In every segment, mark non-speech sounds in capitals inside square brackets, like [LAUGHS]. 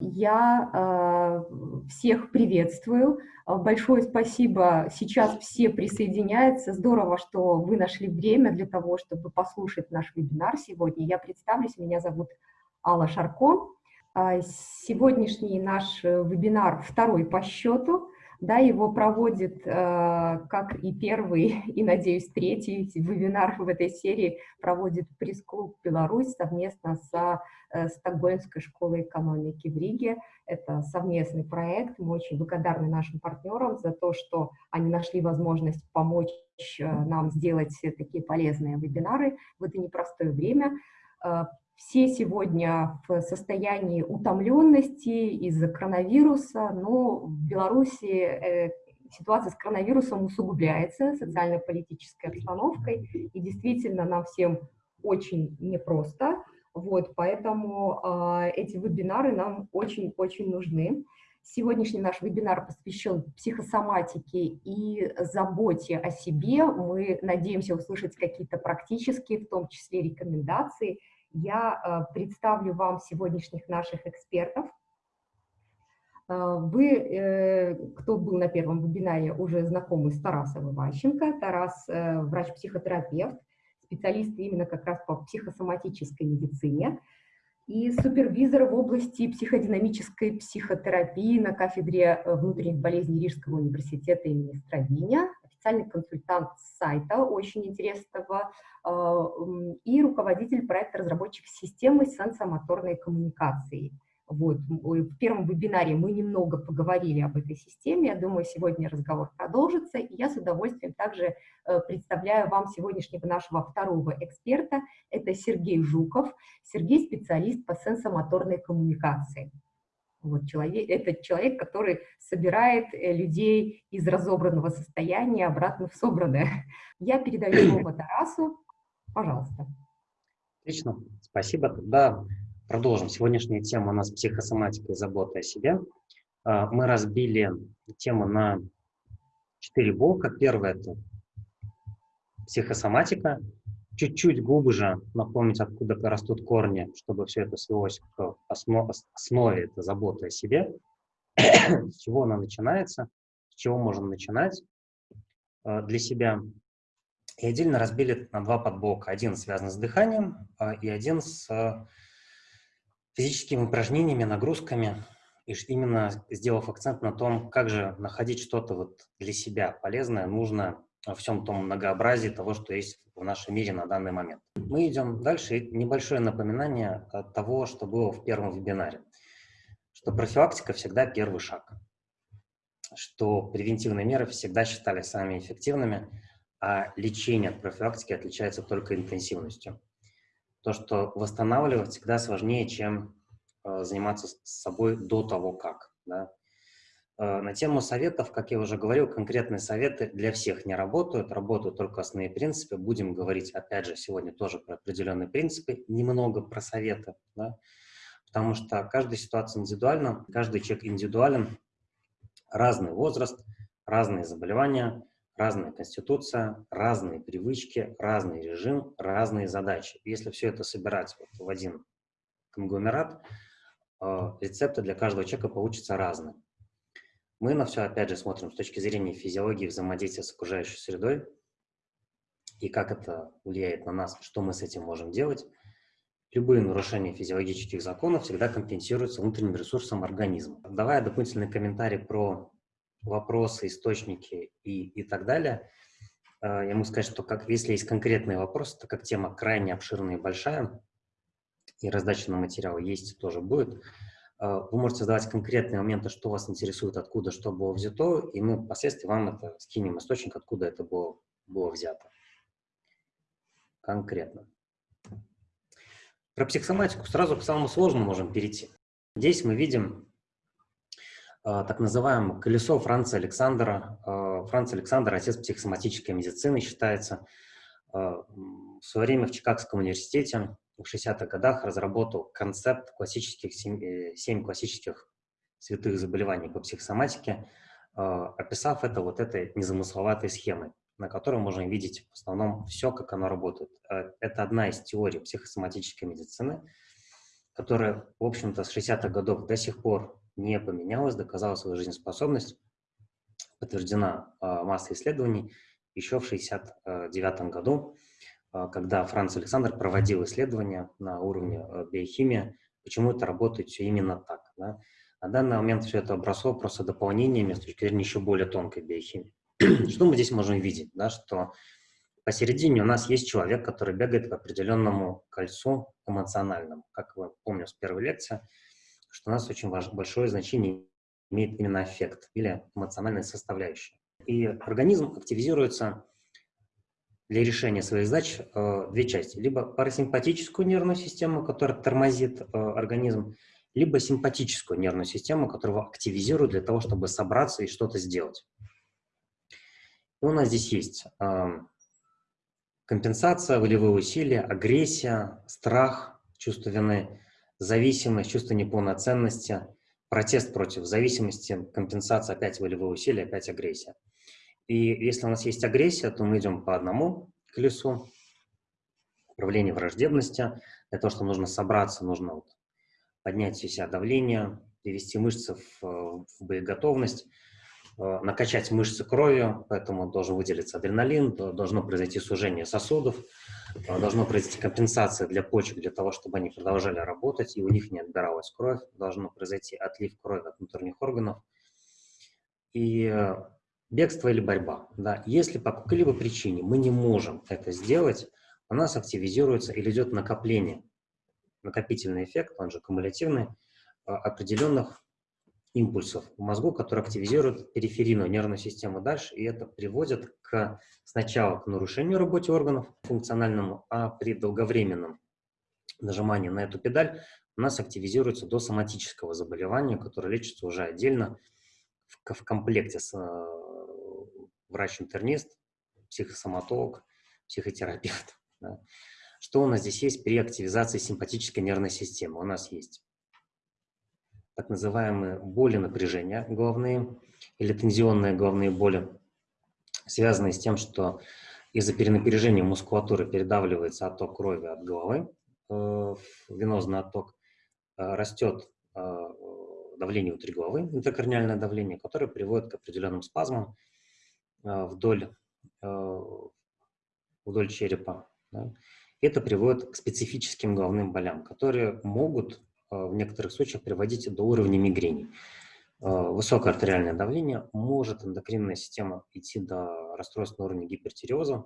Я э, всех приветствую. Большое спасибо. Сейчас все присоединяются. Здорово, что вы нашли время для того, чтобы послушать наш вебинар сегодня. Я представлюсь. Меня зовут Алла Шарко. Сегодняшний наш вебинар второй по счету. Да, его проводит, э, как и первый, [LAUGHS] и, надеюсь, третий вебинар в этой серии, проводит пресс-клуб «Беларусь» совместно со э, Стокгольмской школой экономики в Риге. Это совместный проект. Мы очень благодарны нашим партнерам за то, что они нашли возможность помочь э, нам сделать такие полезные вебинары в это непростое время. Все сегодня в состоянии утомленности из-за коронавируса, но в Беларуси э, ситуация с коронавирусом усугубляется социально-политической обстановкой, и действительно нам всем очень непросто, вот, поэтому э, эти вебинары нам очень-очень нужны. Сегодняшний наш вебинар посвящен психосоматике и заботе о себе. Мы надеемся услышать какие-то практические, в том числе рекомендации, я э, представлю вам сегодняшних наших экспертов. Э, вы, э, кто был на первом вебинаре, уже знакомы с Тарасом Иващенко. Тарас – врач-психотерапевт, специалист именно как раз по психосоматической медицине и супервизор в области психодинамической психотерапии на кафедре внутренних болезней Рижского университета имени Стравиня официальный консультант сайта очень интересного а, и руководитель проекта разработчик системы сенсомоторной коммуникации. Вот. В первом вебинаре мы немного поговорили об этой системе, я думаю, сегодня разговор продолжится, и я с удовольствием также э, представляю вам сегодняшнего нашего второго эксперта, это Сергей Жуков. Сергей – специалист по сенсомоторной коммуникации. Вот человек, это человек, который собирает э, людей из разобранного состояния обратно в собранное. [LAUGHS] Я передаю слово [CLEARS THROAT] Тарасу. Пожалуйста. Отлично, спасибо. Тогда продолжим. Сегодняшняя тема у нас психосоматика и забота о себе. А, мы разбили тему на четыре блока. Первое – это психосоматика, чуть-чуть глубже напомнить, откуда растут корни, чтобы все это свелось к основ, основе, это забота о себе, с чего она начинается, с чего можно начинать э, для себя. И отдельно разбили на два подблока. Один связан с дыханием э, и один с э, физическими упражнениями, нагрузками, и именно сделав акцент на том, как же находить что-то вот для себя полезное, нужно во всем том многообразии того, что есть в нашем мире на данный момент. Мы идем дальше. небольшое напоминание от того, что было в первом вебинаре. Что профилактика всегда первый шаг. Что превентивные меры всегда считали самыми эффективными, а лечение от профилактики отличается только интенсивностью. То, что восстанавливать всегда сложнее, чем э, заниматься собой до того, как. Да? Э, на тему советов, как я уже говорил, конкретные советы для всех не работают, работают только основные принципы. Будем говорить, опять же, сегодня тоже про определенные принципы, немного про советы, да? потому что каждая ситуация индивидуальна, каждый человек индивидуален, разный возраст, разные заболевания, разная конституция, разные привычки, разный режим, разные задачи. Если все это собирать вот в один конгломерат, э, рецепты для каждого человека получатся разные. Мы на все, опять же, смотрим с точки зрения физиологии взаимодействия с окружающей средой и как это влияет на нас, что мы с этим можем делать. Любые нарушения физиологических законов всегда компенсируются внутренним ресурсом организма. Давая дополнительный комментарий про вопросы, источники и, и так далее, э, я могу сказать, что как, если есть конкретные вопросы, так как тема крайне обширная и большая, и раздача на материал есть тоже будет, вы можете задавать конкретные моменты, что вас интересует, откуда что было взято, и мы впоследствии вам это скинем источник, откуда это было, было взято. Конкретно. Про психосоматику сразу к самому сложному можем перейти. Здесь мы видим э, так называемое колесо Франца Александра. Э, Франц Александр – отец психосоматической медицины, считается. В свое время в Чикагском университете в 60-х годах разработал концепт классических, 7, 7 э, классических святых заболеваний по психосоматике, э, описав это вот этой незамысловатой схемой, на которой можно видеть в основном все, как оно работает. Э, это одна из теорий психосоматической медицины, которая, в общем-то, с 60-х годов до сих пор не поменялась, доказала свою жизнеспособность, подтверждена массой исследований еще в 1969 году, когда Франц Александр проводил исследования на уровне э, биохимии, почему это работает все именно так. Да? На данный момент все это обросло просто дополнениями с точки зрения еще более тонкой биохимии. [CLEARS THROAT] Что мы здесь можем видеть? Да, что посередине у нас есть человек, который бегает по определенному кольцу эмоциональному. Как вы помню с первой лекции, что у нас очень важ, большое значение имеет именно эффект или эмоциональная составляющая. И организм активизируется для решения своих задач э, две части. Либо парасимпатическую нервную систему, которая тормозит э, организм, либо симпатическую нервную систему, которую активизируют для того, чтобы собраться и что-то сделать. И у нас здесь есть э, компенсация, волевые усилия, агрессия, страх, чувство вины, зависимость, чувство неполноценности, протест против зависимости, компенсация, опять волевые усилия, опять агрессия. И если у нас есть агрессия, то мы идем по одному колесу, управление враждебности, для того, что нужно собраться, нужно вот поднять у себя давление, привести мышцы в, в боеготовность, э, накачать мышцы кровью, поэтому должен выделиться адреналин, должно произойти сужение сосудов, э, должно произойти компенсация для почек, для того, чтобы они продолжали работать, и у них не отбиралась кровь, должно произойти отлив крови от внутренних органов. И э, бегство или борьба. Да. Если по какой-либо причине мы не можем это сделать, у нас активизируется или идет накопление накопительный эффект, он же кумулятивный, а, определенных импульсов в мозгу, которые активизируют периферийную нервную систему дальше, и это приводит к, сначала к нарушению работы органов функциональному, а при долговременном нажимании на эту педаль у нас активизируется до соматического заболевания, которое лечится уже отдельно в, в комплекте с э, врач-интернист, психосоматолог, психотерапевт. [LAUGHS] Да. Что у нас здесь есть при активизации симпатической нервной системы? У нас есть так называемые боли напряжения головные или тензионные головные боли, связанные с тем, что из-за перенапряжения мускулатуры передавливается отток крови от головы, э, венозный отток, э, растет э, давление внутри головы, интракорниальное давление, которое приводит к определенным спазмам вдоль, вдоль черепа. Да? Это приводит к специфическим головным болям, которые могут э, в некоторых случаях приводить до уровня мигрени. Высокое артериальное давление может эндокринная система идти до расстройств на уровне гипертиреоза.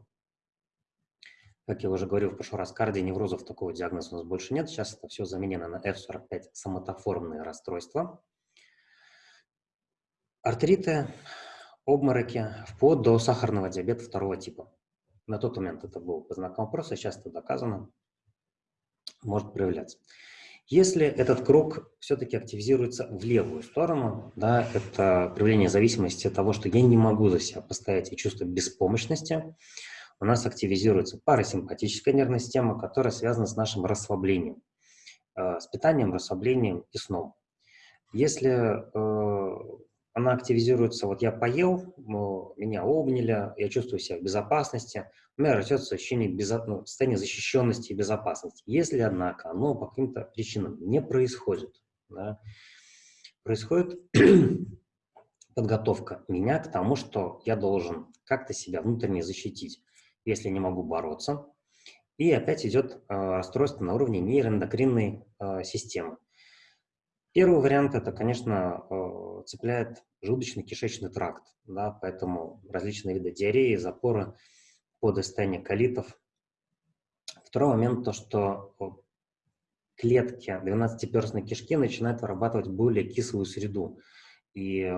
Как я уже говорил в прошлый раз, кардионеврозов такого диагноза у нас больше нет. Сейчас это все заменено на F45 соматоформные расстройства. Артриты, обмороки, вплоть до сахарного диабета второго типа на тот момент это был по знакам вопроса, сейчас это доказано, может проявляться. Если этот круг все-таки активизируется в левую сторону, да, это проявление зависимости от того, что я не могу за себя постоять и чувство беспомощности, у нас активизируется парасимпатическая нервная система, которая связана с нашим расслаблением, э, с питанием, расслаблением и сном. Если э, она активизируется, вот я поел, меня обняли, я чувствую себя в безопасности, у меня растет ощущение безо... ну, состояния защищенности и безопасности. Если, однако, оно по каким-то причинам не происходит, да, происходит [CLEARS THROAT] подготовка меня к тому, что я должен как-то себя внутренне защитить, если не могу бороться. И опять идет э, расстройство на уровне нейроэндокринной э, системы. Первый вариант – это, конечно, э, цепляет желудочно-кишечный тракт, да, поэтому различные виды диареи, запоры, подостание колитов. Второй момент – то, что клетки 12-перстной кишки начинают вырабатывать более кислую среду и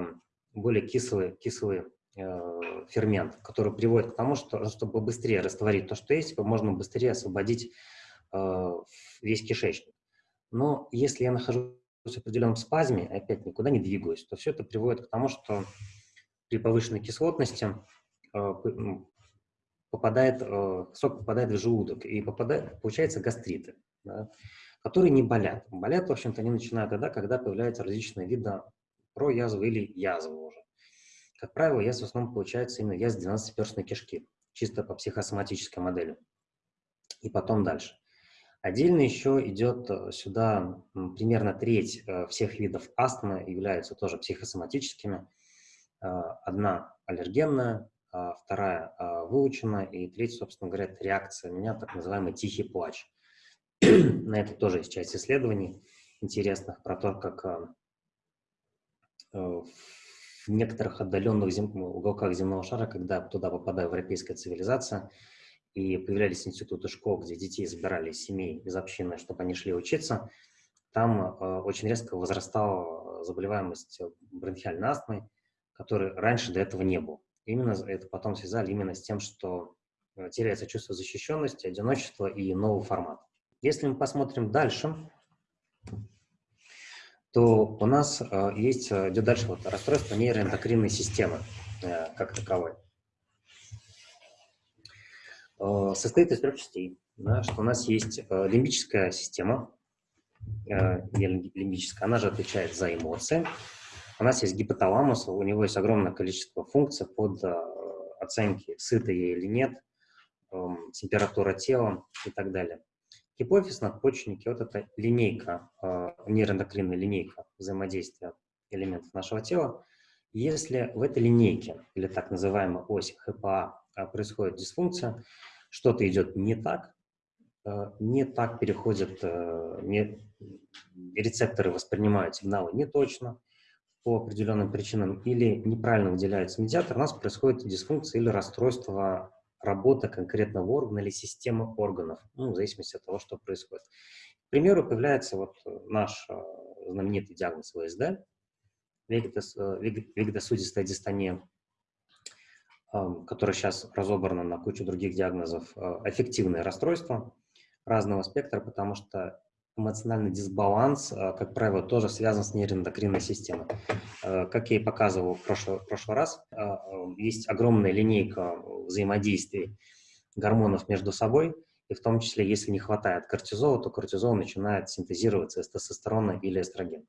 более кислый, кислый э, фермент, который приводит к тому, что чтобы быстрее растворить то, что есть, можно быстрее освободить э, весь кишечник. Но если я нахожусь в определенном спазме, опять никуда не двигаюсь, то все это приводит к тому, что при повышенной кислотности э, попадает, э, сок попадает в желудок, и попадает, получается гастриты, да, которые не болят. Болят, в общем-то, они начинают тогда, когда появляются различные виды проязвы или язвы уже. Как правило, язва в основном получается именно язва 12-перстной кишки, чисто по психосоматической модели. И потом дальше. Отдельно еще идет э, сюда примерно треть э, всех видов астмы являются тоже психосоматическими. Э, одна аллергенная, а вторая выученная, и третья, собственно говоря, это реакция у меня, так называемый тихий плач. [CLEARS THROAT] На это тоже есть часть исследований интересных про то, как в некоторых отдаленных уголках земного шара, когда туда попадает европейская цивилизация, и появлялись институты школ, где детей забирали из семей, из общины, чтобы они шли учиться, там э, очень резко возрастала заболеваемость бронхиальной астмой, которой раньше до этого не было. Именно это потом связали именно с тем, что э, теряется чувство защищенности, одиночества и новый формат. Если мы посмотрим дальше, то у нас э, есть, э, идет дальше вот расстройство нейроэндокринной системы э, как таковой. Э, состоит из трех частей. Да, что у нас есть э, лимбическая система, э, лимбическая, она же отвечает за эмоции. У нас есть гипоталамус, у него есть огромное количество функций под оценки, сыто я или нет, эм, температура тела и так далее. Гипофиз, надпочечники, вот эта линейка, нейроэндокринная линейка взаимодействия элементов нашего тела. Если в этой линейке, или так называемой ось ХПА, происходит дисфункция, что-то идет не так, э, не так переходят, э, не, рецепторы воспринимают сигналы не точно по определенным причинам или неправильно выделяется медиатор, у нас происходит дисфункция или расстройство работы конкретного органа или системы органов, ну, в зависимости от того, что происходит. К примеру, появляется вот наш знаменитый диагноз ВСД, вегетосудистая дистония, которое сейчас разобрано на кучу других диагнозов, э, эффективное расстройство разного спектра, потому что эмоциональный дисбаланс, э, как правило, тоже связан с нейроэндокринной системой. Э, как я и показывал в прошлый, прошлый раз, есть огромная линейка взаимодействий гормонов между собой, и в том числе, если не хватает кортизола, то кортизол начинает синтезироваться из тестостерона или эстрогена.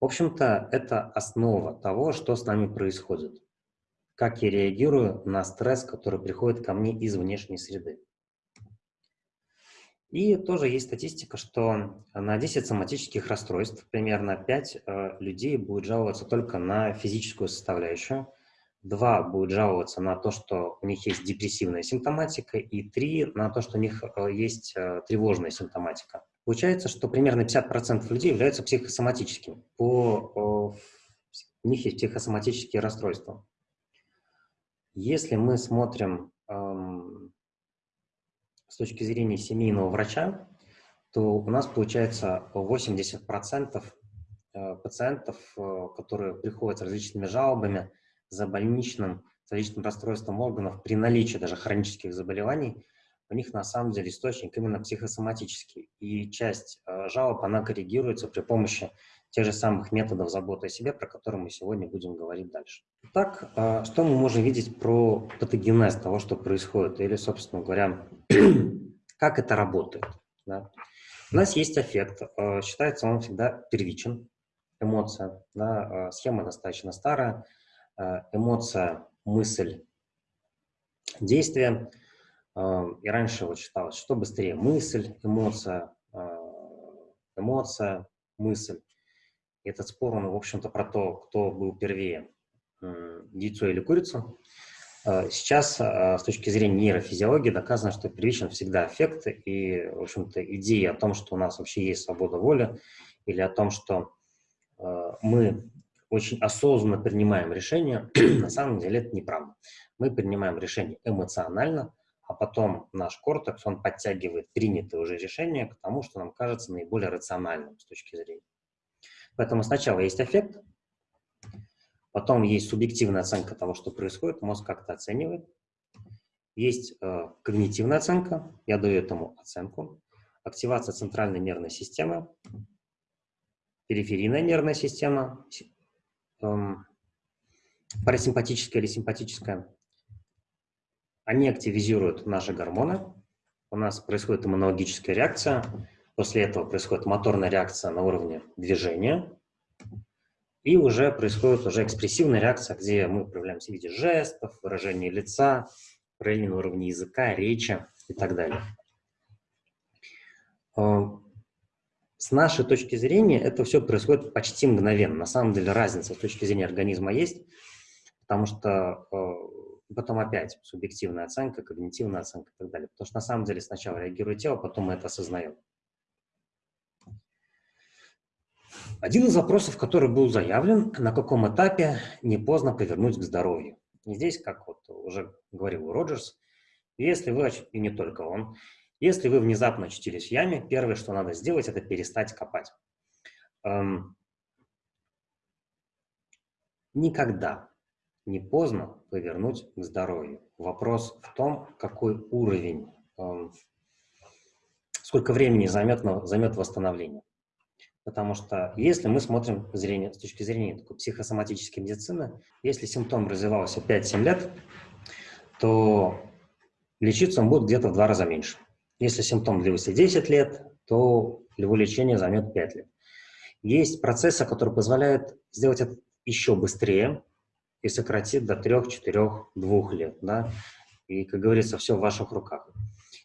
В общем-то, это основа того, что с нами происходит. Как я реагирую на стресс, который приходит ко мне из внешней среды. И тоже есть статистика, что на 10 соматических расстройств примерно 5 э, людей будет жаловаться только на физическую составляющую, 2 будут жаловаться на то, что у них есть депрессивная симптоматика, и 3 на то, что у них э, есть э, тревожная симптоматика. Получается, что примерно 50% людей являются психосоматическими. По, у них есть психосоматические расстройства. Если мы смотрим эм, с точки зрения семейного врача, то у нас получается 80% э, пациентов, которые приходят с различными жалобами за больничным, за различным расстройством органов при наличии даже хронических заболеваний, у них на самом деле источник именно психосоматический. И часть э, жалоб, она коррегируется при помощи тех же самых методов заботы о себе, про которые мы сегодня будем говорить дальше. Так, э, что мы можем видеть про патогенез того, что происходит, или, собственно говоря, [CLEARS THROAT] как это работает. Да? У нас есть эффект, э, считается он всегда первичен, эмоция, да? схема достаточно старая, эмоция, мысль, действие – и раньше вот считалось, что быстрее мысль, эмоция, а, эмоция, мысль. И этот спор, он, в общем-то, про то, кто был первее, яйцо или курица. А, сейчас, с точки зрения нейрофизиологии, доказано, что первичен всегда эффект, и, в общем-то, идея о том, что у нас вообще есть свобода воли, или о том, что мы очень осознанно принимаем решения, [CLEARS THROAT] на самом деле это неправда. Мы принимаем решение эмоционально, а потом наш кортекс, он подтягивает принятое уже решение к тому, что нам кажется наиболее рациональным с точки зрения. Поэтому сначала есть эффект, потом есть субъективная оценка того, что происходит, мозг как-то оценивает. Есть э, когнитивная оценка, я даю этому оценку. Активация центральной нервной системы, периферийная нервная система, парасимпатическая или симпатическая, они активизируют наши гормоны, у нас происходит иммунологическая реакция, после этого происходит моторная реакция на уровне движения, и уже происходит уже экспрессивная реакция, где мы проявляемся в виде жестов, выражения лица, проявления на уровне языка, речи и так далее. С нашей точки зрения это все происходит почти мгновенно. На самом деле разница с точки зрения организма есть, потому что потом опять субъективная оценка, когнитивная оценка и так далее. Потому что на самом деле сначала реагирует тело, потом мы это осознаем. Один из вопросов, который был заявлен, на каком этапе не поздно повернуть к здоровью. И здесь, как вот уже говорил Роджерс, если вы, и не только он, если вы внезапно очутились в яме, первое, что надо сделать, это перестать копать. Эм, никогда не поздно повернуть к здоровью. Вопрос в том, какой уровень, эм, сколько времени займет, займет восстановление. Потому что если мы смотрим зрение, с точки зрения такой психосоматической медицины, если симптом развивался 5-7 лет, то лечиться он будет где-то в два раза меньше. Если симптом длился 10 лет, то его лечение займет 5 лет. Есть процессы, которые позволяют сделать это еще быстрее и сократить до 3, 4, 2 лет. Да? И, как говорится, все в ваших руках.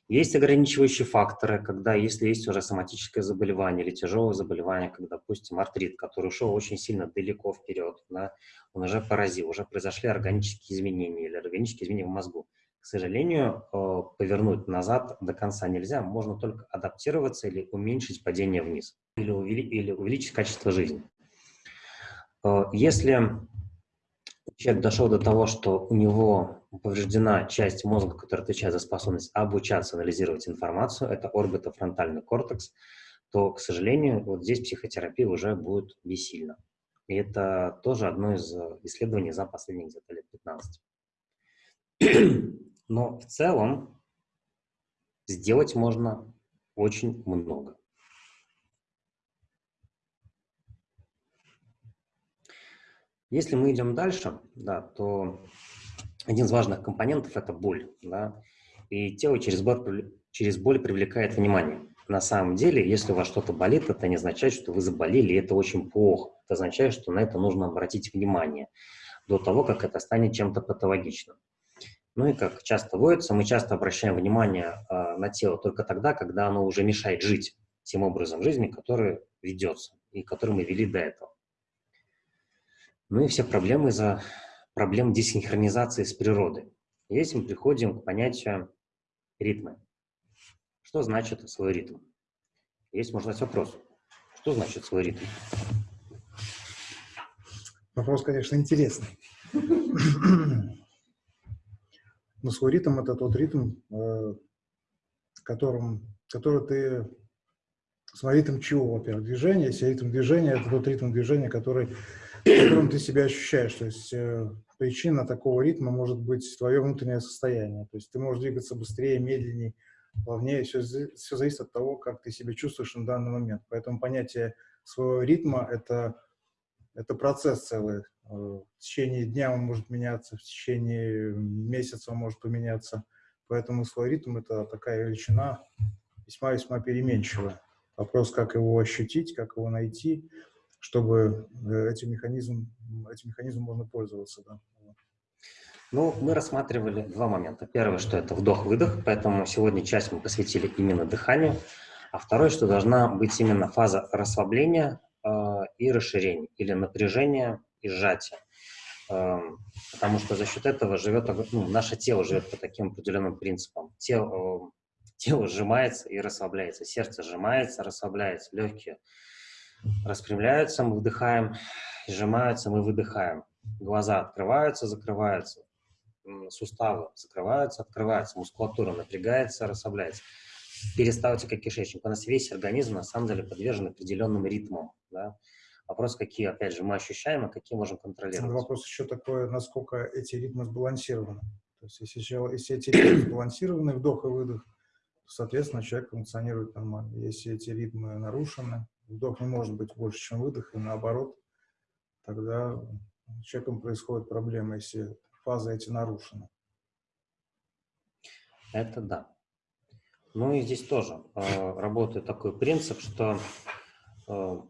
Есть ограничивающие факторы, когда, если есть уже соматическое заболевание или тяжелое заболевание, как, допустим, артрит, который ушел очень сильно далеко вперед, да, он уже поразил, уже произошли органические изменения или органические изменения в мозгу к сожалению, э, повернуть назад до конца нельзя, можно только адаптироваться или уменьшить падение вниз, или, увеличить качество жизни. Э, если человек дошел до того, что у него повреждена часть мозга, которая отвечает за способность обучаться, анализировать информацию, это орбитофронтальный кортекс, то, к сожалению, вот здесь психотерапия уже будет бессильна. И это тоже одно из исследований за последние где-то лет 15. Но в целом сделать можно очень много. Если мы идем дальше, да, то один из важных компонентов – это боль. Да, и тело через боль, через боль привлекает внимание. На самом деле, если у вас что-то болит, это не означает, что вы заболели, и это очень плохо. Это означает, что на это нужно обратить внимание до того, как это станет чем-то патологичным. Ну и как часто водится, мы часто обращаем внимание э, на тело только тогда, когда оно уже мешает жить тем образом жизни, который ведется и который мы вели до этого. Ну и все проблемы из-за проблем десинхронизации с природой. Здесь мы приходим к понятию ритма. Что значит свой ритм? Есть, можно задать вопрос. Что значит свой ритм? Вопрос, конечно, интересный. [LAUGHS] Но свой ритм – это тот ритм, э, которым, который ты… Свой ритм чего, во-первых, движения. Если ритм движения – это тот ритм движения, который, в котором ты себя ощущаешь. То есть э, причина такого ритма может быть твое внутреннее состояние. То есть ты можешь двигаться быстрее, медленнее, плавнее. Все, все зависит от того, как ты себя чувствуешь на данный момент. Поэтому понятие своего ритма – это, это процесс целый. Э, в течение дня он может меняться, в течение месяца он может поменяться. Поэтому свой ритм – это такая величина весьма-весьма переменчивая. Вопрос, как его ощутить, как его найти, чтобы э, этим механизмом, этим механизмом можно пользоваться. Да. Ну, мы рассматривали два момента. Первое, что это вдох-выдох, поэтому сегодня часть мы посвятили именно дыханию. А второе, что должна быть именно фаза расслабления и расширения, или напряжения и сжатия. Эм, потому что за счет этого живет, ну, наше тело живет по таким определенным принципам. Тело, [LAUGHS] тело сжимается и расслабляется, сердце сжимается, расслабляется, легкие распрямляются, мы вдыхаем, сжимаются, мы выдыхаем. Глаза открываются, закрываются, суставы закрываются, открываются, мускулатура напрягается, расслабляется. Перисталтика кишечника. У нас весь организм на самом деле подвержен определенным ритмам. Да? Вопрос, какие, опять же, мы ощущаем, а какие можем контролировать. Вопрос еще такой, насколько эти ритмы сбалансированы. То есть, если, если эти ритмы [CLEARS THROAT] сбалансированы, вдох и выдох, то, соответственно, человек функционирует нормально. Если эти ритмы нарушены, вдох не может быть больше, чем выдох, и наоборот, тогда с человеком происходят проблемы, если фазы эти нарушены. Это да. Ну и здесь тоже э, работает такой принцип, что э,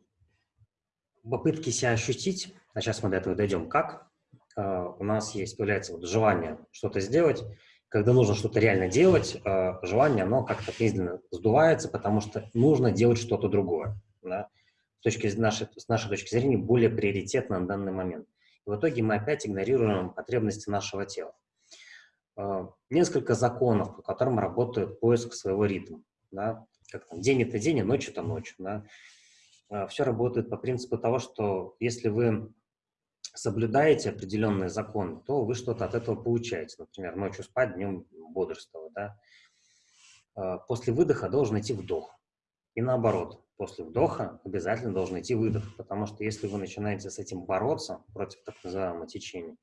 попытки себя ощутить, а сейчас мы до этого дойдем, как, э, у нас есть, появляется вот желание что-то сделать, когда нужно что-то реально делать, э, желание, оно как-то медленно сдувается, потому что нужно делать что-то другое. Да? С, точки, нашей, с нашей точки зрения, более приоритетно на данный момент. И в итоге мы опять игнорируем потребности нашего тела. Э, несколько законов, по которым работает поиск своего ритма. Да? Как там, день это день, а ночь это ночь. Да? Э, Все работает по принципу того, что если вы соблюдаете определенные законы, то вы что-то от этого получаете. Например, ночью спать, днем бодрствовать. Да? А, после выдоха должен идти вдох. И наоборот, после вдоха обязательно должен идти выдох, потому что если вы начинаете с этим бороться против так называемого течения,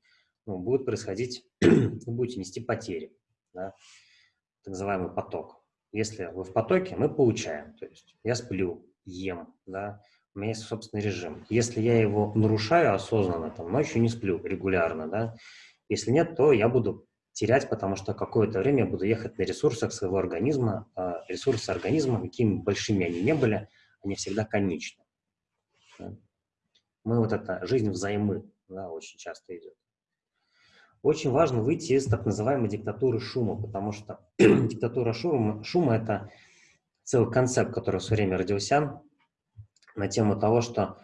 ну, будет происходить, [CLEARS THROAT] вы будете нести потери, да? так называемый поток. Если вы в потоке, мы получаем, то есть я сплю, ем, да, у меня есть собственный режим. Если я его нарушаю осознанно, там, ночью не сплю регулярно, да, если нет, то я буду терять, потому что какое-то время я буду ехать на ресурсах своего организма. А ресурсы организма, какими большими они не были, они всегда конечны. Мы вот это, жизнь взаймы, да, очень часто идет. Очень важно выйти из так называемой диктатуры шума, потому что [CLEARS THROAT] диктатура шума, шума – это целый концепт, который в свое время родился, на тему того, что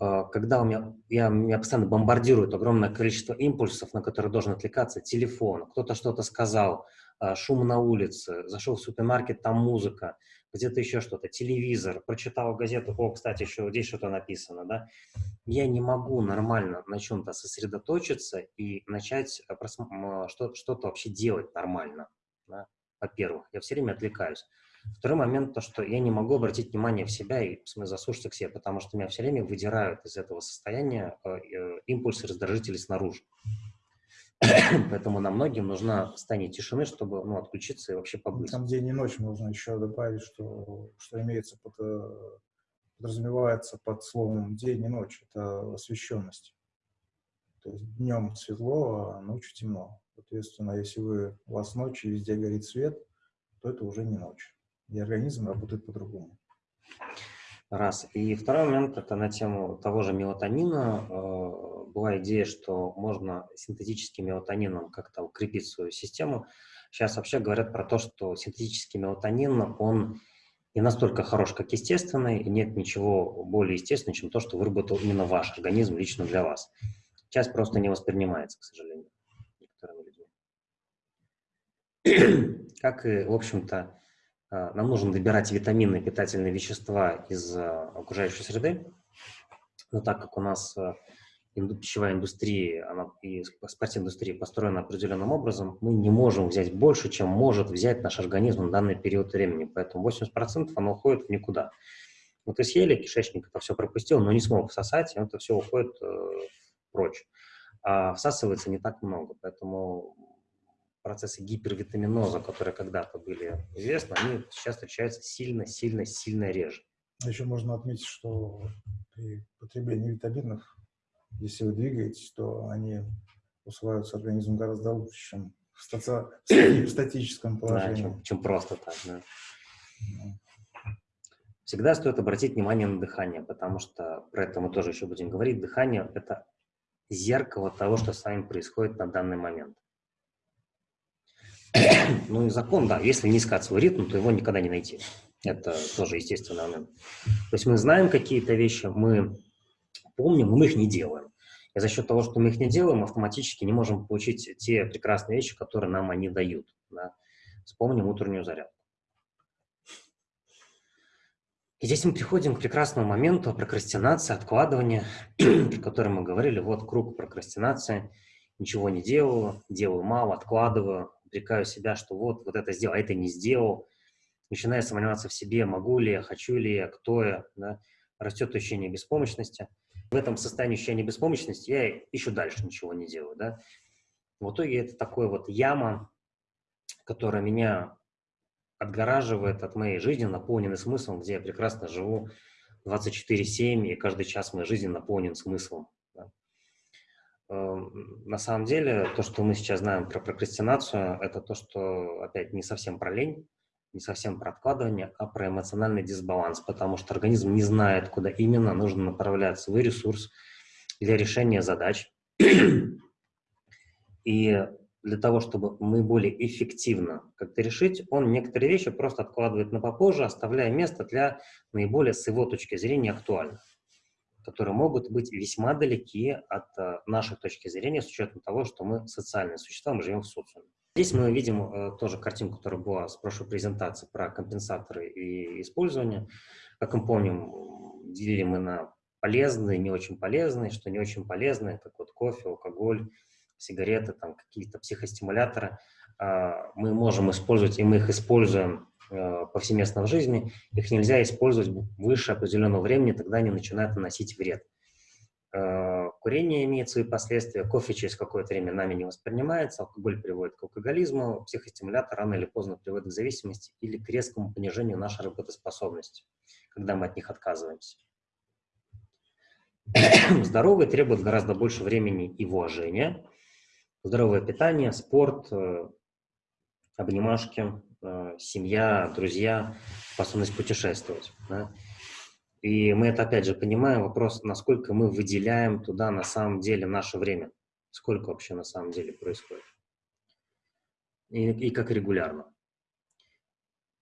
э, когда у меня, я, меня постоянно бомбардирует огромное количество импульсов, на которые должен отвлекаться, телефон, кто-то что-то сказал, э, шум на улице, зашел в супермаркет, там музыка, где-то еще что-то, телевизор, прочитал газету, о, кстати, еще здесь что-то написано, да, я не могу нормально на чем-то сосредоточиться и начать э, что-то вообще делать нормально, да? во-первых, я все время отвлекаюсь. Второй момент, то, что я не могу обратить внимание в себя и в смысле, заслушаться к себе, потому что меня все время выдирают из этого состояния э, э, импульсы раздражители снаружи. [COUGHS] Поэтому нам многим нужна состояние тишины, чтобы ну, отключиться и вообще побыть. Там день и ночь можно еще добавить, что, что имеется под, э, подразумевается под словом день и ночь. Это освещенность. То есть днем светло, а ночью темно. Соответственно, если вы, у вас ночь и везде горит свет, то это уже не ночь и организм работает по-другому. Раз. И второй момент, это на тему того же мелатонина. Э, была идея, что можно синтетическим мелатонином как-то укрепить свою систему. Сейчас вообще говорят про то, что синтетический мелатонин, он не настолько хорош, как естественный, и нет ничего более естественного, чем то, что выработал именно ваш организм лично для вас. Часть просто не воспринимается, к сожалению, некоторыми людьми. [CLEARS THROAT] Как и, в общем-то, нам нужно добирать витамины, питательные вещества из а, окружающей среды. Но так как у нас а, пищевая индустрия она, и спортиндустрия построена определенным образом, мы не можем взять больше, чем может взять наш организм на данный период времени. Поэтому 80% оно уходит в никуда. Вот и съели, кишечник это все пропустил, но не смог всосать, и это все уходит э, прочь. А всасывается не так много, поэтому процессы гипервитаминоза, которые когда-то были известны, они сейчас встречаются сильно-сильно-сильно реже. Еще можно отметить, что при потреблении витаминов, если вы двигаетесь, то они усваиваются организмом гораздо лучше, чем в, стаци... в статическом положении. Да, чем, чем просто так, да. Всегда стоит обратить внимание на дыхание, потому что про это мы тоже еще будем говорить. Дыхание – это зеркало того, что с вами происходит на данный момент. Ну и закон, да, если не искать свой ритм, то его никогда не найти. Это тоже естественный момент. То есть мы знаем какие-то вещи, мы помним, но мы их не делаем. И за счет того, что мы их не делаем, автоматически не можем получить те прекрасные вещи, которые нам они дают. Да? Вспомним утреннюю зарядку. И здесь мы приходим к прекрасному моменту прокрастинации, откладывания, [CLEARS THROAT] про который мы говорили. Вот круг прокрастинации. Ничего не делаю, делаю мало, откладываю, упрекаю себя, что вот, вот это сделал, а это не сделал, начинаю сомневаться в себе, могу ли я, хочу ли я, кто я, да? растет ощущение беспомощности. В этом состоянии ощущения беспомощности я еще дальше ничего не делаю, да. В итоге это такой вот яма, которая меня отгораживает от моей жизни, наполненный смыслом, где я прекрасно живу 24-7, и каждый час моей жизни наполнен смыслом. Эм, на самом деле, то, что мы сейчас знаем про прокрастинацию, это то, что, опять, не совсем про лень, не совсем про откладывание, а про эмоциональный дисбаланс, потому что организм не знает, куда именно нужно направлять свой ресурс для решения задач. [CLEARS THROAT] И для того, чтобы наиболее эффективно как-то решить, он некоторые вещи просто откладывает на попозже, оставляя место для наиболее, с его точки зрения, актуальных, которые могут быть весьма далеки от э, нашей точки зрения, с учетом того, что мы социальные существа, мы живем в социуме. Здесь мы видим э, тоже картинку, которая была с прошлой презентации про компенсаторы и использование. Как мы помним, делили мы на полезные, не очень полезные, что не очень полезные, как вот кофе, алкоголь, сигареты, там какие-то психостимуляторы, а, мы можем использовать, и мы их используем а, повсеместно в жизни, их нельзя использовать выше определенного времени, тогда они начинают наносить вред. А, курение имеет свои последствия, кофе через какое-то время нами не воспринимается, алкоголь приводит к алкоголизму, психостимулятор рано или поздно приводит к зависимости или к резкому понижению нашей работоспособности, когда мы от них отказываемся. [COUGHS] Здоровые требуют гораздо больше времени и вложения, здоровое питание, спорт, э, обнимашки, э, семья, друзья, способность путешествовать. Да? И мы это опять же понимаем, вопрос, насколько мы выделяем туда на самом деле наше время, сколько вообще на самом деле происходит и, и как регулярно.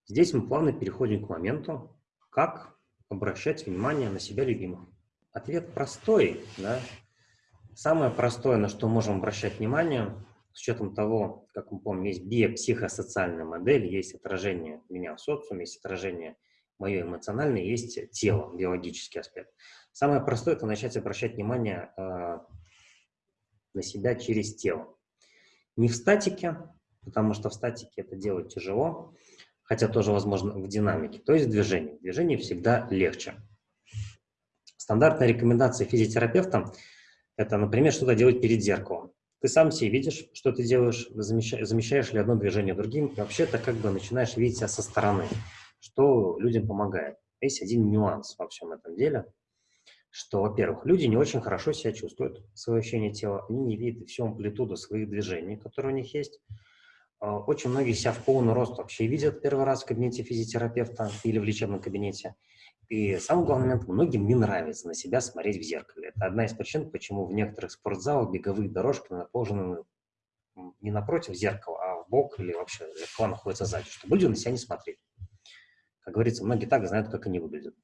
Здесь мы плавно переходим к моменту, как обращать внимание на себя любимых. Ответ простой, да? Самое простое, на что можем обращать внимание, с учетом того, как мы помним, есть биопсихосоциальная модель, есть отражение меня в социуме, есть отражение мое эмоциональное, есть тело, биологический аспект. Самое простое – это начать обращать внимание э, на себя через тело. Не в статике, потому что в статике это делать тяжело, хотя тоже возможно в динамике, то есть в движении. В движении всегда легче. Стандартная рекомендация физиотерапевта это, например, что-то делать перед зеркалом. Ты сам себе видишь, что ты делаешь, замещаешь, замещаешь ли одно движение другим, и вообще ты как бы начинаешь видеть себя со стороны, что людям помогает. Есть один нюанс во всем этом деле, что, во-первых, люди не очень хорошо себя чувствуют, свое ощущение тела, они не видят всю амплитуду своих движений, которые у них есть. А, очень многие себя в полный рост вообще видят первый раз в кабинете физиотерапевта или в лечебном кабинете. И самый главный момент, многим не нравится на себя смотреть в зеркале. Это одна из причин, почему в некоторых спортзалах беговые дорожки наположены не напротив зеркала, а в бок или вообще зеркало находится сзади, чтобы люди на себя не смотрели. Как говорится, многие так знают, как они выглядят.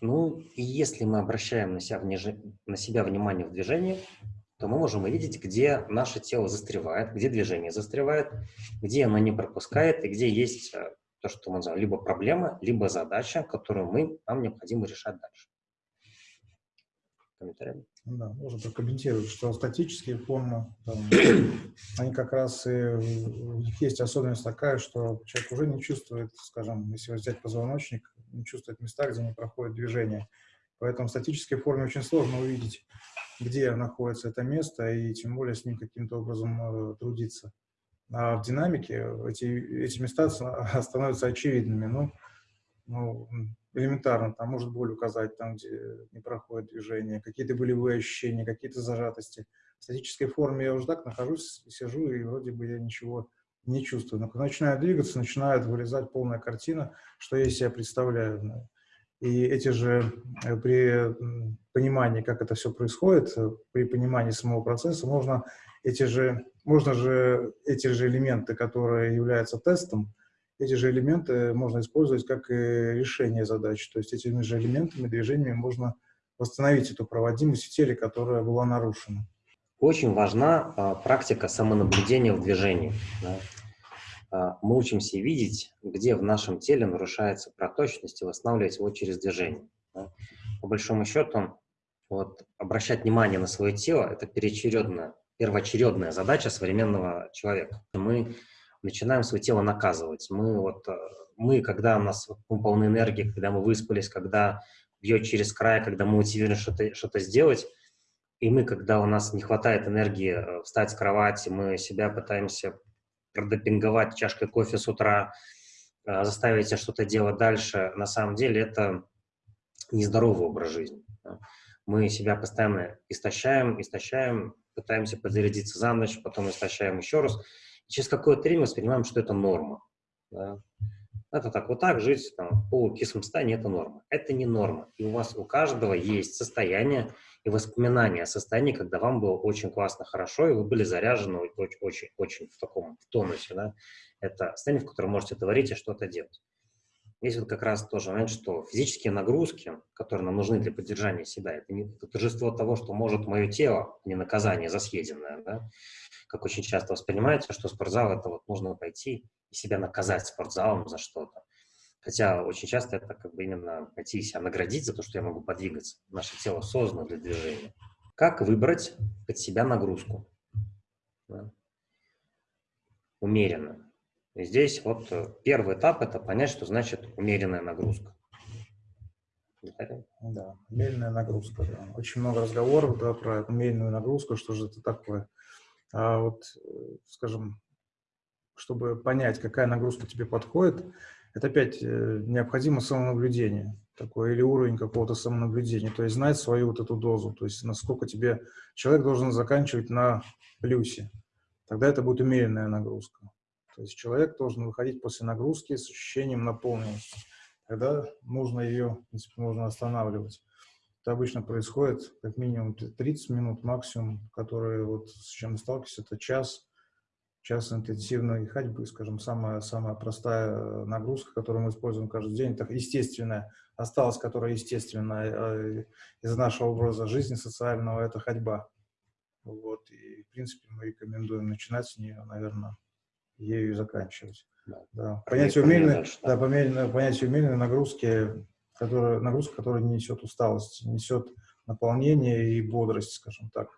Ну, и если мы обращаем на себя, вниж... на себя внимание в движении, то мы можем увидеть, где наше тело застревает, где движение застревает, где оно не пропускает и где есть э, то, что мы называем либо проблема, либо задача, которую мы, нам необходимо решать дальше. Комментарии? Да, можно прокомментировать, что статические формы, там, [COUGHS] они как раз и, у них есть особенность такая, что человек уже не чувствует, скажем, если взять позвоночник, не чувствует места, где не проходит движение. Поэтому в статической форме очень сложно увидеть, где находится это место, и тем более с ним каким-то образом э, трудиться. А в динамике эти, эти места [LAUGHS] становятся очевидными. Ну, ну, элементарно, там может боль указать, там, где не проходит движение, какие-то болевые ощущения, какие-то зажатости. В статической форме я уже так нахожусь, сижу, и вроде бы я ничего не чувствую. Но когда начинаю двигаться, начинает вылезать полная картина, что я из себя представляю. И эти же, э, при понимании, как это все происходит, э, при понимании самого процесса, можно эти же, можно же эти же элементы, которые являются тестом, эти же элементы можно использовать как и решение задач. То есть этими же элементами, движениями можно восстановить эту проводимость в теле, которая была нарушена. Очень важна а, практика самонаблюдения в движении. Да? А, мы учимся видеть, где в нашем теле нарушается проточность и восстанавливать его через движение. По большому счету, вот, обращать внимание на свое тело – это переочередная первоочередная задача современного человека. Мы начинаем свое тело наказывать. Мы, вот, э, мы когда у нас мы полны энергии, когда мы выспались, когда бьет через край, когда мы мотивируем что-то что, -то, сделать, и мы, когда у нас не хватает энергии э, встать с кровати, мы себя пытаемся продопинговать чашкой кофе с утра, э, заставить себя что-то делать дальше, на самом деле это нездоровый образ жизни. Мы себя постоянно истощаем, истощаем, пытаемся подзарядиться за ночь, потом истощаем еще раз. И через какое-то время воспринимаем, что это норма. Да? Это так, вот так жить там, в полукислом состоянии – это норма. Это не норма. И у вас у каждого есть состояние и воспоминания о состоянии, когда вам было очень классно, хорошо, и вы были заряжены очень, очень, очень в таком в тонусе. Да? Это состояние, в котором можете творить и что-то делать. Есть вот как раз тоже момент, что физические нагрузки, которые нам нужны для поддержания себя, это не это торжество того, что может мое тело, а не наказание за съеденное. Да? Как очень часто воспринимается, что спортзал – это вот нужно пойти и себя наказать спортзалом за что-то. Хотя очень часто это как бы именно пойти себя наградить за то, что я могу подвигаться. Наше тело создано для движения. Как выбрать под себя нагрузку? Да? Умеренно. И здесь вот э, первый этап – это понять, что значит умеренная нагрузка. Да, умеренная нагрузка. Да. Очень много разговоров да, про умеренную нагрузку, что же это такое. А вот, э, скажем, чтобы понять, какая нагрузка тебе подходит, это опять э, необходимо самонаблюдение такое, или уровень какого-то самонаблюдения, то есть знать свою вот эту дозу, то есть насколько тебе человек должен заканчивать на плюсе, тогда это будет умеренная нагрузка. То есть человек должен выходить после нагрузки с ощущением наполненности. Тогда нужно ее, в принципе, можно останавливать. Это обычно происходит как минимум 30 минут максимум, которые вот с чем сталкиваюсь, это час, час интенсивной ходьбы, скажем, самая, самая простая нагрузка, которую мы используем каждый день, это естественная, осталась, которая естественная э, из нашего образа жизни социального, это ходьба. Вот, и, в принципе, мы рекомендуем начинать с нее, наверное, ею и заканчивать. Да. Да. Понятие, умеренной, да. Да, понятие умеренной нагрузки, которая, нагрузка, которая несет усталость, несет наполнение и бодрость, скажем так,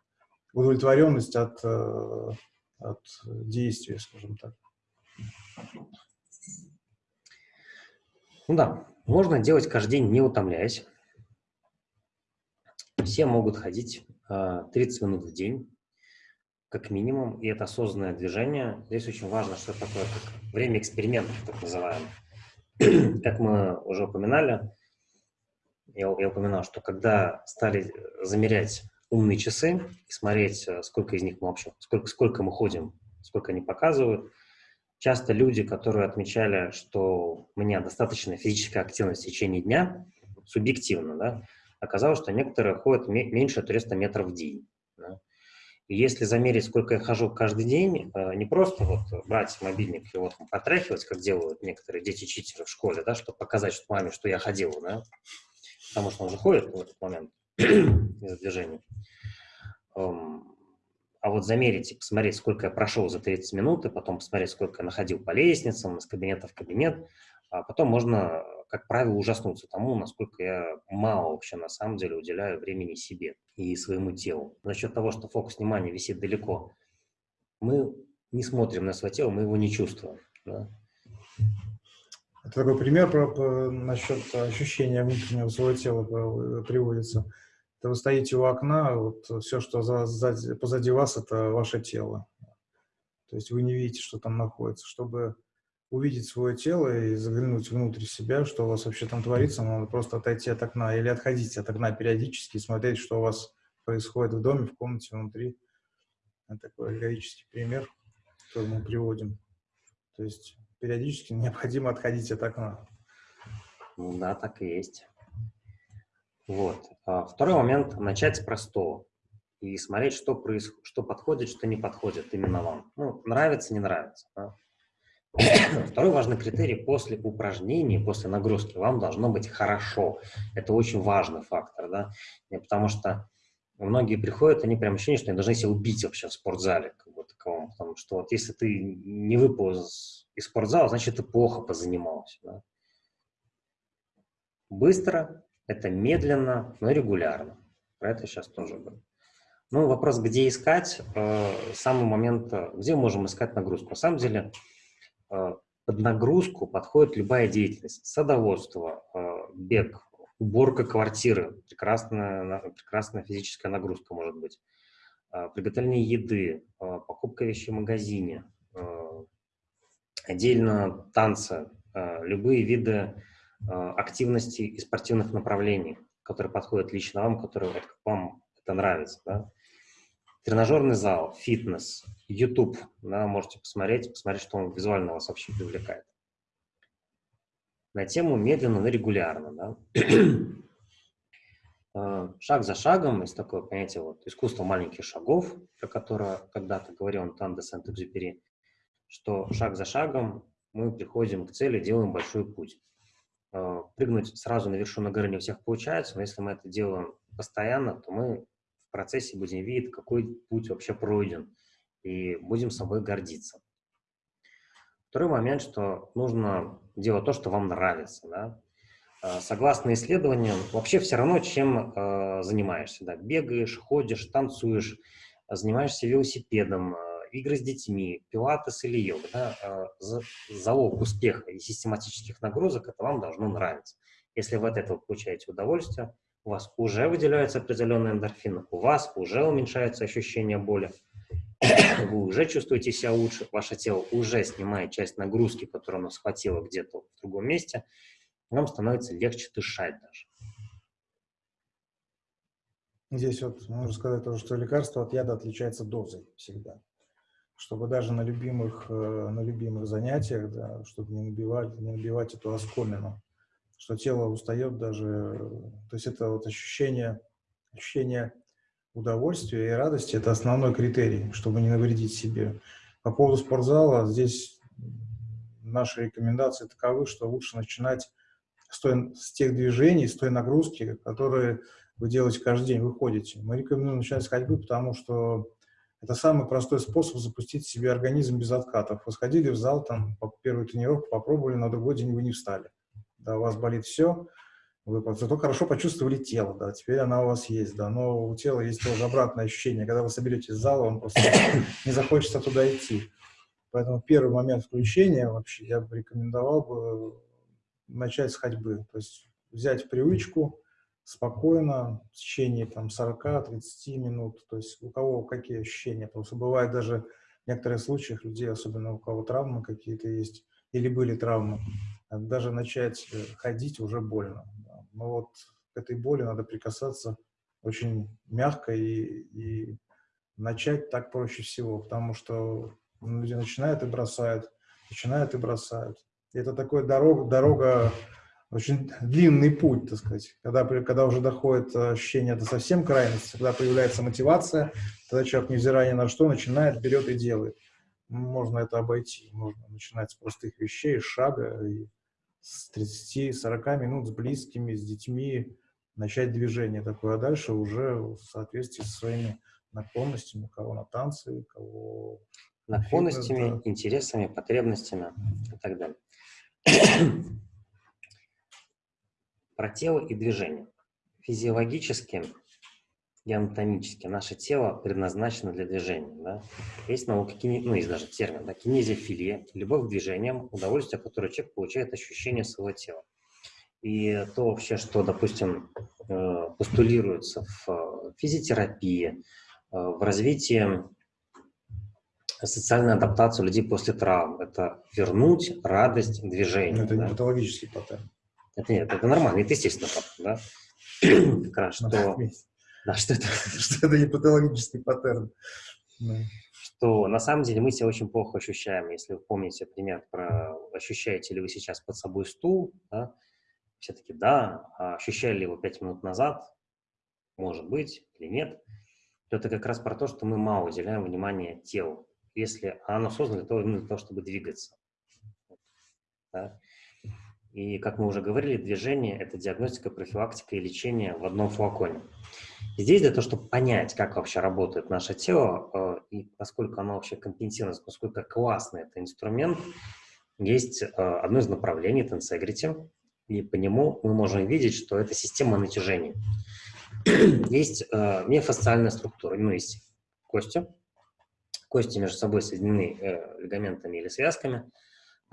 удовлетворенность от, э, от действия, скажем так. Ну да, можно делать каждый день, не утомляясь. Все могут ходить 30 э, минут в день, как минимум, и это осознанное движение. Здесь очень важно, что такое как время экспериментов, так называемое. [CLEARS THROAT] как мы уже упоминали, я, я упоминал, что когда стали замерять умные часы и смотреть, э, сколько из них мы вообще, сколько, сколько мы ходим, сколько они показывают, часто люди, которые отмечали, что у меня достаточно физическая активность в течение дня, субъективно, да, оказалось, что некоторые ходят меньше 300 метров в день. Да. И если замерить, сколько я хожу каждый день, э, не просто вот брать мобильник и вот потряхивать, как делают некоторые дети-читеры в школе, да, чтобы показать что маме, что я ходил, да, потому что он же ходит в этот момент [CLEARS THROAT] Эм, а вот замерить и посмотреть, сколько я прошел за 30 минут, и потом посмотреть, сколько я находил по лестницам, из кабинета в кабинет, а потом можно как правило, ужаснуться тому, насколько я мало вообще на самом деле уделяю времени себе и своему телу. За счет того, что фокус внимания висит далеко, мы не смотрим на свое тело, мы его не чувствуем. Да? Это такой пример про, про, насчет ощущения внутреннего своего тела приводится. Это вы стоите у окна, вот все, что за, за, позади вас, это ваше тело. То есть вы не видите, что там находится. Чтобы увидеть свое тело и заглянуть внутрь себя, что у вас вообще там творится, надо просто отойти от окна или отходить от окна периодически и смотреть, что у вас происходит в доме, в комнате, внутри. Это такой аллегорический пример, который мы приводим. То есть периодически необходимо отходить от окна. Ну да, так и есть. Вот. А второй момент – начать с простого и смотреть, что, происходит, что подходит, что не подходит именно вам. Ну, нравится, не нравится. Да? Второй важный критерий после упражнений, после нагрузки вам должно быть хорошо. Это очень важный фактор, да, потому что многие приходят, они прям ощущение, что они должны себя убить вообще в спортзале, как бы таковом, потому что вот если ты не выпал из спортзала, значит, ты плохо позанимался, да. Быстро, это медленно, но регулярно. Про это сейчас тоже будет. Ну, вопрос, где искать, э, самый момент, э, где можем искать нагрузку. На самом деле, Э, под нагрузку подходит любая деятельность. Садоводство, э, бег, уборка квартиры, прекрасная, прекрасная физическая нагрузка может быть, э, приготовление еды, покупка вещей в магазине, отдельно танцы, любые виды активности и спортивных направлений, которые подходят лично вам, которые вот, вам это нравится. Да? тренажерный зал, фитнес, YouTube, да, можете посмотреть, посмотреть, что он визуально вас вообще привлекает. на тему медленно, но регулярно. Да? Э, [CLEARS THROAT] шаг за шагом, есть такое понятие вот, искусство маленьких шагов, про которое когда-то говорил Антон де Сент-Экзюпери, что шаг за шагом мы приходим к цели, делаем большой путь. Э, прыгнуть сразу на вершину горы не у всех получается, но если мы это делаем постоянно, то мы в процессе будем видеть, какой путь вообще пройден, и будем собой гордиться. Второй момент, что нужно делать то, что вам нравится. Да? Э, согласно исследованиям, вообще все равно, чем э, занимаешься. Да? Бегаешь, ходишь, танцуешь, занимаешься велосипедом, игры с детьми, пилатес или йога. Да? Э, за, залог успеха и систематических нагрузок – это вам должно нравиться. Если вы от этого получаете удовольствие, у вас уже выделяются определенные эндорфины, у вас уже уменьшается ощущение боли, [COUGHS] вы уже чувствуете себя лучше, ваше тело уже снимает часть нагрузки, которую оно схватило где-то в другом месте, вам становится легче дышать даже. Здесь вот можно сказать тоже, что лекарство от яда отличается дозой всегда. Чтобы даже на любимых, э, на любимых занятиях, да, чтобы не набивать, не набивать эту оскомину, что тело устает даже, то есть это вот ощущение, ощущение удовольствие и радости – это основной критерий, чтобы не навредить себе. По поводу спортзала, здесь наши рекомендации таковы, что лучше начинать с, той, с тех движений, с той нагрузки, которые вы делаете каждый день, вы ходите. Мы рекомендуем начинать с ходьбы, потому что это самый простой способ запустить себе организм без откатов. Вы сходили в зал, там, первую тренировку попробовали, на другой день вы не встали. Да, у вас болит все, вы зато хорошо почувствовали тело, да, теперь она у вас есть, да, но у тела есть тоже обратное ощущение, когда вы соберетесь в зал, вам просто не захочется туда идти. Поэтому первый момент включения вообще я бы рекомендовал бы начать с ходьбы, то есть взять привычку спокойно в течение там 40-30 минут, то есть у кого какие ощущения, потому что бывает даже в некоторых случаях людей, особенно у кого травмы какие-то есть, или были травмы, даже начать э, ходить уже больно. Но вот к этой боли надо прикасаться очень мягко и, и начать так проще всего, потому что люди начинают и бросают, начинают и бросают. И это такой дорога, дорога, очень длинный путь, так сказать. Когда, когда уже доходит ощущение до совсем крайности, когда появляется мотивация, тогда человек, невзирая ни на что, начинает, берет и делает. Можно это обойти, можно начинать с простых вещей, шага, и с 30-40 минут с близкими, с детьми, начать движение такое, а дальше уже в соответствии со своими наклонностями, кого на танцы, кого... Наклонностями, фитнес, да. интересами, потребностями и так далее. Про тело и движение. Физиологически и анатомически наше тело предназначено для движения. Да? Есть наука, кини... ну, есть даже термин, да, кинезиофилия, любовь к движениям, удовольствие, которое человек получает ощущение своего тела. И то вообще, что, допустим, э, постулируется в э, физиотерапии, э, в развитии социальной адаптации людей после травм, это вернуть радость движения. Но это да? не патологический паттерн. Это нет, это нормально, это естественно да? [COUGHS] Как раз, что да, что это, [LAUGHS] что это не патологический паттерн. Да. Что на самом деле мы себя очень плохо ощущаем. Если вы помните пример про ощущаете ли вы сейчас под собой стул, да, все-таки да, а ощущали ли его пять минут назад, может быть или нет, то это как раз про то, что мы мало уделяем внимания телу, если оно создано для того, для того чтобы двигаться. Да. И, как мы уже говорили, движение – это диагностика, профилактика и лечение в одном флаконе. Здесь для того, чтобы понять, как вообще работает наше тело э, и насколько оно вообще компенсирует, насколько классный это инструмент, есть э, одно из направлений – Tensegrity, и по нему мы можем видеть, что это система натяжения. [CLEARS THROAT] есть э, миофасциальная структура, ну, есть кости, кости между собой соединены лигаментами или связками –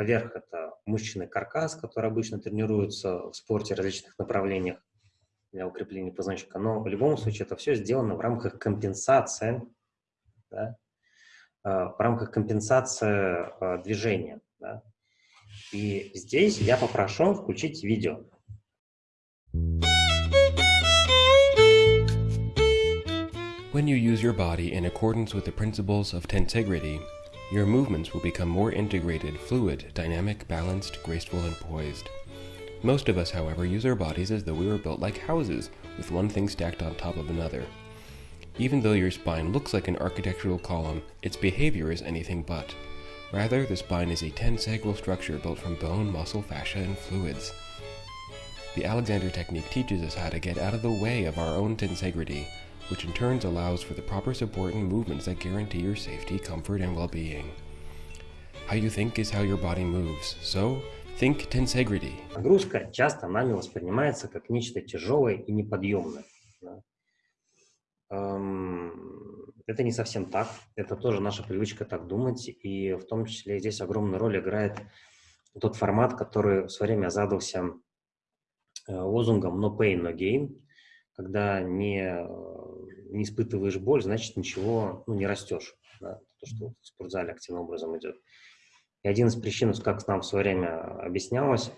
Поверх это мышечный каркас, который обычно тренируется в спорте в различных направлениях для укрепления позвоночника. Но в любом случае это все сделано в рамках компенсации, да, э, в рамках компенсации э, движения. Да. И здесь я попрошу включить видео. When you use your body in accordance with the principles of tensegrity, Your movements will become more integrated, fluid, dynamic, balanced, graceful, and poised. Most of us, however, use our bodies as though we were built like houses, with one thing stacked on top of another. Even though your spine looks like an architectural column, its behavior is anything but. Rather, the spine is a tensegral structure built from bone, muscle, fascia, and fluids. The Alexander technique teaches us how to get out of the way of our own tensegrity, which in turn allows for the proper support and movements that guarantee your safety, comfort, and well-being. How you think is how your body moves, so think tensegrity. Нагрузка часто нами воспринимается как нечто тяжелое и неподъемное. да. Эм, Это не совсем так. Это тоже наша привычка так думать. И в том числе здесь огромную роль играет тот формат, который в свое время задался э, лозунгом «no pain, no gain». Когда не, не испытываешь боль, значит ничего ну, не растешь. да. То, что в спортзале активным образом идет. И один из причин, как нам в свое время объяснялось,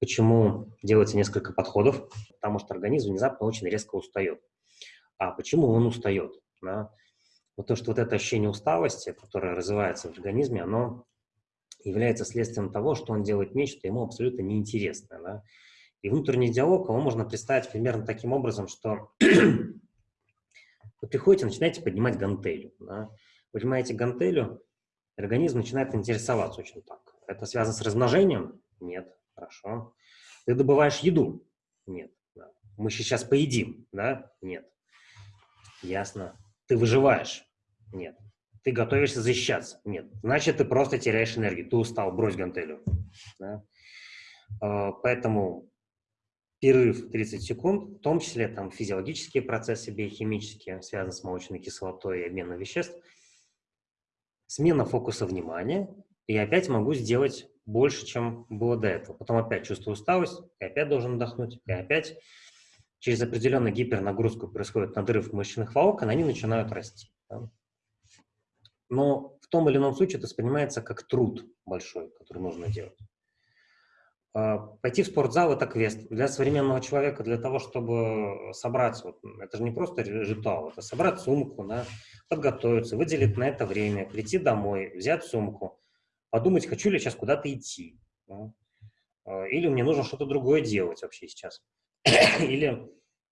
почему делается несколько подходов, потому что организм внезапно очень резко устает. А почему он устает? Да? То, что вот это ощущение усталости, которое развивается в организме, оно является следствием того, что он делает нечто ему абсолютно неинтересное. Да? И внутренний диалог, его можно представить примерно таким образом, что вы приходите, начинаете поднимать гантелью. Да? Поднимаете гантелью, организм начинает интересоваться очень так. Это связано с размножением? Нет. Хорошо. Ты добываешь еду? Нет. Да. Мы сейчас поедим? Да? Нет. Ясно. Ты выживаешь? Нет. Ты готовишься защищаться? Нет. Значит, ты просто теряешь энергию. Ты устал, брось гантелью. Да? А, Поэтому перерыв 30 секунд, в том числе там физиологические процессы биохимические, связанные с молочной кислотой и обменом веществ, смена фокуса внимания, и опять могу сделать больше, чем было до этого. Потом опять чувствую усталость, и опять должен отдохнуть, и опять через определенную гипернагрузку происходит надрыв мышечных волокон, они начинают расти. да. Но в том или ином случае это воспринимается как труд большой, который нужно делать. А, Пойти в спортзал – это квест. Для современного человека, для того, чтобы собрать, вот, это же не просто ритуал, это собрать сумку, да, подготовиться, выделить на это время, прийти домой, взять сумку, подумать, хочу ли сейчас куда-то идти, да, а, или мне нужно что-то другое делать вообще сейчас. [COUGHS] Или,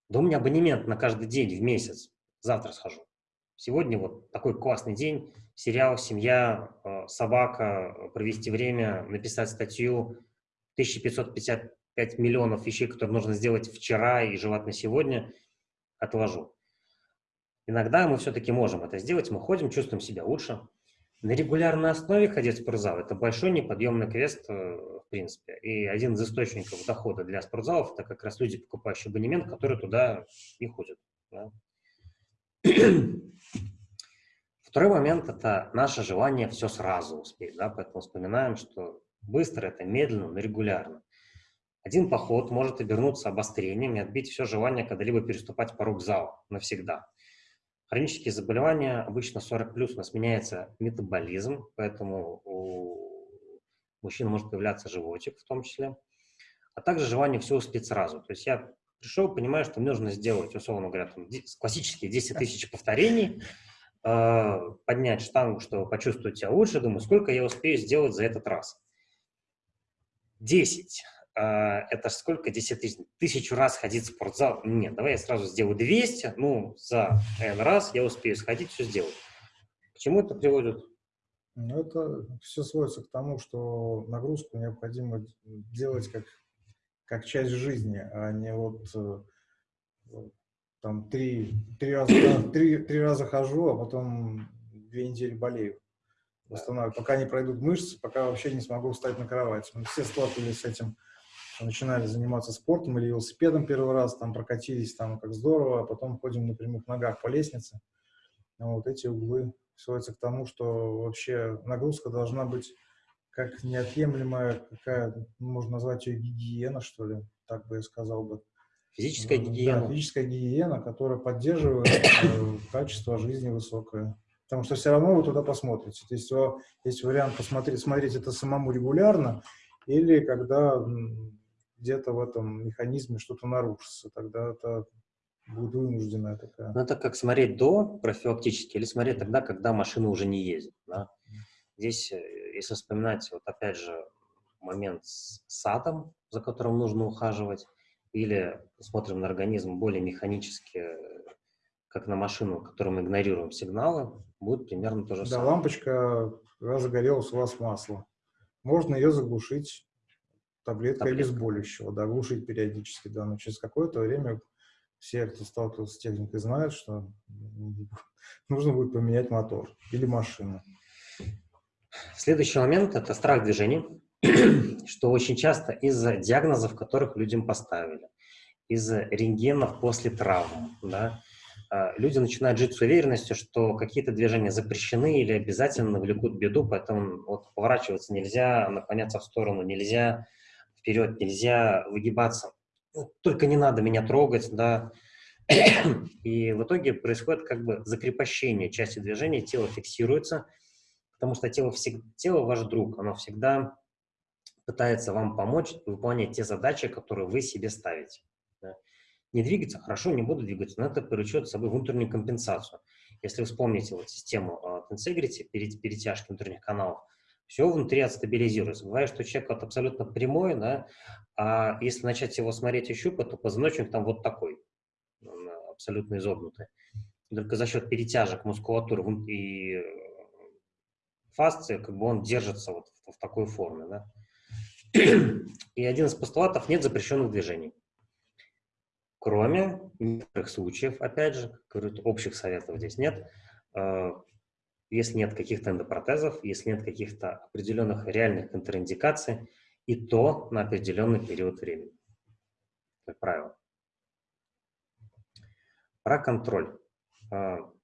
да у меня абонемент на каждый день в месяц, завтра схожу. Сегодня вот такой классный день, сериал, семья, э, собака, э, провести время, написать статью, 1555 миллионов вещей, которые нужно сделать вчера и желательно сегодня, отложу. Иногда мы все-таки можем это сделать, мы ходим, чувствуем себя лучше. На регулярной основе ходить в спортзал – это большой неподъемный квест, э, в принципе. И один из источников дохода для спортзалов – это как раз люди, покупающие абонемент, которые туда и ходят. да. Второй момент – это наше желание все сразу успеть. Да? Поэтому вспоминаем, что быстро – это медленно, но регулярно. Один поход может обернуться обострением и отбить все желание когда-либо переступать порог зала навсегда. Хронические заболевания обычно 40 плюс у нас меняется метаболизм, поэтому у мужчин может появляться животик в том числе, а также желание все успеть сразу. То есть я пришел, понимаю, что мне нужно сделать, условно говоря, там, классические 10 тысяч повторений, э, поднять штангу, чтобы почувствовать себя лучше, думаю, сколько я успею сделать за этот раз. 10. А, это сколько? 10 тысяч. Тысячу раз ходить в спортзал? Нет, давай я сразу сделаю 200. Ну, за N раз я успею сходить, все сделать. К чему это приводит? Ну, это все сводится к тому, что нагрузку необходимо делать как, как часть жизни, а не э, вот там три, три, раза, три, три раза хожу, а потом две недели болею. Восстанавливаю. Пока не пройдут мышцы, пока вообще не смогу встать на кровать. Мы все сталкивались с этим, что начинали заниматься спортом или велосипедом первый раз, там прокатились, там как здорово, а потом ходим на прямых ногах по лестнице. Ну, Вот эти углы сводятся к тому, что вообще нагрузка должна быть как неотъемлемая, какая, можно назвать ее гигиена, что ли, так бы я сказал бы. Физическая Да, гигиена. физическая гигиена, которая поддерживает э, качество жизни высокое. Потому что все равно вы туда посмотрите. То есть есть вариант посмотреть, смотреть это самому регулярно, или когда где-то в этом механизме что-то нарушится, тогда это будет вынужденная такая. Ну, это как смотреть до профилактически или смотреть тогда, когда машина уже не ездит. да. Здесь, э, если вспоминать, вот опять же, момент с садом, за которым нужно ухаживать, или смотрим на организм более механически, как на машину, которую мы игнорируем сигналы, будет примерно то же да, самое. Да, лампочка, загорелась у вас масло. Можно ее заглушить таблеткой Таблетка. обезболивающего, да, глушить периодически, да, но через какое-то время все, кто сталкивался с техникой, знают, что [LAUGHS] нужно будет поменять мотор или машину. Следующий момент – это страх движения, [CLEARS THROAT] что очень часто из-за диагнозов, которых людям поставили, из-за рентгенов после травм, да, люди начинают жить с уверенностью, что какие-то движения запрещены или обязательно навлекут беду, поэтому вот поворачиваться нельзя, наклоняться в сторону нельзя, вперед нельзя, выгибаться. Ну, только не надо меня трогать, да. [CLEARS THROAT] И в итоге происходит как бы закрепощение части движения, тело фиксируется, потому что тело, всегда, тело ваш друг, оно всегда пытается вам помочь выполнять те задачи, которые вы себе ставите. Не двигаться, хорошо, не буду двигаться, но это повлечет с собой внутреннюю компенсацию. Если вы вспомните вот систему uh, Tensegrity, перетяжки внутренних каналов, все внутри отстабилизируется. Бывает, что человек вот абсолютно прямой, да, а если начать его смотреть и щупать, то позвоночник там вот такой, он абсолютно изогнутый. Только за счет перетяжек мускулатуры и фасции, как бы он держится вот в такой форме, да. И один из постулатов – нет запрещенных движений. Кроме некоторых случаев, опять же, говорю, общих советов здесь нет, если нет каких-то эндопротезов, если нет каких-то определенных реальных контраиндикаций, и то на определенный период времени, как правило. Про контроль.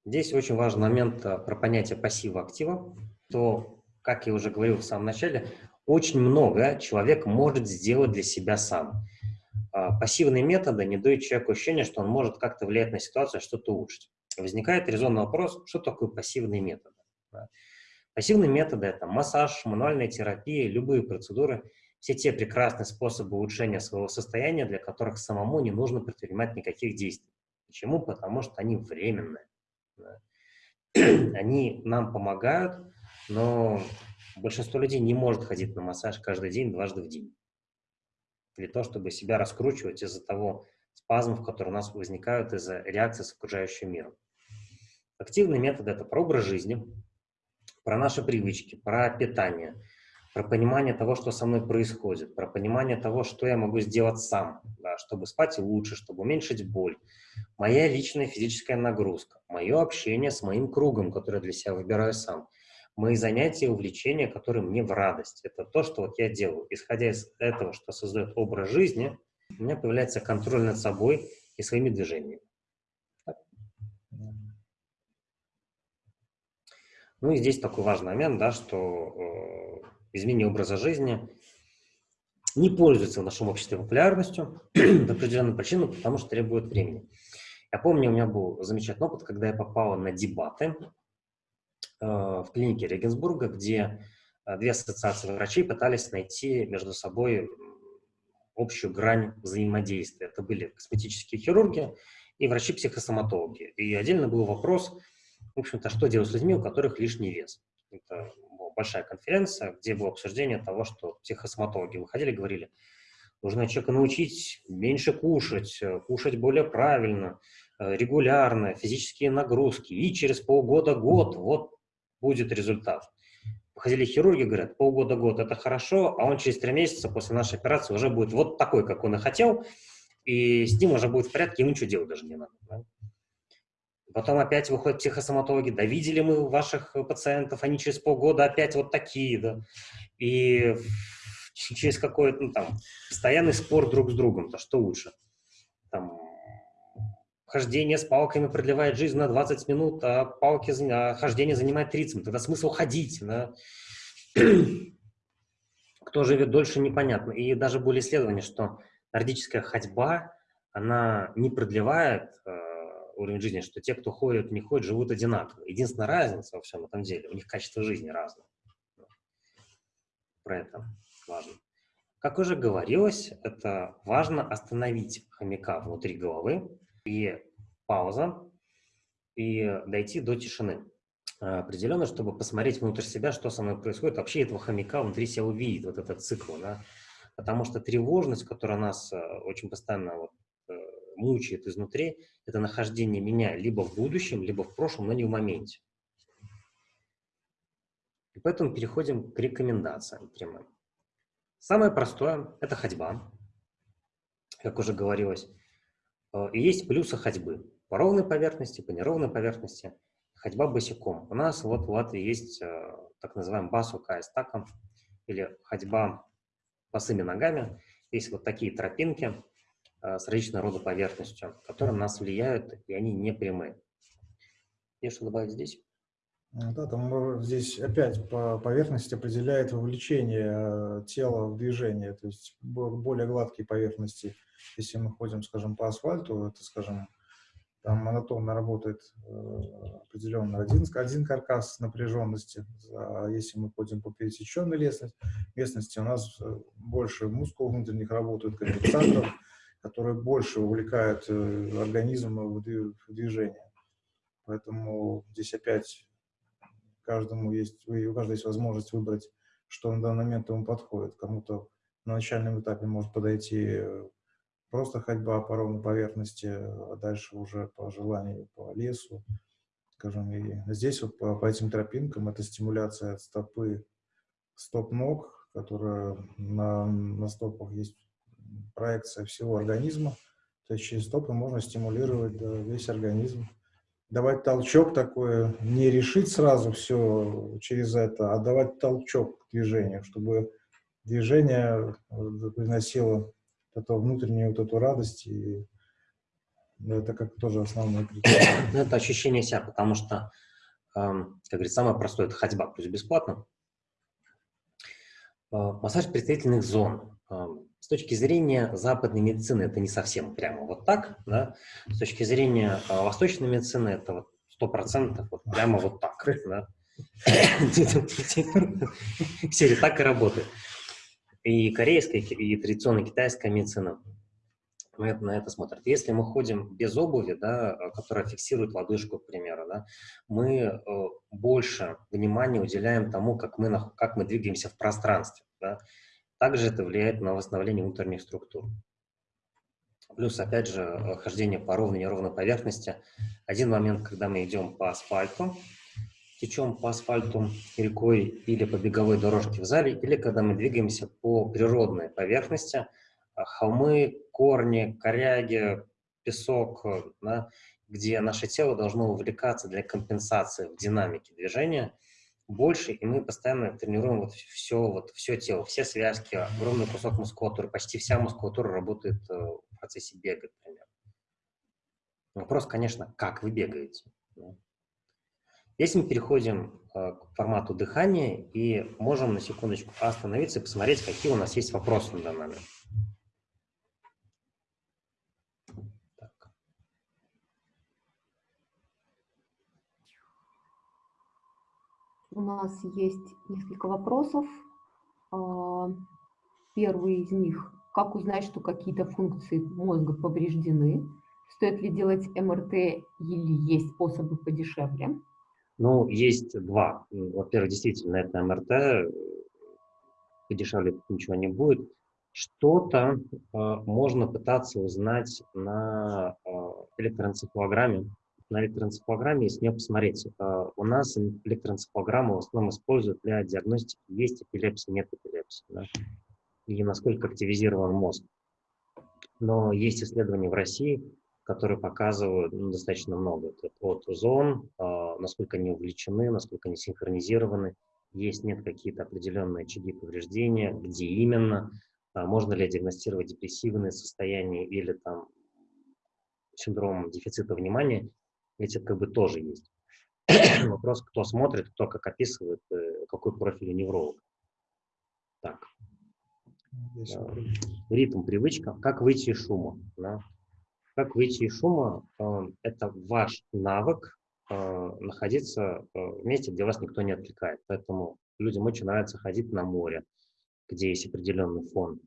Здесь очень важный момент про понятие пассива-актива, то, как я уже говорил в самом начале, очень много человек может сделать для себя сам. Пассивные методы не дают человеку ощущение, что он может как-то влиять на ситуацию, что-то улучшить. Возникает резонный вопрос, что такое пассивный метод? Да. Пассивные методы – это массаж, мануальная терапия, любые процедуры, все те прекрасные способы улучшения своего состояния, для которых самому не нужно предпринимать никаких действий. Почему? Потому что они временные. [CLEARS THROAT] Они нам помогают, но большинство людей не может ходить на массаж каждый день, дважды в день. Для того, чтобы себя раскручивать из-за того спазмов, которые у нас возникают из-за реакции с окружающим миром. Активные методы – это про образ жизни, про наши привычки, про питание, про понимание того, что со мной происходит, про понимание того, что я могу сделать сам, да, чтобы спать лучше, чтобы уменьшить боль, моя личная физическая нагрузка, мое общение с моим кругом, который для себя выбираю сам, мои занятия и увлечения, которые мне в радость. Это то, что вот я делаю. Исходя из этого, что создает образ жизни, у меня появляется контроль над собой и своими движениями. Ну и здесь такой важный момент, да, что э, изменение образа жизни не пользуется в нашем обществе популярностью [CLEARS THROAT] по определенным причинам, потому что требует времени. Я помню, у меня был замечательный опыт, когда я попал на дебаты в клинике Регенсбурга, где э, две ассоциации врачей пытались найти между собой общую грань взаимодействия. Это были косметические хирурги и врачи-психосоматологи. И отдельно был вопрос, в общем-то, что делать с людьми, у которых лишний вес. Это была большая конференция, где было обсуждение того, что психосоматологи выходили и говорили, нужно человека научить меньше кушать, кушать более правильно, регулярно, физические нагрузки, и через полгода-год вот будет результат. Выходили хирурги, говорят, полгода-год это хорошо, а он через три месяца после нашей операции уже будет вот такой, как он и хотел, и с ним уже будет в порядке, ему ничего делать даже не надо. Да? Потом опять выходят психосоматологи, да видели мы ваших пациентов, они через полгода опять вот такие, да. И через какой-то, ну, там, постоянный спор друг с другом, то что лучше? Хождение с палками продлевает жизнь на 20 минут, а палки, а хождение занимает 30 минут. Тогда смысл ходить, да? [CLEARS THROAT] Кто живет дольше, непонятно. И даже были исследования, что нордическая ходьба, она не продлевает э, уровень жизни, что те, кто ходит, не ходит, живут одинаково. Единственная разница во всем этом деле, у них качество жизни разное. Про это важно. Как уже говорилось, это важно остановить хомяка внутри головы и пауза, и дойти до тишины. определенно, чтобы посмотреть внутрь себя, что со мной происходит, вообще этого хомяка внутри себя увидеть, вот этот цикл, да, потому что тревожность, которая нас э, очень постоянно вот, э, мучает изнутри, это нахождение меня либо в будущем, либо в прошлом, но не в моменте. И поэтому переходим к рекомендациям прямым. Самое простое – это ходьба, как уже говорилось. Э, и есть плюсы ходьбы по ровной поверхности, по неровной поверхности. Ходьба босиком. У нас вот в Латвии есть э, так называемый басу кайстаком, или ходьба босыми ногами. Есть вот такие тропинки э, с различной рода поверхностью, которые на нас влияют, и они не прямые. Есть что добавить здесь? Да, там здесь опять по поверхности определяет вовлечение тела в движение, то есть более гладкие поверхности. Если мы ходим, скажем, по асфальту, это, скажем, там монотонно работает э, определенно один, один каркас напряженности. А если мы ходим по пересеченной местности, у нас э, больше мускул внутренних работают, конденсаторов, которые больше увлекают э, организм в движение. Поэтому здесь опять каждому есть, у каждого есть возможность выбрать, что на данный момент ему подходит. Кому-то на начальном этапе может подойти просто ходьба по ровной поверхности, а дальше уже по желанию по лесу, скажем. И здесь вот по, по этим тропинкам это стимуляция стопы, стоп-ног, которая на, на стопах есть проекция всего организма. То есть через стопы можно стимулировать да, весь организм. Давать толчок такой, не решить сразу все через это, а давать толчок к движению, чтобы движение э, приносило эту внутреннюю вот эту радость, и это как тоже основной критерий. [COUGHS] Ну, это ощущение себя, потому что, как говорится, самое простое – это ходьба, пусть бесплатно. А, массаж представительных зон. С точки зрения западной медицины это не совсем прямо вот так, да? С точки зрения а, восточной медицины это вот сто процентов вот прямо вот так, да? Все так и работает и корейская, и традиционная китайская медицина на это смотрят. Если мы ходим без обуви, да, которая фиксирует лодыжку, к примеру, да, мы э, больше внимания уделяем тому, как мы, как мы двигаемся в пространстве. Да. Также это влияет на восстановление внутренних структур. Плюс, опять же, хождение по ровной и неровной поверхности. Один момент, когда мы идем по асфальту, течем по асфальту рекой или по беговой дорожке в зале, или когда мы двигаемся по природной поверхности, а, холмы, корни, коряги, песок, да, где наше тело должно увлекаться для компенсации в динамике движения больше, и мы постоянно тренируем вот все, вот все тело, все связки, огромный кусок мускулатуры, почти вся мускулатура работает э, в процессе бега, например. Вопрос, конечно, как вы бегаете. Здесь мы переходим э, к формату дыхания и можем на секундочку остановиться и посмотреть, какие у нас есть вопросы на данный момент. У нас есть несколько вопросов. А, первый из них. Как узнать, что какие-то функции мозга повреждены? Стоит ли делать МРТ или есть способы подешевле? Ну, есть два. Во-первых, действительно, это МРТ, подешевле ничего не будет. Что-то э, можно пытаться узнать на э, электроэнцефалограмме. На электроэнцефалограмме, если не посмотреть, э, у нас электроэнцефалограмму в основном используют для диагностики, есть эпилепсия, нет эпилепсии, да? и насколько активизирован мозг. Но есть исследования в России, которые показывают ну, достаточно много. Это от зон, э, насколько они увлечены, насколько они синхронизированы, есть, нет какие-то определенные очаги повреждения, где именно, э, можно ли диагностировать депрессивные состояния или там синдром дефицита внимания, эти как бы тоже есть. [CLEARS THROAT] Вопрос, кто смотрит, кто как описывает, э, какой профиль невролог. Так. Ритм, привычка. Как выйти из шума? Да? Как выйти из шума? Э, это ваш навык э, находиться э, в месте, где вас никто не отвлекает. Поэтому людям очень нравится ходить на море, где есть определенный фон.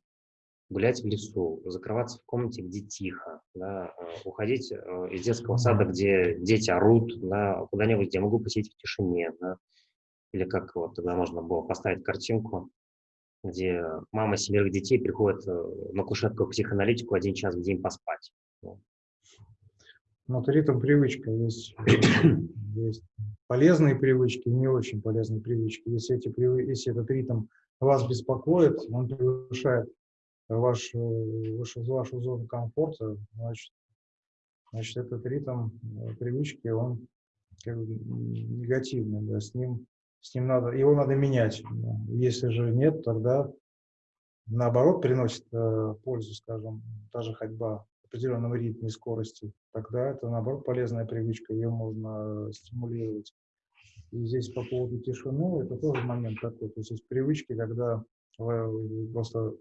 Гулять в лесу, закрываться в комнате, где тихо, да, э, уходить э, из детского сада, где дети орут, да, куда-нибудь, где могу посидеть в тишине, да, или как вот тогда можно было поставить картинку, где мама семерых детей приходит э, на кушетку к психоаналитику один час в день поспать. Ну, ритм привычка. Есть, [COUGHS] есть полезные привычки не очень полезные привычки. Если, эти, если этот ритм вас беспокоит, он превышает ваш, вашу, вашу зону комфорта, значит, значит этот ритм э, привычки, он как бы негативный, да, с ним, с ним надо, его надо менять. Если же нет, тогда наоборот приносит э, пользу, скажем, та же ходьба в определенном ритме и скорости, тогда это наоборот полезная привычка, ее можно стимулировать. И здесь по поводу тишины, это тоже момент такой. То есть привычки, когда просто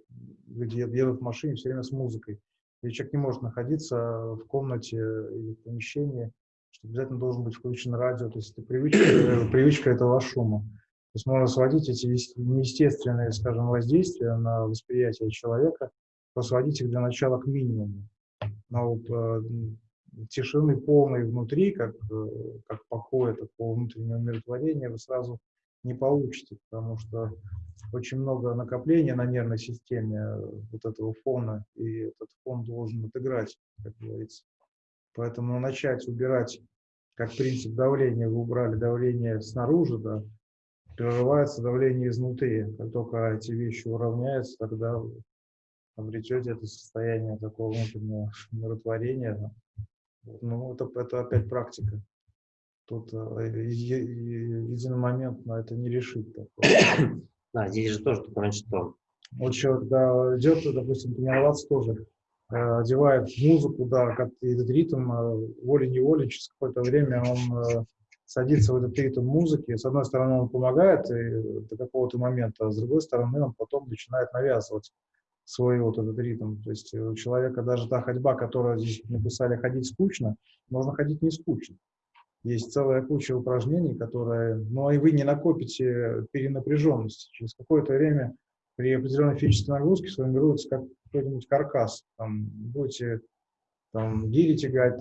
люди едут в машине все время с музыкой. И человек не может находиться в комнате или в помещении, что обязательно должен быть включен радио. То есть это привычка, э, [COUGHS] привычка этого шума. То есть можно сводить эти неестественные, скажем, воздействия на восприятие человека, сводить их для начала к минимуму. Но вот, э, тишины полной внутри, как, э, как покоя, такого внутреннего умиротворения, вы сразу не получите, потому что очень много накопления на нервной системе э, вот этого фона, и этот фон должен отыграть, как говорится. Поэтому начать убирать, как принцип давления, вы убрали давление снаружи, да, прерывается давление изнутри. Как только эти вещи уравняются, тогда обретете это состояние такого внутреннего [LAUGHS] умиротворения. Ну, это, это опять практика. Тут э, единомоментно это не решить. Такое. [COUGHS] Да, здесь же тоже момент, что... Вот человек, да, идет, допустим, тренироваться тоже, э, одевает музыку, да, как этот ритм, э, волей-неволей, через какое-то время он садится в этот ритм музыки. С одной стороны, он помогает и, до какого-то момента, а с другой стороны, он потом начинает навязывать свой вот этот ритм. То есть у человека даже та ходьба, которая здесь написали «ходить скучно», можно ходить не скучно. Есть целая куча упражнений, которые, ну, и вы не накопите перенапряженность. Через какое-то время при определенной физической нагрузке сформируется как какой-нибудь каркас. Там будете там, гири тягать,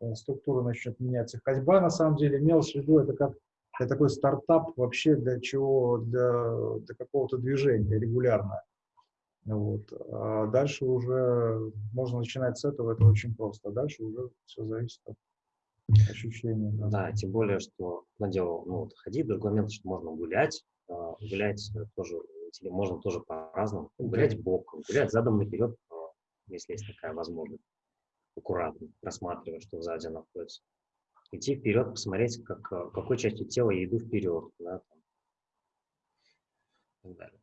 там, структура начнет меняться. Ходьба, на самом деле, имелось в виду, это как это такой стартап вообще для чего, для, для какого-то движения регулярно. Вот. А дальше уже можно начинать с этого, это очень просто. А дальше уже все зависит от ощущение. Да. да, тем более, что надел, ну, вот, ходить, другой момент, что можно гулять, а, гулять тоже, можно тоже по-разному, гулять боком, гулять задом наперед, а, если есть такая возможность, аккуратно, рассматривая, что сзади находится. Идти вперед, посмотреть, как, а, какой частью тела я иду вперед, да, там, и так далее.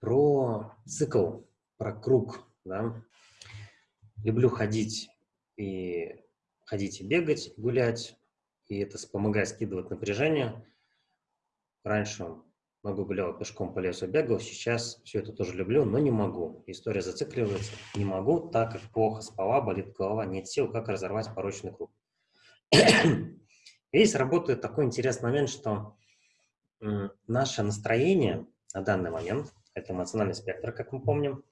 Про цикл, про круг, да, люблю ходить и ходить и бегать, гулять, и это помогает скидывать напряжение. Раньше много гулял пешком по лесу, бегал, сейчас все это тоже люблю, но не могу. История зацикливается. Не могу, так как плохо спала, болит голова, нет сил, как разорвать порочный круг. Здесь работает такой интересный момент, что наше настроение на данный момент, это эмоциональный спектр, как мы помним,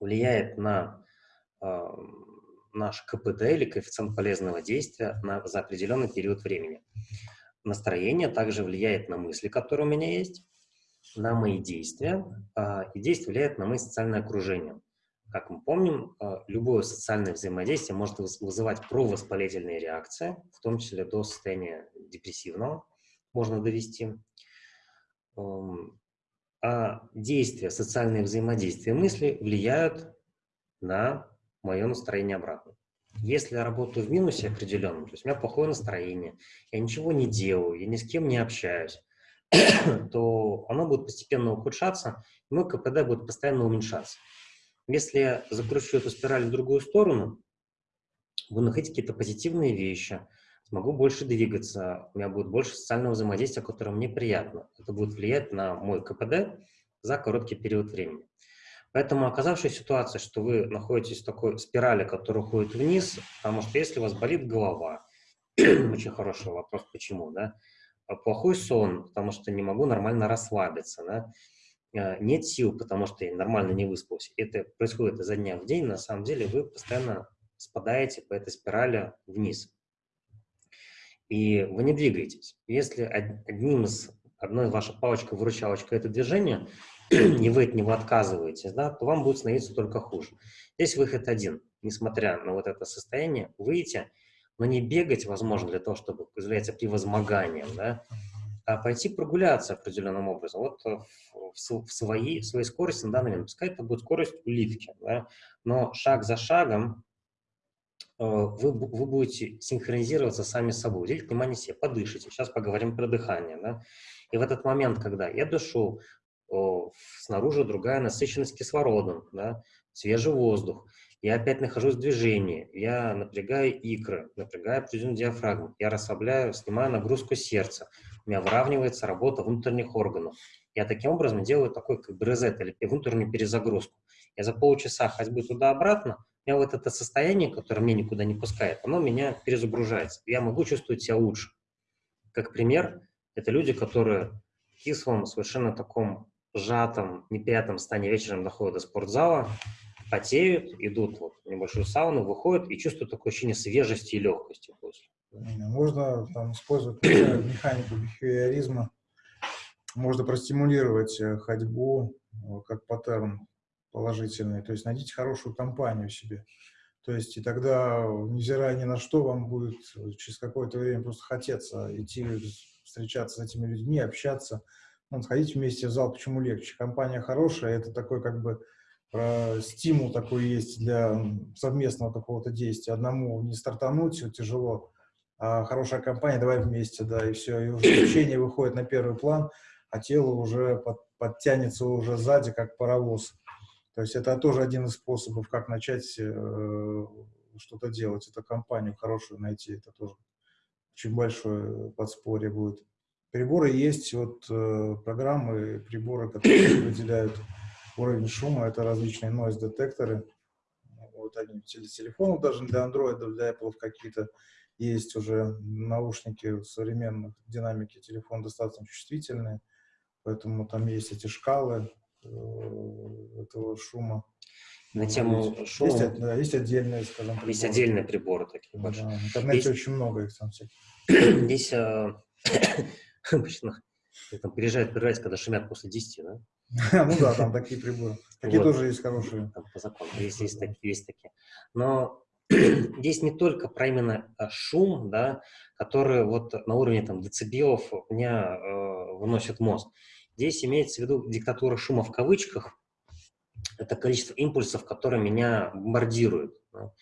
влияет на наш КПД или коэффициент полезного действия на, за определенный период времени. Настроение также влияет на мысли, которые у меня есть, на мои действия, а, и действие влияет на мои социальное окружение. Как мы помним, а, любое социальное взаимодействие может вызывать провоспалительные реакции, в том числе до состояния депрессивного можно довести. А действия, социальные взаимодействия мысли влияют на мое настроение обратно. Если я работаю в минусе определенном, то есть у меня плохое настроение, я ничего не делаю, я ни с кем не общаюсь, [COUGHS] то оно будет постепенно ухудшаться, и мой КПД будет постоянно уменьшаться. Если я закручу эту спираль в другую сторону, буду находить какие-то позитивные вещи, смогу больше двигаться, у меня будет больше социального взаимодействия, которое мне приятно. Это будет влиять на мой КПД за короткий период времени. Поэтому, оказавшись в ситуации, что вы находитесь в такой спирали, которая уходит вниз, потому что если у вас болит голова, [CLEARS THROAT] очень хороший вопрос, почему, да, а плохой сон, потому что не могу нормально расслабиться, да, э, нет сил, потому что я нормально не выспался, это происходит изо дня в день, на самом деле вы постоянно спадаете по этой спирали вниз. И вы не двигаетесь. Если одним из, одной вашей палочка-выручалочка это движение, [CLEARS THROAT] и вы от него отказываетесь, да, то вам будет становиться только хуже. Здесь выход один. Несмотря на вот это состояние, выйти, но не бегать, возможно, для того, чтобы является превозмоганием, да, а пойти прогуляться определенным образом. Вот э, в, в, своей, в своей скорости на данный момент, пускай это будет скорость уливки, да, но шаг за шагом э, вы, вы будете синхронизироваться сами с собой, уделить внимание себе, подышите. Сейчас поговорим про дыхание. Да? И в этот момент, когда я дышу, снаружи другая насыщенность кислородом, да? свежий воздух, я опять нахожусь в движении, я напрягаю икры, напрягаю определенную диафрагму, я расслабляю, снимаю нагрузку сердца, у меня выравнивается работа внутренних органов. Я таким образом делаю такой как бы резет или внутреннюю перезагрузку. Я за полчаса ходьбы туда-обратно, у меня вот это состояние, которое меня никуда не пускает, оно меня перезагружается. Я могу чувствовать себя лучше. Как пример, это люди, которые в кислом, совершенно таком сжатом, неприятном состоянии вечером доходят до спортзала, потеют, идут вот в небольшую сауну, выходят и чувствуют такое ощущение свежести и легкости после. Можно там использовать [CLEARS THROAT] механику бихевиоризма, можно простимулировать э, ходьбу э, как паттерн положительный, то есть найдите хорошую компанию себе. То есть и тогда, невзирая ни на что, вам будет через какое-то время просто хотеться идти встречаться с этими людьми, общаться, ну, сходить вместе в зал, почему легче? Компания хорошая, это такой как бы про стимул такой есть для совместного какого-то действия. Одному не стартануть, все тяжело, а хорошая компания, давай вместе, да, и все, и уже общение выходит на первый план, а тело уже под, подтянется уже сзади, как паровоз. То есть это тоже один из способов, как начать э, что-то делать, это компанию хорошую найти, это тоже очень большое подспорье будет. Приборы есть, вот э, программы, приборы, которые выделяют уровень шума, это различные noise-детекторы. Вот они для телефонов, даже для Android, для Apple какие-то есть уже наушники современных, динамики телефона достаточно чувствительные, поэтому там есть эти шкалы э, этого шума. На тему шума. Есть, да, есть отдельные, скажем, приборы. Есть отдельные приборы такие большие. Да, в интернете есть, очень много их там всяких. Здесь [LAUGHS] обычно там приезжают проверять, когда шумят после 10, да? [LAUGHS] Ну да, там такие приборы. Такие тоже есть хорошие. По закону, есть, есть, такие, есть такие. Но [CLEARS THROAT] здесь не только про именно э, шум, да, который вот на уровне там децибелов у меня э, выносит мозг. Здесь имеется в виду диктатура шума в кавычках. Это количество импульсов, которые меня бомбардируют. Да.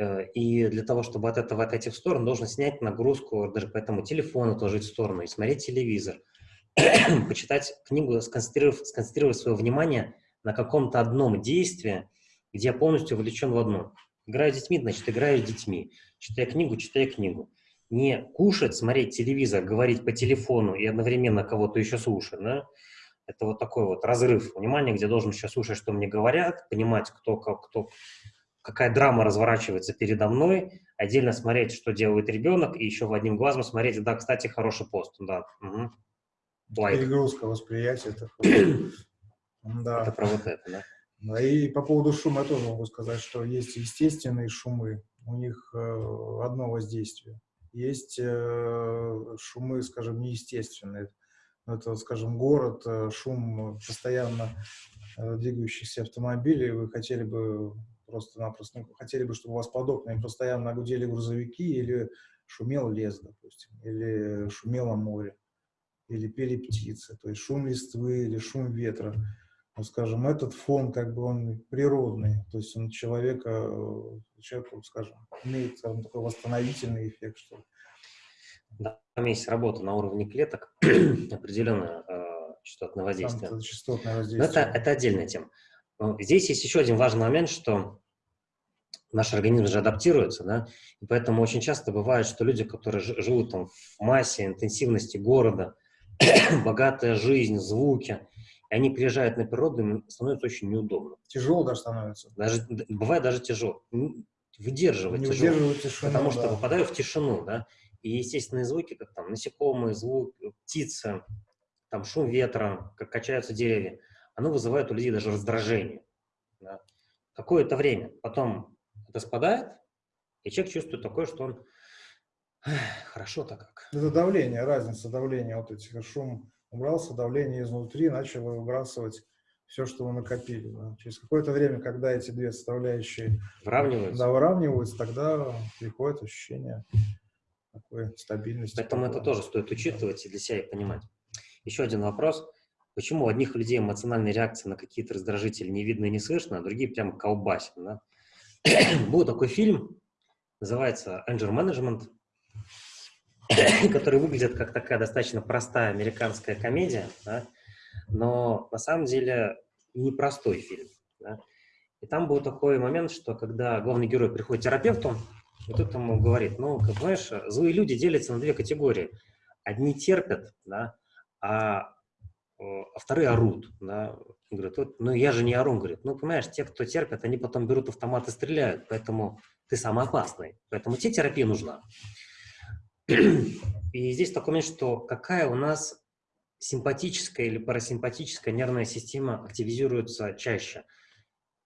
Э, и для того, чтобы от этого отойти в сторону, должен снять нагрузку, даже по этому телефону отложить в сторону и смотреть телевизор, [CLEARS THROAT] почитать книгу, сконцентрировав, сконцентрировать свое внимание на каком-то одном действии, где я полностью вовлечен в одно. Играю с детьми, значит, играю с детьми. Читаю книгу, читаю книгу. Не кушать, смотреть телевизор, говорить по телефону и одновременно кого-то еще слушать, да? Это вот такой вот разрыв внимания, где должен сейчас слушать, что мне говорят, понимать, кто, как, кто, какая драма разворачивается передо мной, отдельно смотреть, что делает ребенок, и еще в одним глазом смотреть, да, кстати, хороший пост, да. Угу. Лайк. Перегрузка восприятия. Это, [COUGHS] да. это про вот это, да. И по поводу шума я тоже могу сказать, что есть естественные шумы, у них э, одно воздействие. Есть э, шумы, скажем, неестественные. Это, скажем, город, э, шум постоянно э, двигающихся автомобилей. Вы хотели бы просто-напросто ну, хотели бы, чтобы у вас под окнами постоянно гудели грузовики или шумел лес, допустим, или шумело море, или пели птицы, то есть шум листвы или шум ветра. Ну, скажем, этот фон, как бы он природный, то есть он человека, человеку, скажем, имеет, скажем, такой восстановительный эффект, что ли. Да, там есть работа на уровне клеток, [CLEARS THROAT] определенное э, частотное воздействие. Там частотное воздействие. Но это, это отдельная тема. Здесь есть еще один важный момент, что наш организм же адаптируется, да, и поэтому очень часто бывает, что люди, которые живут там в массе, интенсивности города, [COUGHS] богатая жизнь, звуки, и они приезжают на природу, им становится очень неудобно. Тяжело даже становится. Даже, бывает даже тяжело. Выдерживать Не тяжело. Выдерживать тишину, потому да. что попадаю в тишину, да, и естественные звуки, как там насекомые, звук, птицы, там шум ветра, как качаются деревья, оно вызывает у людей даже раздражение. Да? Какое-то время. Потом это спадает, и человек чувствует такое, что он хорошо-то как. Это давление, разница давления. Вот этих шум убрался, давление изнутри начало выбрасывать все, что вы накопили. Да. Через какое-то время, когда эти две составляющие выравниваются, да, выравниваются тогда приходит ощущение такой стабильности. Поэтому это тоже стоит учитывать и для себя и понимать. Еще один вопрос. Почему у одних людей эмоциональные реакции на какие-то раздражители не видно и не слышно, а другие прям колбасят? Да? [CLEARS THROAT] Был такой фильм, называется Anger Management, [CLEARS THROAT] который выглядит как такая достаточно простая американская комедия, да? но на самом деле непростой фильм. Да? И там был такой момент, что когда главный герой приходит к терапевту, и тут ему говорит, ну, как знаешь, злые люди делятся на две категории. Одни терпят, да, а, а вторые орут. Да. Он говорит, вот, ну я же не ору. Говорит, ну, понимаешь, те, кто терпят, они потом берут автомат и стреляют, поэтому ты самый опасный. Поэтому тебе терапия нужна. [CLEARS THROAT] И здесь такой момент, что какая у нас симпатическая или парасимпатическая нервная система активизируется чаще.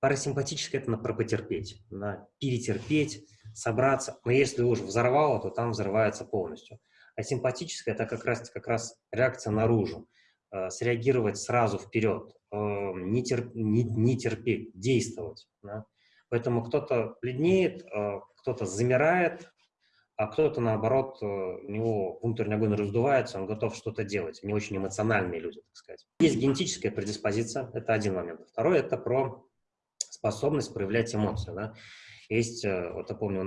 Парасимпатическая – это про потерпеть, на перетерпеть, собраться. Но если уж взорвало, то там взрывается полностью. А симпатическая – это как раз, как раз реакция наружу. Э, среагировать сразу вперед, э, не, терп, не, не терпеть, действовать. Да? Поэтому кто-то бледнеет, э, кто-то замирает, а кто-то, наоборот, э, у него внутренний огонь раздувается, он готов что-то делать. Не очень эмоциональные люди, так сказать. Есть генетическая предиспозиция, это один момент. Второй – это про способность проявлять эмоции. Да? Есть, вот я помню,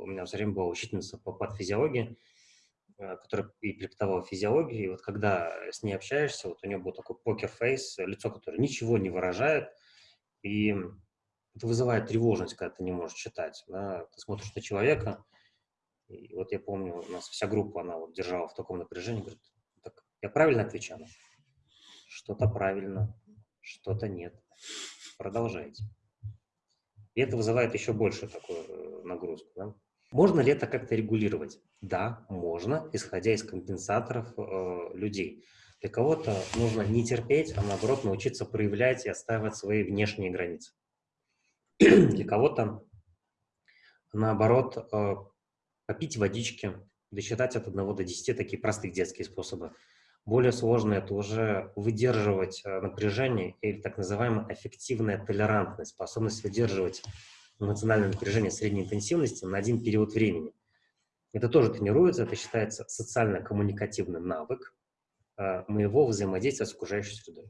у меня все время была учительница по подфизиологии, которая и преподавала физиологию, и вот когда с ней общаешься, вот у нее был такой покер-фейс, лицо, которое ничего не выражает, и это вызывает тревожность, когда ты не можешь читать. Да? Ты смотришь на человека, и вот я помню, у нас вся группа, она вот держала в таком напряжении, говорит, так, я правильно отвечаю? Что-то правильно, что-то нет. Продолжайте. И это вызывает еще больше такую э, нагрузку. Да? Можно ли это как-то регулировать? Да, можно, исходя из компенсаторов э, людей. Для кого-то нужно не терпеть, а наоборот научиться проявлять и отстаивать свои внешние границы. [CLEARS THROAT] Для кого-то, наоборот, э, попить водички, досчитать от 1 до 10, такие простые детские способы. Более сложно это уже выдерживать э, напряжение или так называемая эффективная толерантность, способность выдерживать эмоциональное напряжение средней интенсивности на один период времени. Это тоже тренируется, это считается социально-коммуникативный навык э, моего взаимодействия с окружающей средой.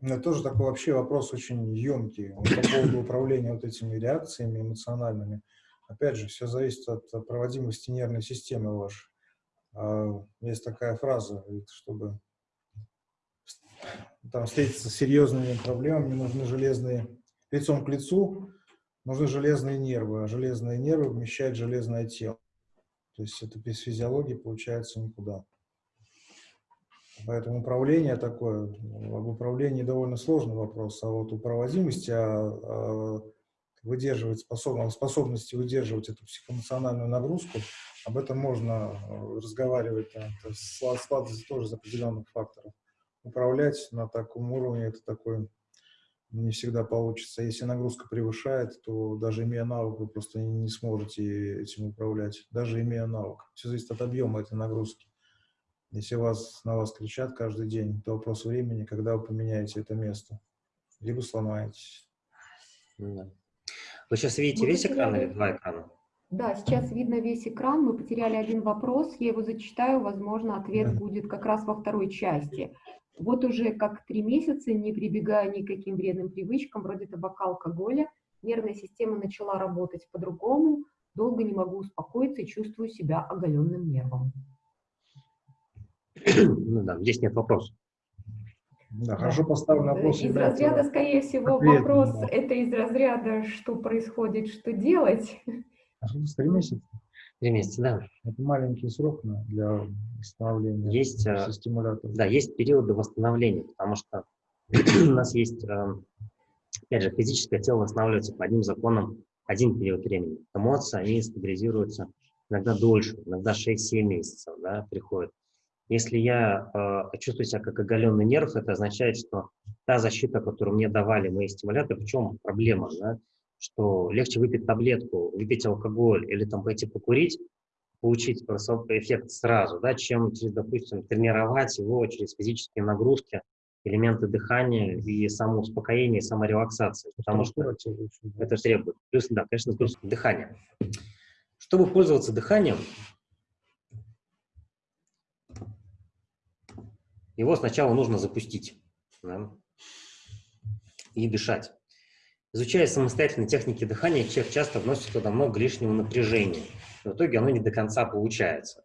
Это тоже такой вообще вопрос очень емкий по поводу управления вот этими реакциями эмоциональными. Опять же, все зависит от проводимости нервной системы вашей. А, есть такая фраза, чтобы там встретиться с серьезными проблемами, нужны железные, лицом к лицу, нужны железные нервы, а железные нервы вмещают железное тело. То есть это без физиологии получается никуда. Поэтому управление такое, об управлении довольно сложный вопрос, а вот у проводимости, а, а выдерживать способность, способности выдерживать эту психоэмоциональную нагрузку, об этом можно э, разговаривать, это складывается тоже из определенных факторов. Управлять на таком уровне это такой не всегда получится. Если нагрузка превышает, то даже имея навык, вы просто не сможете этим управлять, даже имея навык. Все зависит от объема этой нагрузки. Если вас, на вас кричат каждый день, то вопрос времени, когда вы поменяете это место. Либо сломаетесь. Да. Вы сейчас видите Мы весь потеряли... экран или два экрана? Да, сейчас видно весь экран. Мы потеряли один вопрос. Я его зачитаю. Возможно, ответ будет как раз во второй части. Вот уже как три месяца, не прибегая ни к каким вредным привычкам, вроде табака, алкоголя, нервная система начала работать по-другому. Долго не могу успокоиться и чувствую себя оголенным нервом. Ну да, здесь нет вопросов. Да, хорошо поставленный вопрос. Из разряда, скорее всего, ответом, вопрос да. это из разряда, что происходит, что делать. Три месяца. Три месяца, да. Это маленький срок для восстановления есть, э, стимуляторов. Да, есть периоды восстановления, потому что [CLEARS THROAT] у нас есть, э, опять же, физическое тело восстанавливается по одним законам один период времени. Эмоции, они стабилизируются иногда дольше, иногда 6-7 месяцев, да, приходят. Если я э, чувствую себя как оголенный нерв, это означает, что та защита, которую мне давали мои стимуляторы, в чем проблема, да? Что легче выпить таблетку, выпить алкоголь или там пойти покурить, получить эффект сразу, да, чем, через, допустим, тренировать его через физические нагрузки, элементы дыхания и самоуспокоения, и саморелаксации, потому что это требует. Плюс, да, конечно, плюс дыхание. Чтобы пользоваться дыханием, его сначала нужно запустить да, и дышать. Изучая самостоятельно техники дыхания, человек часто вносит туда много лишнего напряжения. В итоге оно не до конца получается.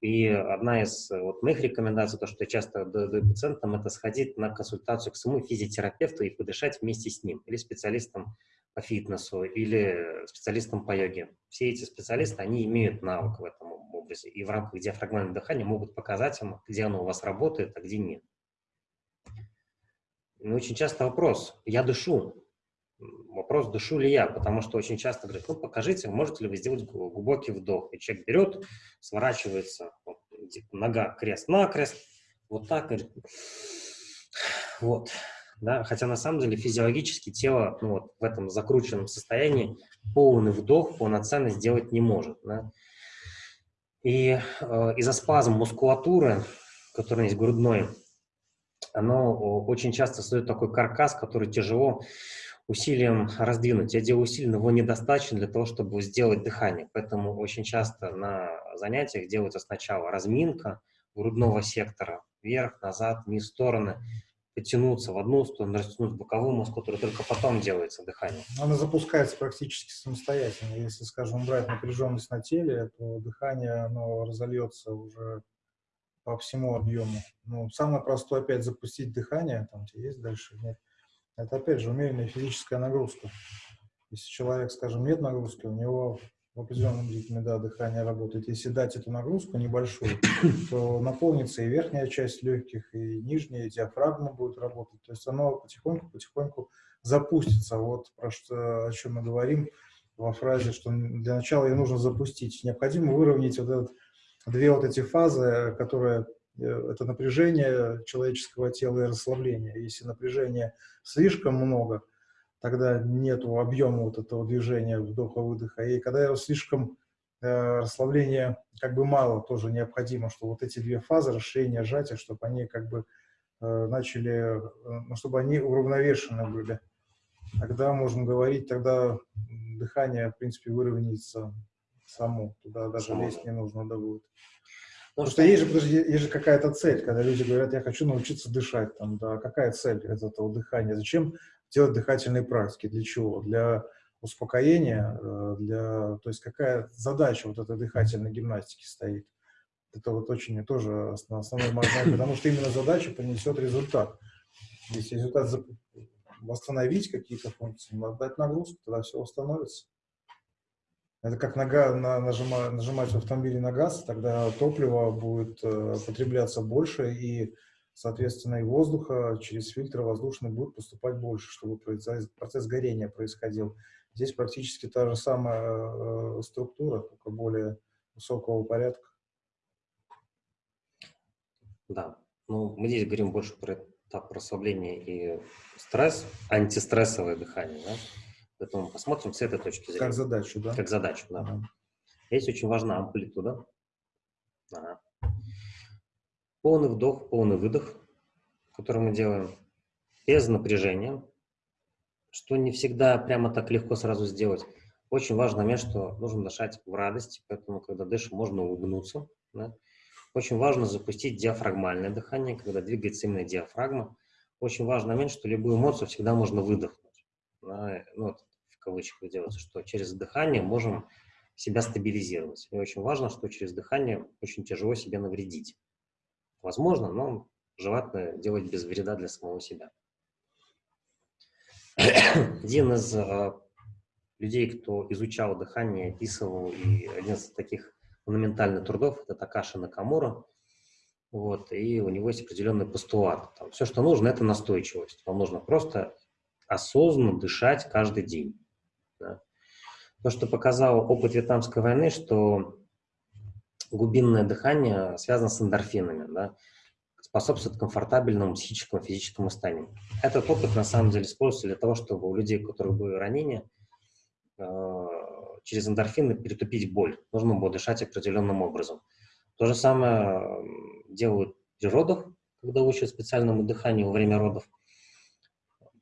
И одна из э, вот, моих рекомендаций, то, что я часто даю пациентам, это сходить на консультацию к своему физиотерапевту и подышать вместе с ним, или специалистом по фитнесу, или специалистом по йоге. Все эти специалисты, они имеют навык в этом образе, и в рамках диафрагмального дыхания могут показать им, где оно у вас работает, а где нет. И очень часто вопрос, я дышу, вопрос, дышу ли я, потому что очень часто говорят, ну, покажите, можете ли вы сделать глубокий вдох. И человек берет, сворачивается, вот, нога крест-накрест, вот так, говорит, вот, да, хотя на самом деле физиологически тело ну, вот, в этом закрученном состоянии полный вдох полноценно сделать не может, да. И э, из-за спазм мускулатуры, которая есть грудной, оно очень часто создает такой каркас, который тяжело усилием раздвинуть. Я делаю усилие, но его недостаточно для того, чтобы сделать дыхание. Поэтому очень часто на занятиях делается сначала разминка грудного сектора, вверх, назад, вниз, стороны, потянуться в одну сторону, растянуть боковую мускулатуру, только потом делается дыхание. Она запускается практически самостоятельно. Если, скажем, брать напряженность на теле, то дыхание оно разольется уже по всему объему. Ну, самое простое опять запустить дыхание, там есть дальше, нет. Это, опять же, умеренная физическая нагрузка. Если человек, скажем, нет нагрузки, у него в определенном ритме да, дыхание работает. Если дать эту нагрузку небольшую, то наполнится и верхняя часть легких, и нижняя, и диафрагма будет работать. То есть оно потихоньку-потихоньку запустится. Вот про что, о чем мы говорим во фразе, что для начала ее нужно запустить. Необходимо выровнять вот этот, две вот эти фазы, которые это напряжение человеческого тела и расслабление. Если напряжения слишком много, тогда нет объема вот этого движения вдоха-выдоха. И когда его слишком э, расслабления как бы мало, тоже необходимо, что вот эти две фазы, расширение, сжатие, чтобы они как бы э, начали, э, ну, чтобы они уравновешены были. Тогда можем говорить, тогда дыхание, в принципе, выровняется само. Туда даже лезть не нужно да будет. Потому что есть же, подожди, есть же какая-то цель, когда люди говорят, я хочу научиться дышать. Там, да, какая цель этого дыхания? Зачем делать дыхательные практики? Для чего? Для успокоения? Э, для, то есть какая задача вот этой дыхательной гимнастики стоит? Это вот очень тоже основной момент, потому что именно задача принесет результат. Если результат восстановить какие-то функции, отдать нагрузку, тогда все восстановится. Это как нога, на, нажима, нажимать в автомобиле на газ, тогда топливо будет э, потребляться больше, и, соответственно, и воздуха через фильтр воздушный будет поступать больше, чтобы процесс, процесс горения происходил. Здесь практически та же самая э, структура, только более высокого порядка. Да, ну мы здесь говорим больше про этап расслабления и стресс, антистрессовое дыхание, да? Поэтому посмотрим с этой точки зрения. Как задачу, да? Как задачу, да. Ага. Здесь очень важна амплитуда. Ага. Полный вдох, полный выдох, который мы делаем без напряжения, что не всегда прямо так легко сразу сделать. Очень важный момент, что нужно дышать в радости, поэтому, когда дышим, можно улыбнуться. Да? Очень важно запустить диафрагмальное дыхание, когда двигается именно диафрагма. Очень важный момент, что любую эмоцию всегда можно выдохнуть да, ну, в кавычках делается, что через дыхание можем себя стабилизировать. И очень важно, что через дыхание очень тяжело себе навредить. Возможно, но желательно делать без вреда для самого себя. [CLEARS THROAT] Один из э, людей, кто изучал дыхание, описывал, и один из таких монументальных трудов, это Такаши Накамура. Вот, и у него есть определенный постулат. Там, все, что нужно, это настойчивость. Вам нужно просто осознанно дышать каждый день. Да. То, что показал опыт Вьетнамской войны, что глубинное дыхание связано с эндорфинами. Да. способствует комфортабельному психическому и физическому состоянию. Этот опыт на самом деле используется для того, чтобы у людей, у которых были ранения, э, через эндорфины перетупить боль. Нужно было дышать определенным образом. То же самое делают при родах, когда учат специальному дыханию во время родов.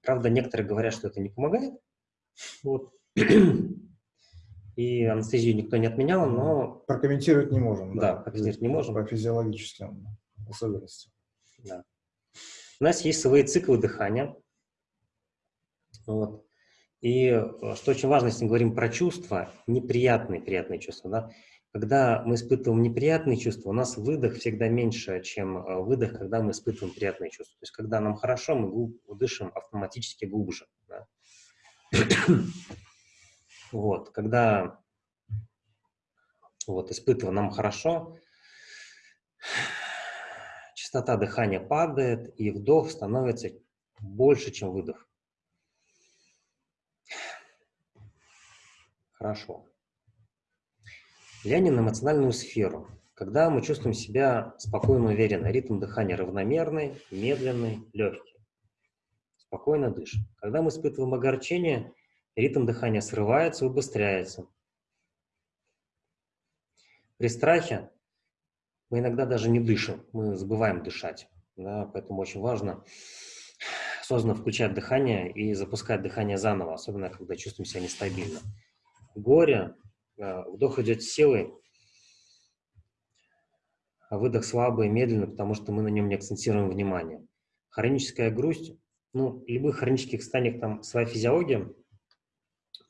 Правда, некоторые говорят, что это не помогает. Вот. [CLEARS THROAT] И анестезию никто не отменял, но... Прокомментировать не можем. Да, да прокомментировать не можем. По физиологическим особенностям. Да. У нас есть свои циклы дыхания. Вот. И э, что очень важно, если мы говорим про чувства, неприятные, приятные чувства, да, когда мы испытываем неприятные чувства, у нас выдох всегда меньше, чем э, выдох, когда мы испытываем приятные чувства. То есть, когда нам хорошо, мы дышим автоматически глубже. Да? вот, когда вот, испытываем нам хорошо, частота дыхания падает, и вдох становится больше, чем выдох. Хорошо. Глянем на эмоциональную сферу. Когда мы чувствуем себя спокойно, уверенно, ритм дыхания равномерный, медленный, легкий. Спокойно дышим. Когда мы испытываем огорчение, ритм дыхания срывается, убыстряется. При страхе мы иногда даже не дышим, мы забываем дышать. Да, поэтому очень важно осознанно включать дыхание и запускать дыхание заново, особенно когда чувствуем себя нестабильно. Горе вдох идет силой, а выдох слабый медленно, потому что мы на нем не акцентируем внимание. Хроническая грусть, ну, любых хронических состояниях там своя физиология,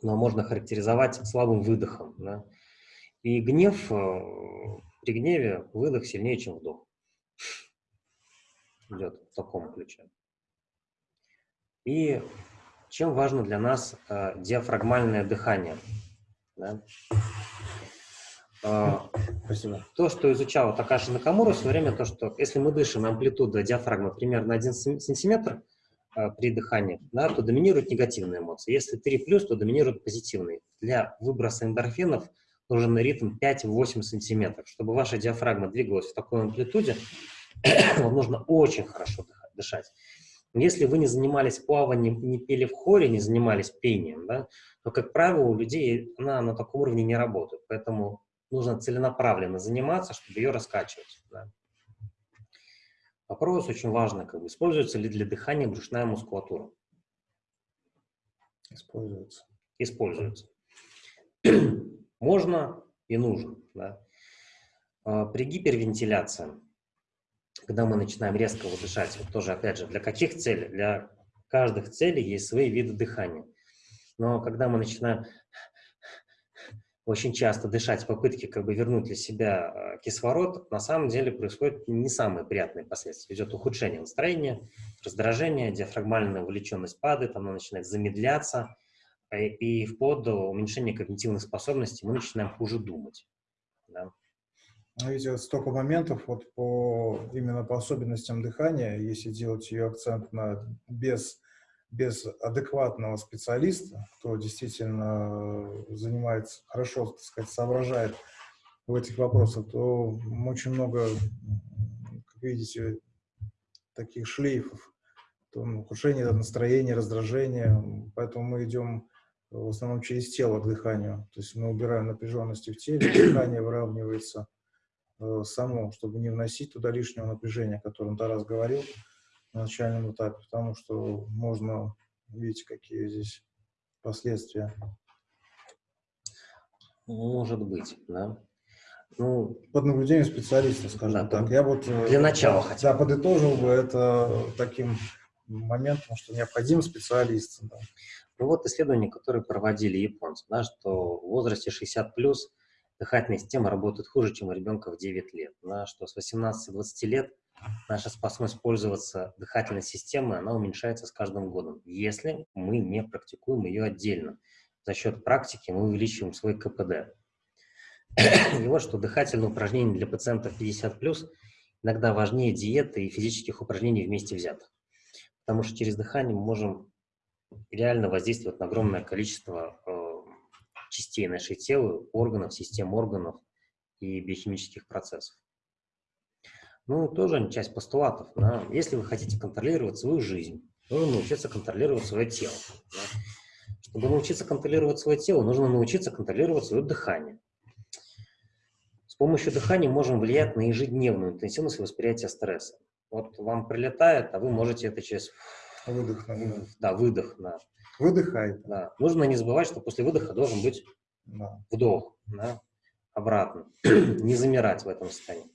но можно характеризовать слабым выдохом. Да? И гнев, э, при гневе выдох сильнее, чем вдох. Идет в таком ключе. И чем важно для нас э, диафрагмальное дыхание – да? А, Спасибо. То, что изучала Такаши Накамура в свое время, то, что если мы дышим, амплитуда диафрагмы примерно 1 сантиметр а, при дыхании, да, то доминируют негативные эмоции. Если 3+, то доминируют позитивные. Для выброса эндорфинов нужен ритм 5-8 сантиметров. Чтобы ваша диафрагма двигалась в такой амплитуде, [CLEARS THROAT] вам нужно очень хорошо дышать. Если вы не занимались плаванием, не пели в хоре, не занимались пением, да, то, как правило, у людей она на таком уровне не работает. Поэтому нужно целенаправленно заниматься, чтобы ее раскачивать. Да. Вопрос очень важный, как бы, используется ли для дыхания брюшная мускулатура? Используется. Используется. Можно и нужно. Да. А, при гипервентиляции когда мы начинаем резко дышать, вот тоже, опять же, для каких целей? Для каждых целей есть свои виды дыхания. Но когда мы начинаем очень часто дышать в попытке как бы вернуть для себя э, кислород, на самом деле происходят не самые приятные последствия. Идет ухудшение настроения, раздражение, диафрагмальная увлеченность падает, она начинает замедляться, э, и вплоть до уменьшения когнитивных способностей мы начинаем хуже думать. Да. Ну, видите, столько моментов вот по, именно по особенностям дыхания, если делать ее акцент на без, без адекватного специалиста, кто действительно занимается, хорошо, так сказать, соображает в этих вопросах, то очень много, как видите, таких шлейфов, то, ну, ухудшение настроения, раздражения, поэтому мы идем в основном через тело к дыханию, то есть мы убираем напряженности в теле, дыхание выравнивается, Э, само, чтобы не вносить туда лишнего напряжения, о котором Тарас говорил на начальном этапе, потому что можно, видите, какие здесь последствия. Может быть, да. Ну, под наблюдением специалиста, скажем да, так. Я вот э, для начала хотя бы. Да, подытожил бы это таким моментом, что необходим специалист. Да. Ну вот исследования, которые проводили японцы, да, что в возрасте 60 плюс дыхательная система работает хуже, чем у ребенка в 9 лет. На что с 18-20 лет наша способность пользоваться дыхательной системой, она уменьшается с каждым годом, если мы не практикуем ее отдельно. За счет практики мы увеличиваем свой КПД. И вот что дыхательные упражнения для пациентов 50+, иногда важнее диеты и физических упражнений вместе взятых. Потому что через дыхание мы можем реально воздействовать на огромное количество э, частей нашей тела, органов, систем органов и биохимических процессов. Ну, тоже часть постулатов. Да? Если вы хотите контролировать свою жизнь, нужно научиться контролировать свое тело. Да? Чтобы научиться контролировать свое тело, нужно научиться контролировать свое дыхание. С помощью дыхания можем влиять на ежедневную интенсивность восприятия стресса. Вот вам прилетает, а вы можете это через... Выдох. Да, выдох. Да. Выдыхай. Да. Нужно не забывать, что после выдоха должен быть да. вдох. Да? Обратно. [CLEARS THROAT] не замирать в этом состоянии.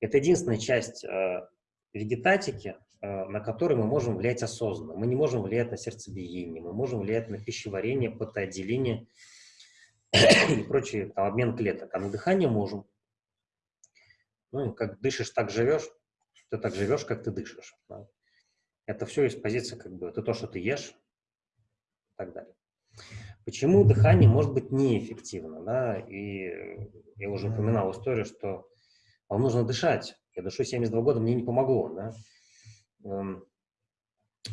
Это единственная часть э, вегетатики, э, на которой мы можем влиять осознанно. Мы не можем влиять на сердцебиение, мы можем влиять на пищеварение, потоотделение [CLEARS THROAT] и прочие, там, обмен клеток. А на дыхание можем. Ну, как дышишь, так живешь, ты так живешь, как ты дышишь. Да? Это все из позиции, как бы, это то, что ты ешь, так далее. Почему дыхание может быть неэффективно? Да? И я уже упоминал историю, что вам нужно дышать. Я дышу 72 года, мне не помогло. Да? Эм,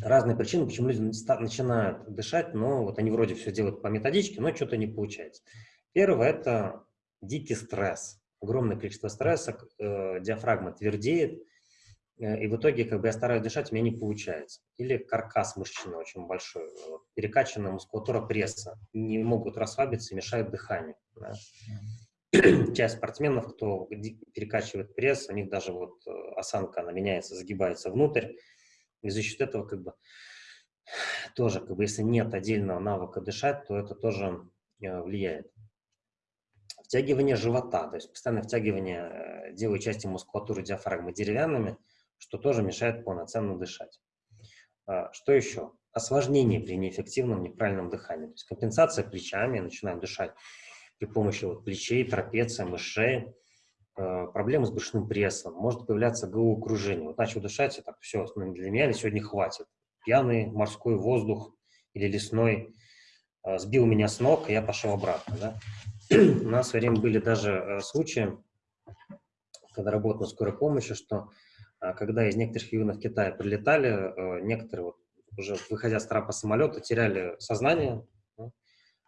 разные причины, почему люди начинают дышать, но вот они вроде все делают по методичке, но что-то не получается. Первое – это дикий стресс. Огромное количество стресса, э, диафрагма твердеет, э, и в итоге как бы я стараюсь дышать, у меня не получается. Или каркас мышечный очень большой, вот, перекачанная мускулатура пресса, не могут расслабиться мешают дыханию. Да? [CLEARS THROAT] Часть спортсменов, кто перекачивает пресс, у них даже вот э, осанка, она меняется, загибается внутрь, и за счет этого как бы [SIGHS] тоже, как бы, если нет отдельного навыка дышать, то это тоже э, влияет. Втягивание живота, то есть постоянное втягивание э, делаю части мускулатуры диафрагмы деревянными, что тоже мешает полноценно дышать. А, что еще? Осложнение при неэффективном неправильном дыхании. То есть компенсация плечами, начинаем дышать при помощи вот плечей, трапеция, мышей. Э, проблемы с брюшным прессом, может появляться головокружение. Вот начал дышать, и так, все, для меня сегодня хватит. Пьяный морской воздух или лесной э, сбил меня с ног, и я пошел обратно. Да? [CLEARS THROAT] У нас в время были даже э, случаи, когда работал на скорой помощи, что когда из некоторых регионов Китая прилетали, некоторые, вот, уже выходя с трапа самолета, теряли сознание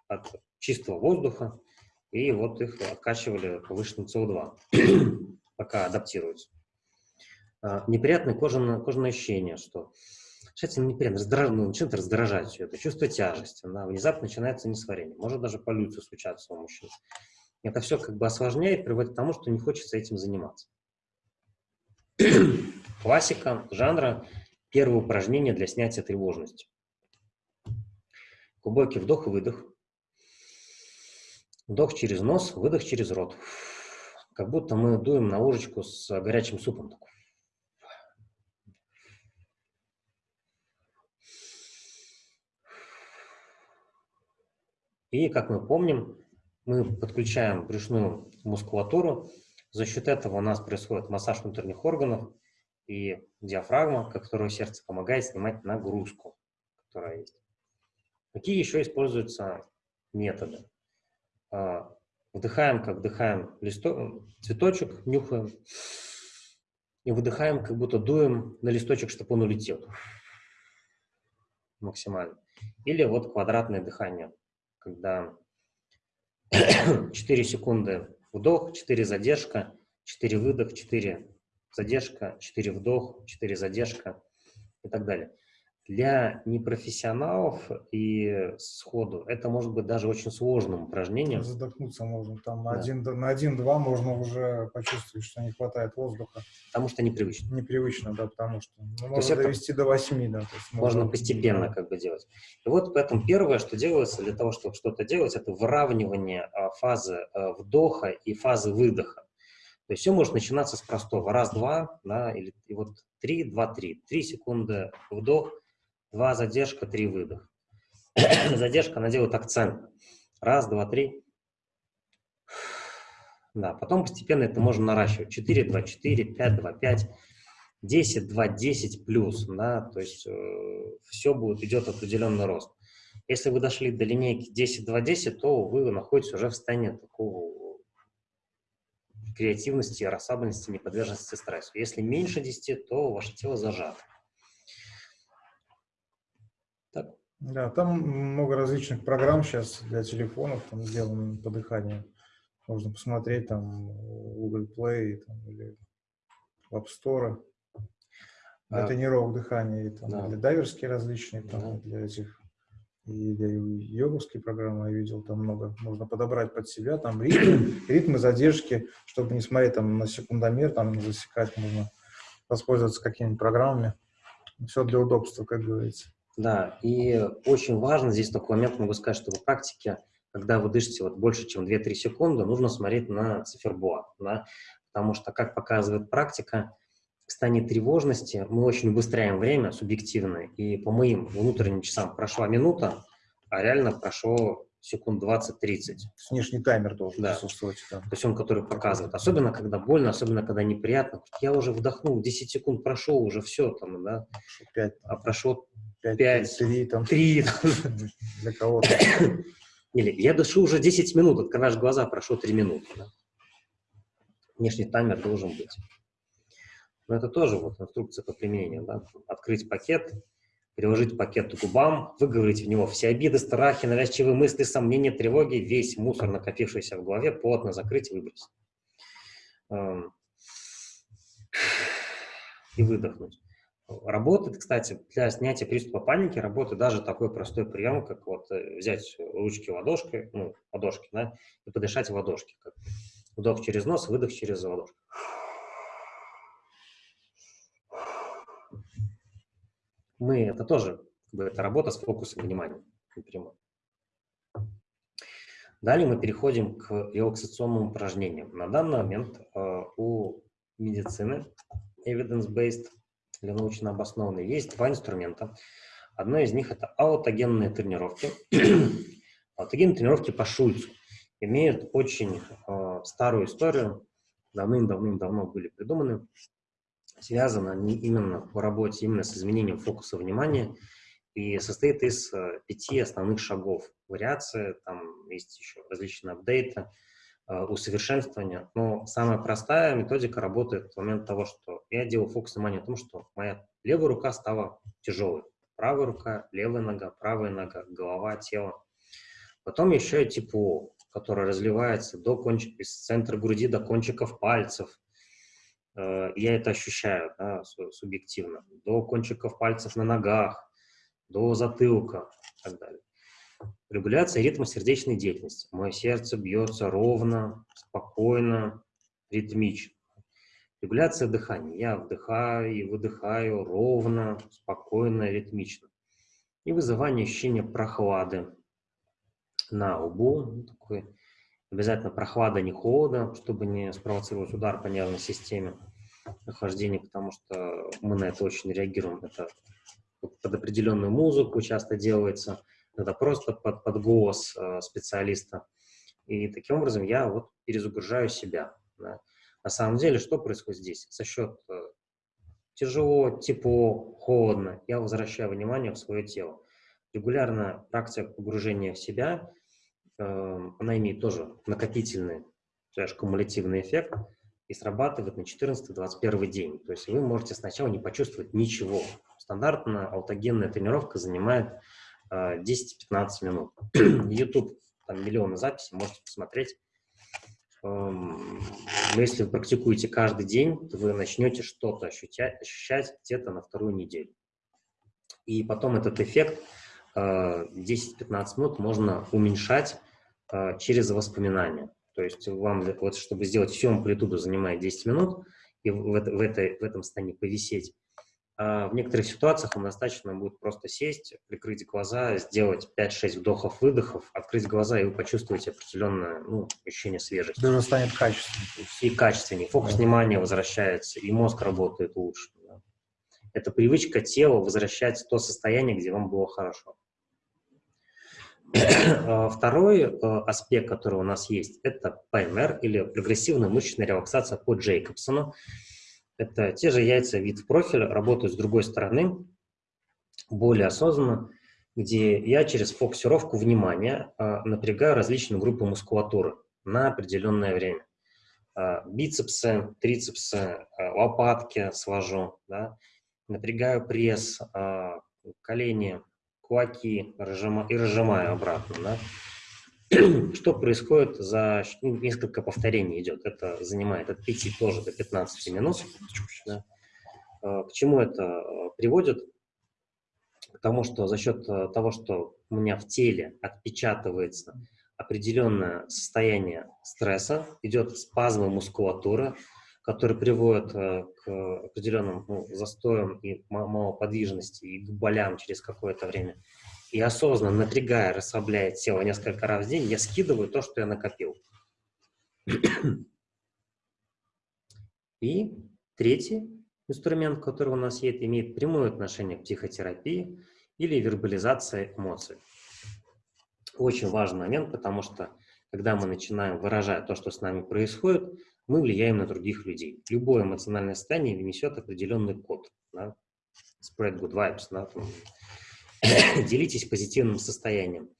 от чистого воздуха, и вот их откачивали повышенным СО2, [CLEARS THROAT] пока адаптируются. А, неприятное кожаное, кожаное ощущение, что сейчас неприятно, раздраж... ну, начинает раздражать все это, чувство тяжести, да, внезапно начинается несварение, может даже полюция случаться у мужчин. Это все как бы осложняет, приводит к тому, что не хочется этим заниматься. Классика жанра – первое упражнение для снятия тревожности. Глубокий вдох и выдох. Вдох через нос, выдох через рот. Как будто мы дуем на ложечку с горячим супом. И, как мы помним, мы подключаем брюшную мускулатуру. За счет этого у нас происходит массаж внутренних органов и диафрагма, которую сердце помогает снимать нагрузку, которая есть. Какие еще используются методы? А, вдыхаем, как вдыхаем листо... цветочек, нюхаем, и выдыхаем, как будто дуем на листочек, чтобы он улетел максимально. Или вот квадратное дыхание, когда [CLEARS THROAT] 4 секунды вдох, 4 задержка, 4 выдох, 4 задержка, 4 вдох, 4 задержка и так далее. Для непрофессионалов и сходу это может быть даже очень сложным упражнением. Задохнуться можно. Там да. на один-два можно уже почувствовать, что не хватает воздуха. Потому что непривычно. Непривычно, да, потому что ну, можно довести до восьми, да. То есть можно, можно постепенно да. как бы делать. И вот поэтому первое, что делается для того, чтобы что-то делать, это выравнивание а, фазы а, вдоха и фазы выдоха. То есть все может начинаться с простого. Раз-два, да, или и вот три, два, три. Три секунды вдох, Два задержка, три выдох. [CLEARS THROAT] Задержка, она делает акцент. Раз, два, три. Да, потом постепенно это можно наращивать. 4, 2, 4, 5, 2, 5, 10, 2, 10 плюс. Да, то есть э, все будет, идет определенный рост. Если вы дошли до линейки 10, 2, 10, то вы находитесь уже в состоянии такого креативности, расслабленности, неподверженности стрессу. Если меньше 10, то ваше тело зажато. Так? Да, там много различных программ сейчас для телефонов, там сделаны по дыханию. Можно посмотреть там Google Play там, или App Store. Для А, тренировок дыхания, и там, да. для дайверские различные, там, Да. для этих, и для йоговские программы я видел, там много можно подобрать под себя, там ритмы, [CLEARS THROAT] ритмы задержки, чтобы не смотреть там на секундомер, там не засекать, можно воспользоваться какими-нибудь программами. Все для удобства, как говорится. Да, и очень важно здесь такой момент, могу сказать, что в практике, когда вы дышите вот больше, чем 2-3 секунды, нужно смотреть на циферблат, да, потому что, как показывает практика, в состоянии тревожности мы очень убыстряем время субъективно, и по моим внутренним часам прошла минута, а реально прошло секунд 20-30. Внешний таймер должен Да. присутствовать. там. То есть он, который показывает. Особенно, когда больно, особенно, когда неприятно. Я уже вдохнул, 10 секунд прошел, уже все там, да, Пять, а прошло пять, Пять. три, там, 3, [LAUGHS] для кого-то. Или я дышу уже 10 минут, открываешь глаза, прошло 3 минуты. да. Внешний таймер должен быть. Но это тоже вот инструкция по применению. Да? Открыть пакет, приложить пакет к губам, выговорить в него все обиды, страхи, навязчивые мысли, сомнения, тревоги, весь мусор, накопившийся в голове, плотно закрыть и выбросить. Эм, И выдохнуть. Работает, кстати, для снятия приступа паники работает даже такой простой прием, как вот э, взять ручки ладошкой, ну, ладошки, да, и подышать в ладошки. Как вдох через нос, выдох через ладошку. Мы, это тоже, как бы, это работа с фокусом внимания напрямую. Далее мы переходим к релаксационным упражнениям. На данный момент э, у медицины evidence-based или научно обоснованной есть два инструмента. Одно из них это аутогенные тренировки. [CLEARS THROAT] Аутогенные тренировки по Шульцу имеют очень э, старую историю, давным-давным-давно были придуманы. Связаны они именно по работе именно с изменением фокуса внимания и состоит из э, пяти основных шагов. Вариации, там есть еще различные апдейты, усовершенствования. Но самая простая методика работает в момент того, что я делаю фокус внимания о том, что моя левая рука стала тяжелой. Правая рука, левая нога, правая нога, голова, тело. Потом еще и тепло, которое разливается до кончик, из центра груди до кончиков пальцев. Э, Я это ощущаю да, су- субъективно. До кончиков пальцев на ногах, до затылка и так далее. Регуляция ритма сердечной деятельности. Мое сердце бьется ровно, спокойно, ритмично. Регуляция дыхания. Я вдыхаю и выдыхаю ровно, спокойно, ритмично. И вызывание ощущения прохлады на лбу. Ну, такой, обязательно прохлада, не холода, чтобы не спровоцировать удар по нервной системе охлаждение, потому что мы на это очень реагируем. Это под определенную музыку часто делается, это просто под, под голос э, специалиста. И таким образом я вот перезагружаю себя. да. На самом деле, что происходит здесь? За счет э, тяжело, тепло, холодно, я возвращаю внимание в свое тело. Регулярная практика погружения в себя, э, она имеет тоже накопительный, есть кумулятивный эффект и срабатывает на 14-21 день. То есть вы можете сначала не почувствовать ничего. Стандартная аутогенная тренировка занимает 10-15 минут. [CLEARS THROAT] YouTube, там миллионы записей, можете посмотреть. Эм, если вы практикуете каждый день, то вы начнете что-то ощущать, где-то на вторую неделю. И потом этот эффект э, 10-15 минут можно уменьшать э, через воспоминания. То есть вам, вот, чтобы сделать всю амплитуду, занимает 10 минут, и в, в этой, в этом состоянии повисеть. А в некоторых ситуациях вам достаточно будет просто сесть, прикрыть глаза, сделать 5-6 вдохов-выдохов, открыть глаза, и вы почувствуете определенное ну, ощущение свежести. Даже станет качественным. И качественнее. Фокус Да. внимания возвращается, и мозг работает лучше. да. Это привычка тела возвращать в то состояние, где вам было хорошо. А, Второй э, аспект, который у нас есть, это ПМР или прогрессивная мышечная релаксация по Джейкобсону. Это те же яйца вид в профиль, работают с другой стороны, более осознанно, где я через фокусировку внимания э, напрягаю различные группы мускулатуры на определенное время. Э, Бицепсы, трицепсы, э, лопатки свожу, да, напрягаю пресс, колени, кулаки и разжимаю обратно. Да. [CLEARS THROAT] что происходит за ну, несколько повторений идет. Это занимает от 5 тоже до 15 минут. Да. Э, к чему это э, приводит? К тому, что за счет того, что у меня в теле отпечатывается определенное состояние стресса, идет спазмы мускулатуры, которые приводят к определенным ну, застоям и малоподвижности и к болям через какое-то время и осознанно напрягая, расслабляя тело несколько раз в день, я скидываю то, что я накопил. И третий инструмент, который у нас есть, имеет прямое отношение к психотерапии или вербализации эмоций. Очень важный момент, потому что когда мы начинаем выражать то, что с нами происходит, мы влияем на других людей. Любое эмоциональное состояние несет определенный код. Да? Spread good vibes. Да? [COUGHS] делитесь позитивным состоянием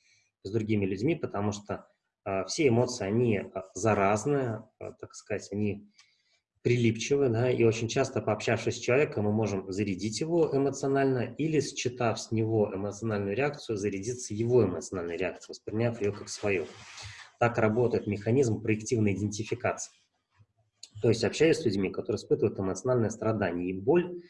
с другими людьми, потому что э, все эмоции, они а, заразные, э, так сказать, они прилипчивы, да, и очень часто, пообщавшись с человеком, мы можем зарядить его эмоционально или, считав с него эмоциональную реакцию, зарядиться его эмоциональной реакцией, восприняв ее как свою. Так работает механизм проективной идентификации. То есть, общаясь с людьми, которые испытывают эмоциональное страдание и боль,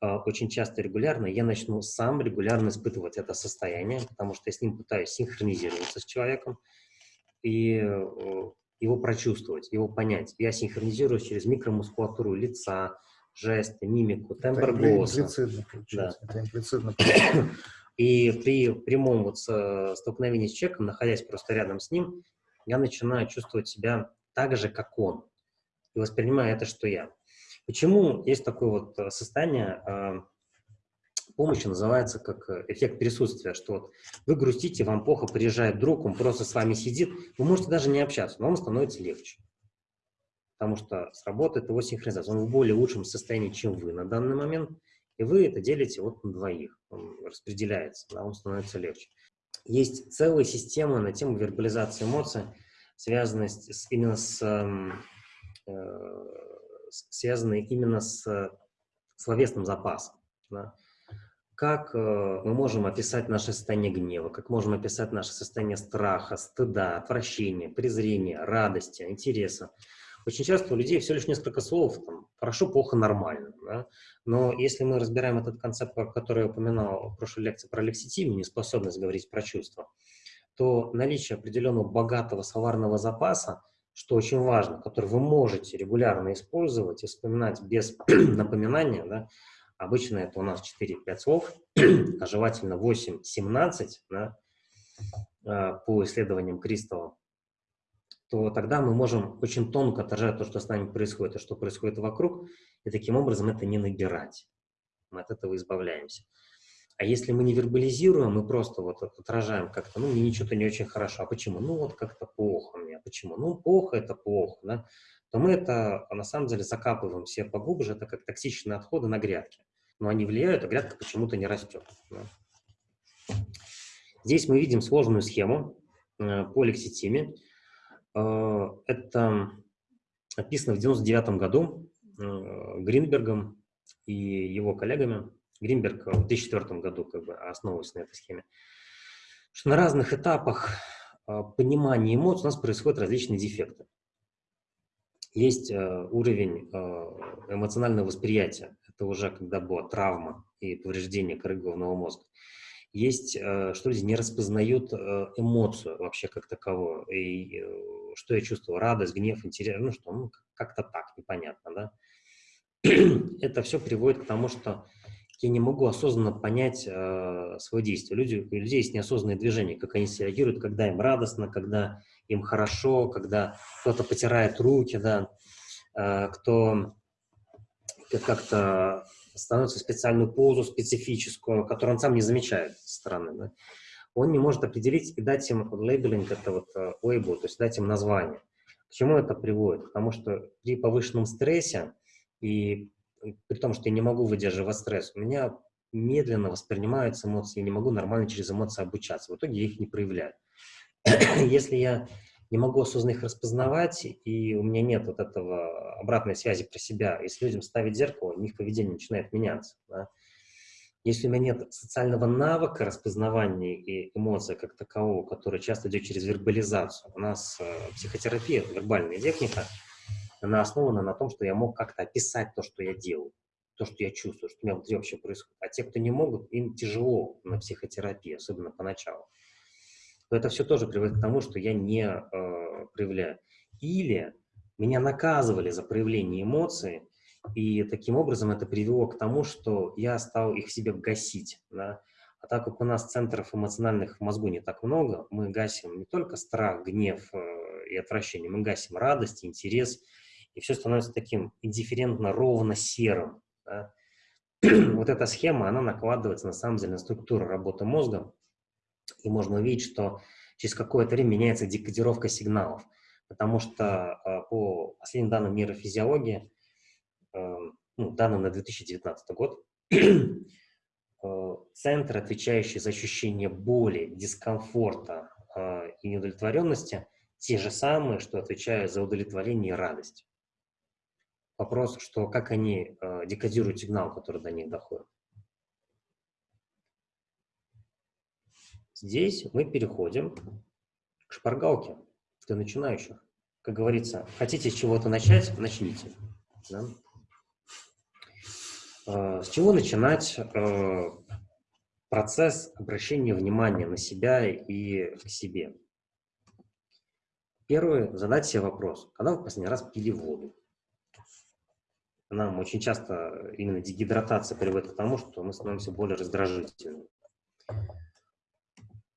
очень часто регулярно, я начну сам регулярно испытывать это состояние, потому что я с ним пытаюсь синхронизироваться с человеком и его прочувствовать, его понять. Я синхронизируюсь через микромускулатуру лица, жесты, мимику, тембр это голоса. Имплицитно, да. это имплицитно. [COUGHS] И при прямом вот столкновении с человеком, находясь просто рядом с ним, я начинаю чувствовать себя так же, как он. И воспринимаю это, что я. Почему есть такое вот э, состояние э, помощи, называется как э, эффект присутствия, что вот вы грустите, вам плохо, приезжает друг, он просто с вами сидит, вы можете даже не общаться, но вам становится легче. Потому что сработает его синхронизация. Он в более лучшем состоянии, чем вы на данный момент, и вы это делите вот на двоих. Он распределяется, да, он становится легче. Есть целая система на тему вербализации эмоций, связанная с, именно с эм, э, связанные именно с словесным запасом. Да? Как э, мы можем описать наше состояние гнева, как можем описать наше состояние страха, стыда, отвращения, презрения, радости, интереса. Очень часто у людей всего лишь несколько слов, там, хорошо, плохо, нормально. Да? Но если мы разбираем этот концепт, который я упоминал в прошлой лекции про лекситимию, неспособность говорить про чувства, то наличие определенного богатого словарного запаса что очень важно, который вы можете регулярно использовать и вспоминать без [CLEARS THROAT] напоминания, да, обычно это у нас 4-5 слов, [CLEARS THROAT] а желательно 8-17 да, а, по исследованиям Кристалла, то тогда мы можем очень тонко отражать то, что с нами происходит, и что происходит вокруг, и таким образом это не набирать. Мы от этого избавляемся. А если мы не вербализируем, мы просто вот отражаем как-то, ну, мне ничего-то не очень хорошо. А почему? Ну, вот как-то плохо мне. А почему? Ну, плохо это плохо, да? То мы это, на самом деле, закапываем все поглубже, это как токсичные отходы на грядке. Но они влияют, а грядка почему-то не растет. Да? Здесь мы видим сложную схему э, по лекситиме. Э, это описано в 99 году э, Гринбергом и его коллегами. Гринберг в 2004 году как бы основывался на этой схеме, что на разных этапах а, понимания эмоций у нас происходят различные дефекты. Есть э, уровень э, эмоционального восприятия, это уже когда была травма и повреждение коры головного мозга. Есть, э, что люди не распознают эмоцию вообще как таковую, и что я чувствую, радость, гнев, интерес, ну что, ну как-то так, непонятно, да. [CLEARS THROAT] Это все приводит к тому, что я не могу осознанно понять э, свое действие. Люди, у людей есть неосознанные движения, как они реагируют, когда им радостно, когда им хорошо, когда кто-то потирает руки, да, э, кто как-то становится специальную позу специфическую, которую он сам не замечает со стороны. Да. Он не может определить и дать им лейбелинг, это вот э, лейбл, то есть дать им название. К чему это приводит? Потому что при повышенном стрессе и при том, что я не могу выдерживать стресс, у меня медленно воспринимаются эмоции, я не могу нормально через эмоции обучаться. В итоге я их не проявляю. [CLEARS THROAT] Если я не могу осознанно их распознавать, и у меня нет вот этого обратной связи про себя, если людям ставить зеркало, у них поведение начинает меняться. Да? Если у меня нет социального навыка распознавания и эмоций как такового, который часто идет через вербализацию, у нас э, психотерапия, вербальная техника, она основана на том, что я мог как-то описать то, что я делаю, то, что я чувствую, что у меня внутри вообще происходит. А те, кто не могут, им тяжело на психотерапии, особенно поначалу. Но это все тоже приводит к тому, что я не э, проявляю. Или меня наказывали за проявление эмоций, и таким образом это привело к тому, что я стал их в себе гасить. Да? А так как у нас центров эмоциональных в мозгу не так много, мы гасим не только страх, гнев э, и отвращение, мы гасим радость, интерес, и все становится таким индифферентно ровно серым. Да? [CLEARS THROAT] вот эта схема, она накладывается на самом деле на структуру работы мозга, и можно увидеть, что через какое-то время меняется декодировка сигналов, потому что э, по последним данным нейрофизиологии, э, ну, данным на 2019 год, [CLEARS THROAT] э, центр, отвечающий за ощущение боли, дискомфорта и неудовлетворенности, те же самые, что отвечают за удовлетворение и радость. Вопрос, что как они декодируют сигнал, который до них доходит. Здесь мы переходим к шпаргалке для начинающих. Как говорится, хотите с чего-то начать, начните. Да? А, с чего начинать а, процесс обращения внимания на себя и к себе? Первый, задать себе вопрос, когда вы последний раз пили воду? Нам очень часто именно дегидратация приводит к тому, что мы становимся более раздражительными.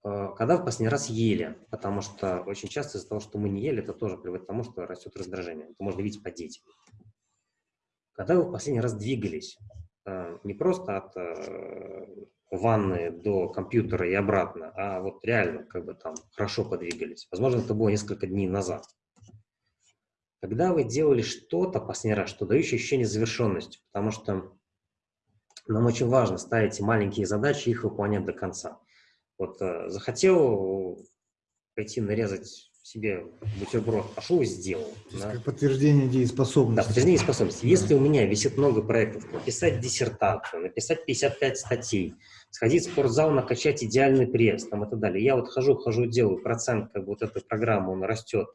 Э, когда в последний раз ели, потому что очень часто из-за того, что мы не ели, это тоже приводит к тому, что растет раздражение. Это можно видеть по детям. Когда вы в последний раз двигались, э, не просто от э, ванны до компьютера и обратно, а вот реально как бы там хорошо подвигались. Возможно, это было несколько дней назад. Когда вы делали что-то последний раз, что дающее ощущение завершенности, потому что нам очень важно ставить маленькие задачи и их выполнять до конца. Вот э, захотел пойти нарезать себе бутерброд, пошел и сделал. Да? Подтверждение дееспособности. Да, подтверждение дееспособности. Если у меня висит много проектов, написать диссертацию, написать 55 статей, сходить в спортзал, накачать идеальный пресс там, и так далее. Я вот хожу, хожу, делаю, процент как бы вот этой программы, он растет,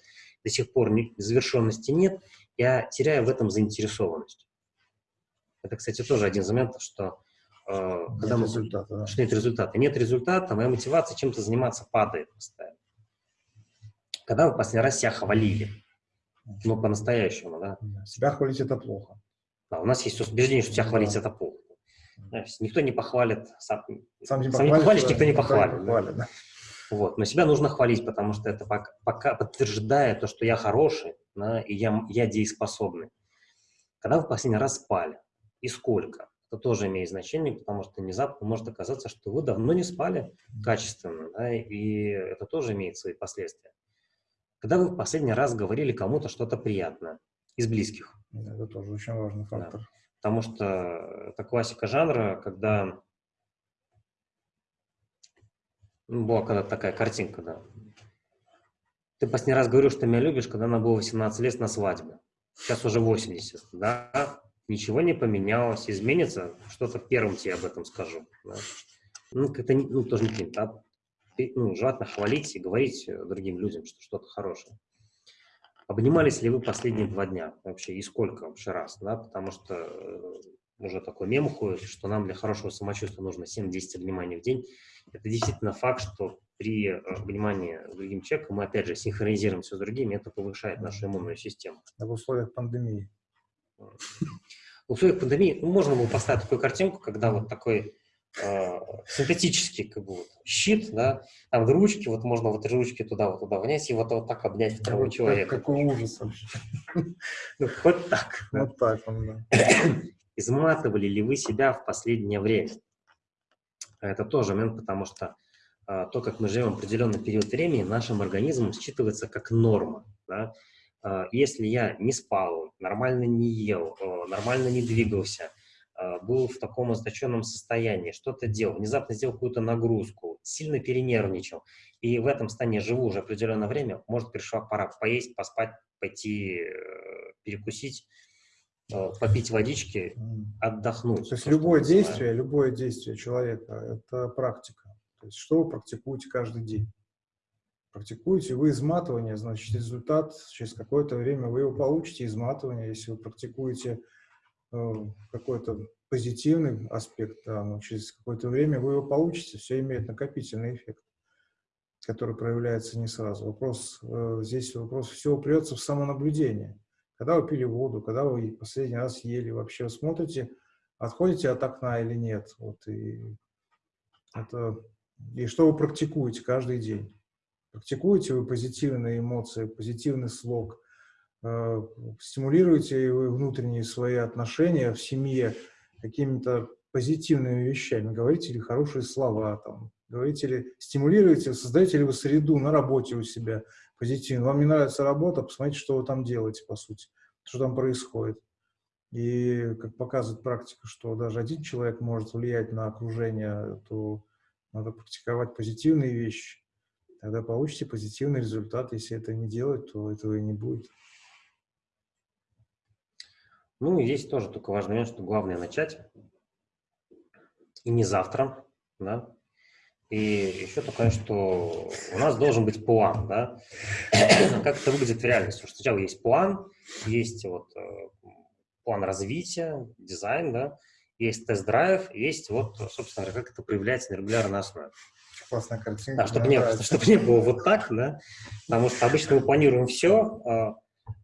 до сих пор не, завершенности нет, я теряю в этом заинтересованность. Это, кстати, тоже один из моментов, что Э, когда нет мы, результата, да. что нет результата. Нет результата, моя мотивация чем-то заниматься падает постоянно. Когда вы последний раз себя хвалили? Ну, по-настоящему, да? Себя хвалить – это плохо. Да, у нас есть убеждение, что себя да. хвалить – это плохо. Никто не похвалит, сам, сам не, сам не похвалишь, никто не похвалит. Не похвалит да. Вот. Но себя нужно хвалить, потому что это пока, пока подтверждает то, что я хороший, да, и я, я дееспособный. Когда вы последний раз спали? И сколько? это тоже имеет значение, потому что внезапно может оказаться, что вы давно не спали качественно, да, и это тоже имеет свои последствия. Когда вы в последний раз говорили кому-то что-то приятное из близких. Это тоже очень важный фактор. Да, потому что это классика жанра, когда ну, была когда такая картинка, да. Ты последний раз говорил, что меня любишь, когда она была 18 лет на свадьбе. Сейчас уже 80, да? ничего не поменялось, изменится, что-то первым тебе об этом скажу. Да? Ну, как-то ну, тоже не. А, ну, желательно хвалить и говорить другим людям, что что-то хорошее. Обнимались ли вы последние два дня вообще и сколько вообще раз, да, потому что э, уже такой мем ходит, что нам для хорошего самочувствия нужно 7-10 обниманий в день. Это действительно факт, что при э, обнимании с другим человеком мы, опять же, синхронизируем все с другими, это повышает нашу иммунную систему. А в условиях пандемии в условиях пандемии ну, можно было поставить такую картинку, когда вот такой э, синтетический как бы, вот, щит, да, там ручки, вот можно вот ручки туда, вот туда внять и вот, вот так обнять второго вот человека. Какой ужас вообще. [LAUGHS] Ну, вот так. Вот так он, да. Изматывали ли вы себя в последнее время? Это тоже момент, потому что э, то, как мы живем определенный период времени, нашим организмом считывается как норма. Да? А, если я не спал, нормально не ел, нормально не двигался, а, был в таком означенном состоянии, что-то делал, внезапно сделал какую-то нагрузку, сильно перенервничал, и в этом состоянии живу уже определенное время, может, пришла пора поесть, поспать, пойти э, перекусить, э, попить водички, отдохнуть. То есть любое действие, любое действие человека – это практика. То есть что вы практикуете каждый день? Практикуете вы изматывание, значит, результат через какое-то время вы его получите, изматывание. Если вы практикуете э, какой-то позитивный аспект, да, но через какое-то время вы его получите. Все имеет накопительный эффект, который проявляется не сразу. Вопрос э, здесь вопрос все упрется в самонаблюдение. Когда вы пили воду, когда вы последний раз ели, вообще смотрите, отходите от окна или нет. Вот, и, это, и что вы практикуете каждый день. Практикуете вы позитивные эмоции, позитивный слог, э, стимулируете вы внутренние свои отношения в семье какими-то позитивными вещами, говорите ли хорошие слова, там, говорите ли, стимулируете, создаете ли вы среду на работе у себя позитивно. Вам не нравится работа, посмотрите, что вы там делаете, по сути, что там происходит. И, как показывает практика, что даже один человек может влиять на окружение, то надо практиковать позитивные вещи тогда получите позитивный результат. Если это не делать, то этого и не будет. Ну, и здесь тоже только важный момент, что главное начать. И не завтра, да. И еще такое, что у нас должен быть план, да. как это выглядит в реальности. Что сначала есть план, есть вот э, план развития, дизайн, да, есть тест-драйв, есть вот, собственно как это проявляется на регулярной основе классная картинка. Да, чтобы, не, чтобы не было вот так, да, потому что обычно мы планируем все, а,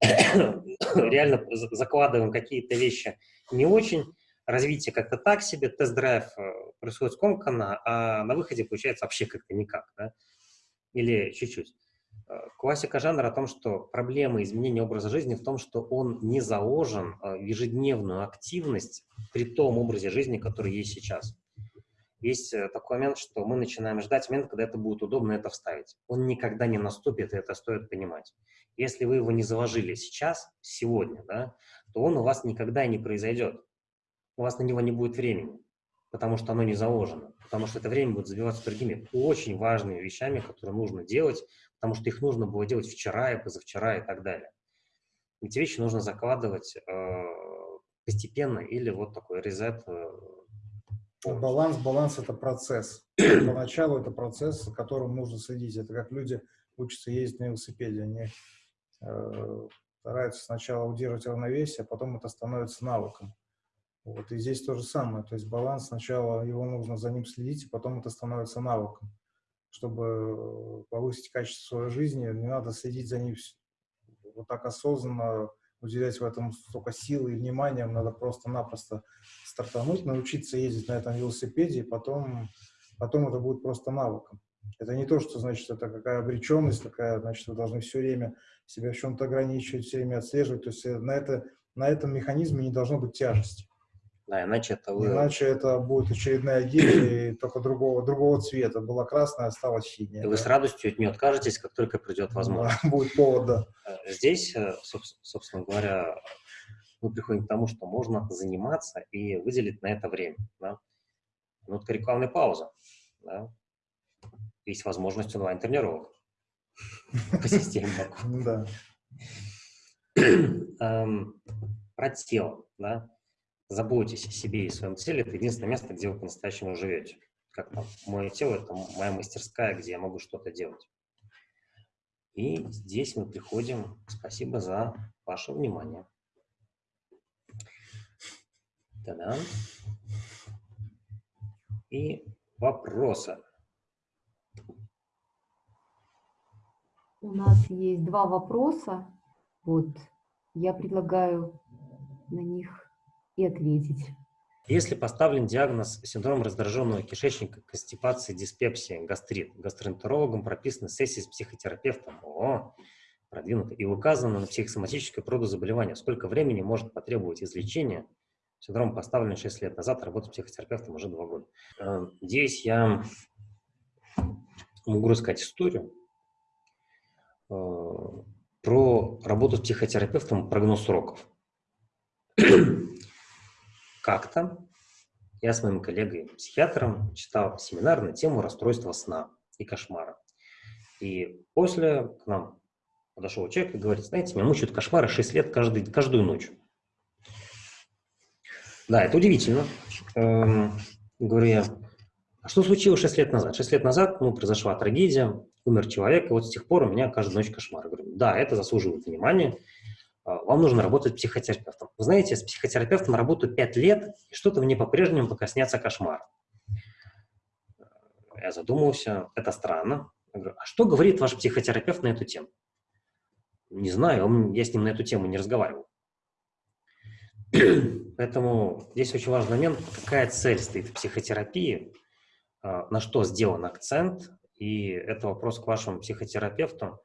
[COUGHS] реально закладываем какие-то вещи не очень, развитие как-то так себе, тест-драйв э, происходит скомканно, а на выходе получается вообще как-то никак, да? или чуть-чуть. Э, классика жанра о том, что проблема изменения образа жизни в том, что он не заложен э, в ежедневную активность при том образе жизни, который есть сейчас есть такой момент, что мы начинаем ждать момент, когда это будет удобно это вставить. Он никогда не наступит, и это стоит понимать. Если вы его не заложили сейчас, сегодня, да, то он у вас никогда не произойдет. У вас на него не будет времени, потому что оно не заложено. Потому что это время будет забиваться другими очень важными вещами, которые нужно делать, потому что их нужно было делать вчера и позавчера и так далее. Эти вещи нужно закладывать э, постепенно или вот такой резет э, Баланс, баланс – это процесс. [CLEARS THROAT] Поначалу это процесс, за которым нужно следить. Это как люди учатся ездить на велосипеде. Они э, стараются сначала удерживать равновесие, а потом это становится навыком. Вот, и здесь то же самое. То есть баланс сначала, его нужно за ним следить, и потом это становится навыком. Чтобы повысить качество своей жизни, не надо следить за ним вот так осознанно, уделять в этом столько силы и внимания, надо просто-напросто стартануть, научиться ездить на этом велосипеде, и потом, потом это будет просто навыком. Это не то, что значит, это какая обреченность, такая, значит, вы должны все время себя в чем-то ограничивать, все время отслеживать. То есть э, на, это, на этом механизме не должно быть тяжести. Да, иначе это... Вы... Иначе это будет очередная гильдия, только другого, другого цвета. Была красная, стала синяя. И вы с радостью от нее откажетесь, как только придет возможность. Да, [LAUGHS] будет повод, да. Э, здесь, э, собственно говоря, мы приходим к тому, что можно заниматься и выделить на это время. Да? Минутка рекламной паузы. Да? Есть возможность онлайн-тренировок [LAUGHS] по системе. [LAUGHS] Да. Эм, про тело. Да? Заботьтесь о себе и своем теле, это единственное место, где вы по-настоящему живете. Как там, мое тело – это моя мастерская, где я могу что-то делать. И здесь мы приходим. Спасибо за ваше внимание. Та-дам. И вопросы. У нас есть два вопроса. Вот я предлагаю на них и ответить. Если поставлен диагноз синдром раздраженного кишечника, констипации, диспепсия, гастрит, гастроэнтерологом прописаны сессии с психотерапевтом, о, продвинуто, и указано на психосоматическое заболевание, сколько времени может потребовать излечения, синдром поставлен 6 лет назад, работаю с психотерапевтом уже 2 года. Э, здесь я могу рассказать историю э, про работу с психотерапевтом, прогноз сроков [CLEARS THROAT] как-то я с моим коллегой-психиатром читал семинар на тему расстройства сна и кошмара. И после к нам подошел человек и говорит, знаете, меня мучают кошмары 6 лет каждый, каждую ночь. Да, это удивительно. Эм, говорю я, а что случилось 6 лет назад? 6 лет назад, ну, произошла трагедия, умер человек, и вот с тех пор у меня каждую ночь кошмар. говорю, да, это заслуживает внимания, вам нужно работать психотерапевтом. Вы знаете, с психотерапевтом работаю 5 лет, и что-то мне по-прежнему пока снятся кошмар. Я задумался, это странно. Я говорю, а что говорит ваш психотерапевт на эту тему? Не знаю, он, я с ним на эту тему не разговаривал. [CLEARS THROAT] Поэтому здесь очень важный момент, какая цель стоит в психотерапии, а, на что сделан акцент, и это вопрос к вашему психотерапевту, а,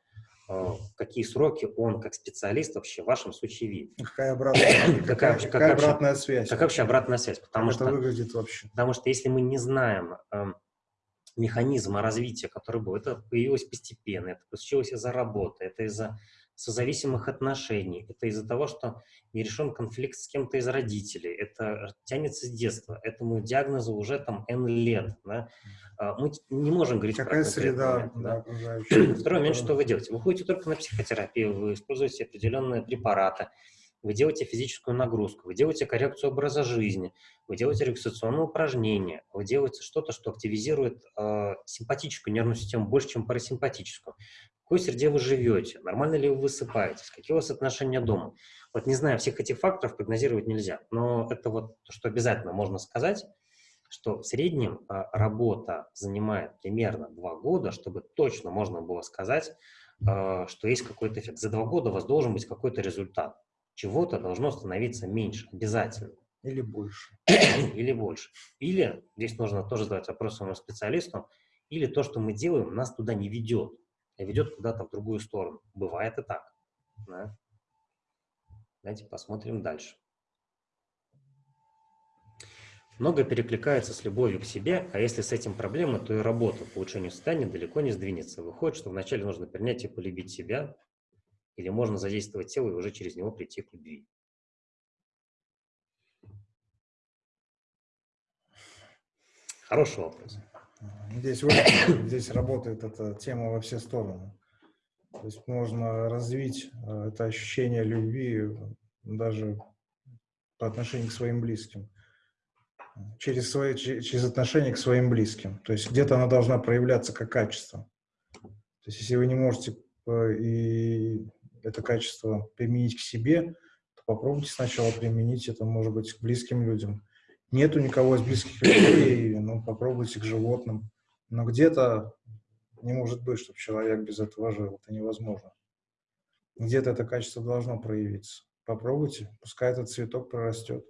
какие сроки он как специалист вообще в вашем случае видит. Какая обратная, [COUGHS] какая, какая, какая обратная связь? Как вообще обратная связь? Потому как что, это выглядит вообще? Потому что если мы не знаем э, механизма развития, который был, это появилось постепенно, это случилось из-за работы, это из-за созависимых отношений, это из-за того, что не решен конфликт с кем-то из родителей, это тянется с детства, этому диагнозу уже там N лет, да? А, мы не можем говорить Какая про среда, да. да Второй момент, что вы делаете? Вы ходите только на психотерапию, вы используете определенные препараты, вы делаете физическую нагрузку, вы делаете коррекцию образа жизни, вы делаете релаксационные упражнения, вы делаете что-то, что активизирует э, симпатическую нервную систему больше, чем парасимпатическую какой среде вы живете, нормально ли вы высыпаетесь, какие у вас отношения дома. Вот не знаю, всех этих факторов прогнозировать нельзя, но это вот то, что обязательно можно сказать, что в среднем а, работа занимает примерно два года, чтобы точно можно было сказать, а, что есть какой-то эффект. За два года у вас должен быть какой-то результат. Чего-то должно становиться меньше, обязательно. Или больше. [CLEARS THROAT] Или больше. Или, здесь нужно тоже задать вопрос своему специалисту, или то, что мы делаем, нас туда не ведет ведет куда-то в другую сторону. Бывает и так. Да? Давайте посмотрим дальше. Много перекликается с любовью к себе, а если с этим проблема, то и работа по улучшению состояния далеко не сдвинется. Выходит, что вначале нужно принять и полюбить себя, или можно задействовать тело и уже через него прийти к любви. Хороший вопрос. Здесь, здесь работает эта тема во все стороны. То есть можно развить э, это ощущение любви даже по отношению к своим близким. Через, свои, через отношение к своим близким. То есть где-то она должна проявляться как качество. То есть если вы не можете э, и это качество применить к себе, то попробуйте сначала применить это, может быть, к близким людям нету никого из близких людей, ну, попробуйте к животным. Но где-то не может быть, чтобы человек без этого жил. Это невозможно. Где-то это качество должно проявиться. Попробуйте, пускай этот цветок прорастет.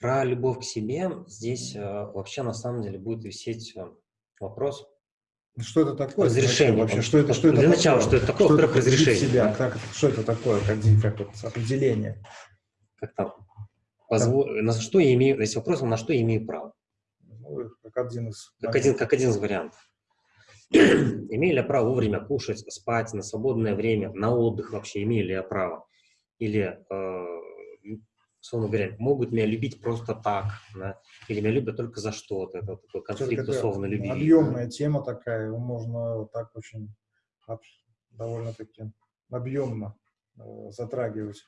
Про любовь к себе здесь э, вообще на самом деле будет висеть э, вопрос. Что это такое? Разрешение. Вообще, что это, что это Для такое? начала, что это такое? Что это разрешение. Себя, как, что это такое? Как, как вот определение? Как там? Позво... Да. На что я имею, если вопрос, на что я имею право? Ну, как один из... Как один, как один из вариантов. [CLEARS THROAT] имею ли я право вовремя кушать, спать, на свободное время, на отдых вообще, имею ли я право? Или, э, условно говоря, могут меня любить просто так, да? или меня любят только за что-то, это такой конфликт условно любви. Объемная да? тема такая, его можно так очень довольно-таки объемно э, затрагивать.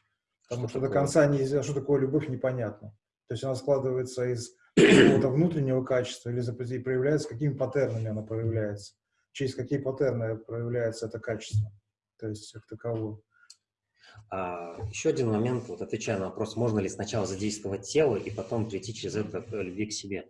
Потому что, что до конца неизвестно, что такое любовь, непонятно. То есть она складывается из какого-то внутреннего качества или проявляется, какими паттернами она проявляется, через какие паттерны проявляется это качество, то есть как таковое. А, еще один момент, вот отвечая на вопрос, можно ли сначала задействовать тело и потом прийти через это к любви к себе.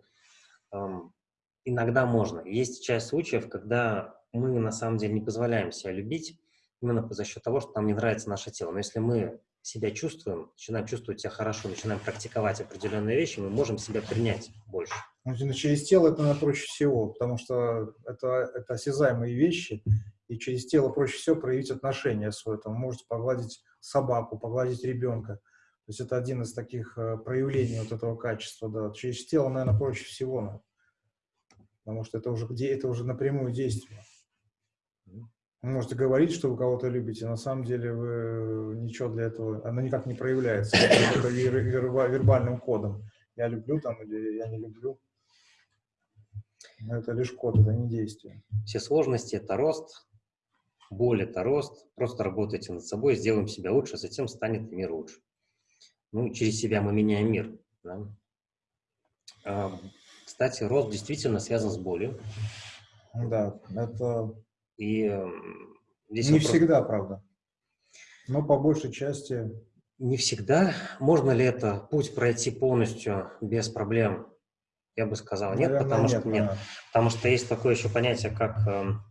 Иногда можно. Есть часть случаев, когда мы на самом деле не позволяем себя любить именно за счет того, что нам не нравится наше тело. Но если мы себя чувствуем, начинаем чувствовать себя хорошо, начинаем практиковать определенные вещи, мы можем себя принять больше. Ну, через тело это проще всего, потому что это, это осязаемые вещи, и через тело проще всего проявить отношения свое. Там, можете погладить собаку, погладить ребенка. То есть это один из таких э, проявлений вот этого качества. Да. Через тело, наверное, проще всего, потому что это уже, это уже напрямую действие. Вы можете говорить, что вы кого-то любите, на самом деле вы ничего для этого, оно никак не проявляется это вербальным кодом. Я люблю там или я не люблю. Но это лишь код, это не действие. Все сложности – это рост, боль – это рост. Просто работайте над собой, сделаем себя лучше, затем станет мир лучше. Ну, через себя мы меняем мир. Да? А, кстати, рост действительно связан с болью. Да, это И здесь не вопрос- всегда, правда. Но по большей части Не всегда. Можно ли это путь пройти полностью без проблем? Я бы сказал нет, наверное, потому что нет. да. Потому что есть такое еще понятие, как эм,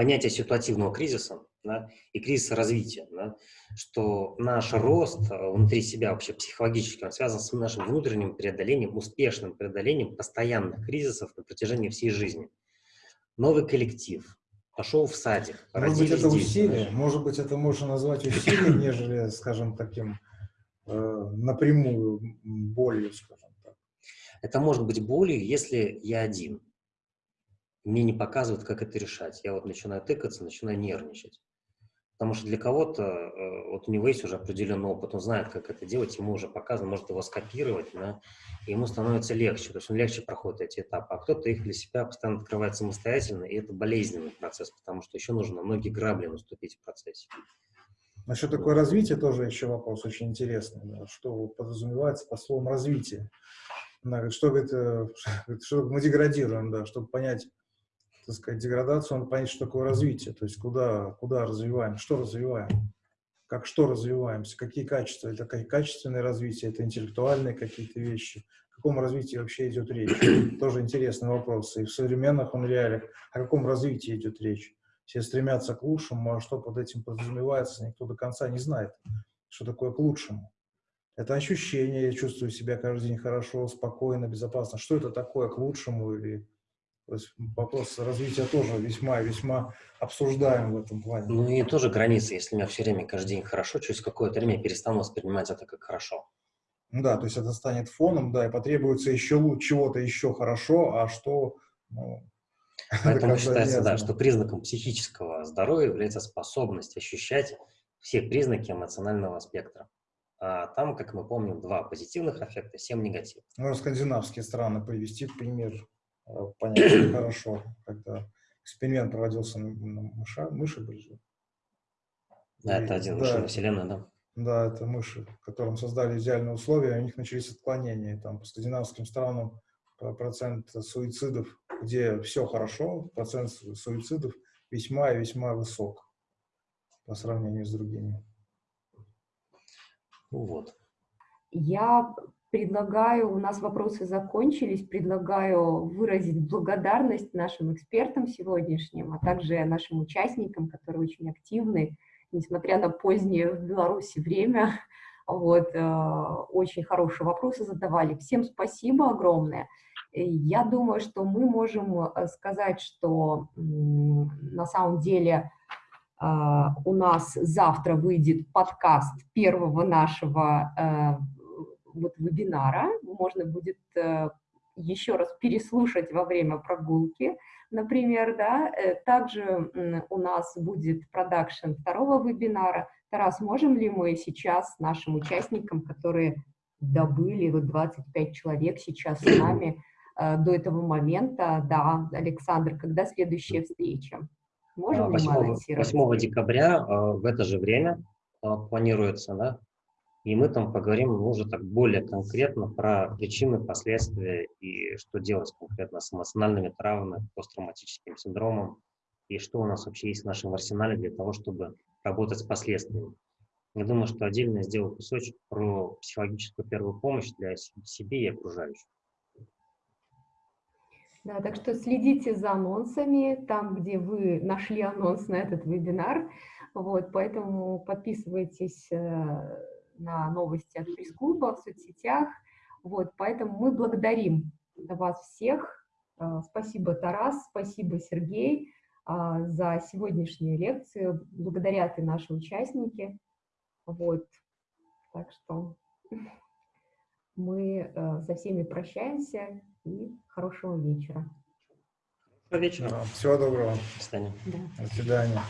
понятие ситуативного кризиса да, и кризиса развития. да, что наш рост э, внутри себя вообще психологически он связан с нашим внутренним преодолением, успешным преодолением постоянных кризисов на протяжении всей жизни. Новый коллектив, пошел в садик, Может быть, это дети, усилие, знаешь. может быть, это можно назвать усилием, [COUGHS] нежели, скажем, таким э, напрямую болью, скажем так. Это может быть болью, если я один. Мне не показывают, как это решать. Я вот начинаю тыкаться, начинаю нервничать. Потому что для кого-то, э, вот у него есть уже определенный опыт, он знает, как это делать, ему уже показано, может его скопировать, да, и ему становится легче, то есть он легче проходит эти этапы. А кто-то их для себя постоянно открывает самостоятельно, и это болезненный процесс, потому что еще нужно многие грабли наступить в процессе. Насчет такое развитие тоже еще вопрос очень интересный. да, Что подразумевается под словом развитие? Она говорит, что, говорит, э, говорит, [LAUGHS] что мы деградируем, да, чтобы понять, так сказать, деградацию, надо понять, что такое развитие, то есть куда, куда развиваем, что развиваем, как что развиваемся, какие качества, это какие качественные развития, это интеллектуальные какие-то вещи, о каком развитии вообще идет речь. Тоже интересный вопрос. И в современных он реалиях, о каком развитии идет речь. Все стремятся к лучшему, а что под этим подразумевается, никто до конца не знает, что такое к лучшему. Это ощущение, я чувствую себя каждый день хорошо, спокойно, безопасно. Что это такое к лучшему? Или, то есть вопрос развития тоже весьма-весьма обсуждаем в этом плане. Ну и тоже границы, если у меня все время, каждый день хорошо, через какое-то время я перестану воспринимать это как хорошо. Ну да, то есть это станет фоном, да, и потребуется еще чего-то еще хорошо, а что, ну, [LAUGHS] это Поэтому считается, да, что признаком психического здоровья является способность ощущать все признаки эмоционального спектра. А там, как мы помним, два позитивных аффекта, семь негативных. Можно скандинавские страны привести пример, понять [CLEARS THROAT] хорошо, когда эксперимент проводился на, на мыша, мыши были. Да, И- это один да. машина Вселенная, да. Да, это мыши, которым создали идеальные условия, у них начались отклонения. Там по скандинавским странам процент суицидов, где все хорошо, процент су- суицидов весьма и весьма высок по сравнению с другими. Ну вот. Я предлагаю, у нас вопросы закончились, предлагаю выразить благодарность нашим экспертам сегодняшним, а также нашим участникам, которые очень активны, несмотря на позднее в Беларуси время. Вот, э, очень хорошие вопросы задавали. Всем спасибо огромное. Я думаю, что мы можем э, сказать, что на самом деле а, у нас завтра выйдет подкаст первого нашего э, вот вебинара. Можно будет э, еще раз переслушать во время прогулки, например, да. Э, Также у нас будет продакшн второго вебинара. Тарас, можем ли мы сейчас нашим участникам, которые добыли, вот 25 человек сейчас с нами э, до этого момента, да, Александр, когда следующая встреча? Можем ли мы 8, анонсировать? 8 декабря в это же время планируется, да, и мы там поговорим ну, уже так более конкретно про причины, последствия и что делать конкретно с эмоциональными травмами, посттравматическим синдромом, и что у нас вообще есть в нашем арсенале для того, чтобы работать с последствиями. Я думаю, что отдельно я сделаю кусочек про психологическую первую помощь для себе и окружающих. Да, так что следите за анонсами, там, где вы нашли анонс на этот вебинар. Вот, поэтому подписывайтесь э, на новости от пресс-клуба в соцсетях. Вот, поэтому мы благодарим вас всех. Э, Спасибо, Тарас, спасибо, Сергей, э, за сегодняшнюю лекцию. Благодарят и наши участники. Вот, так что [LAUGHS] мы со всеми прощаемся и хорошего вечера. Доброго вечера. Всего доброго. До свидания. Да. До свидания.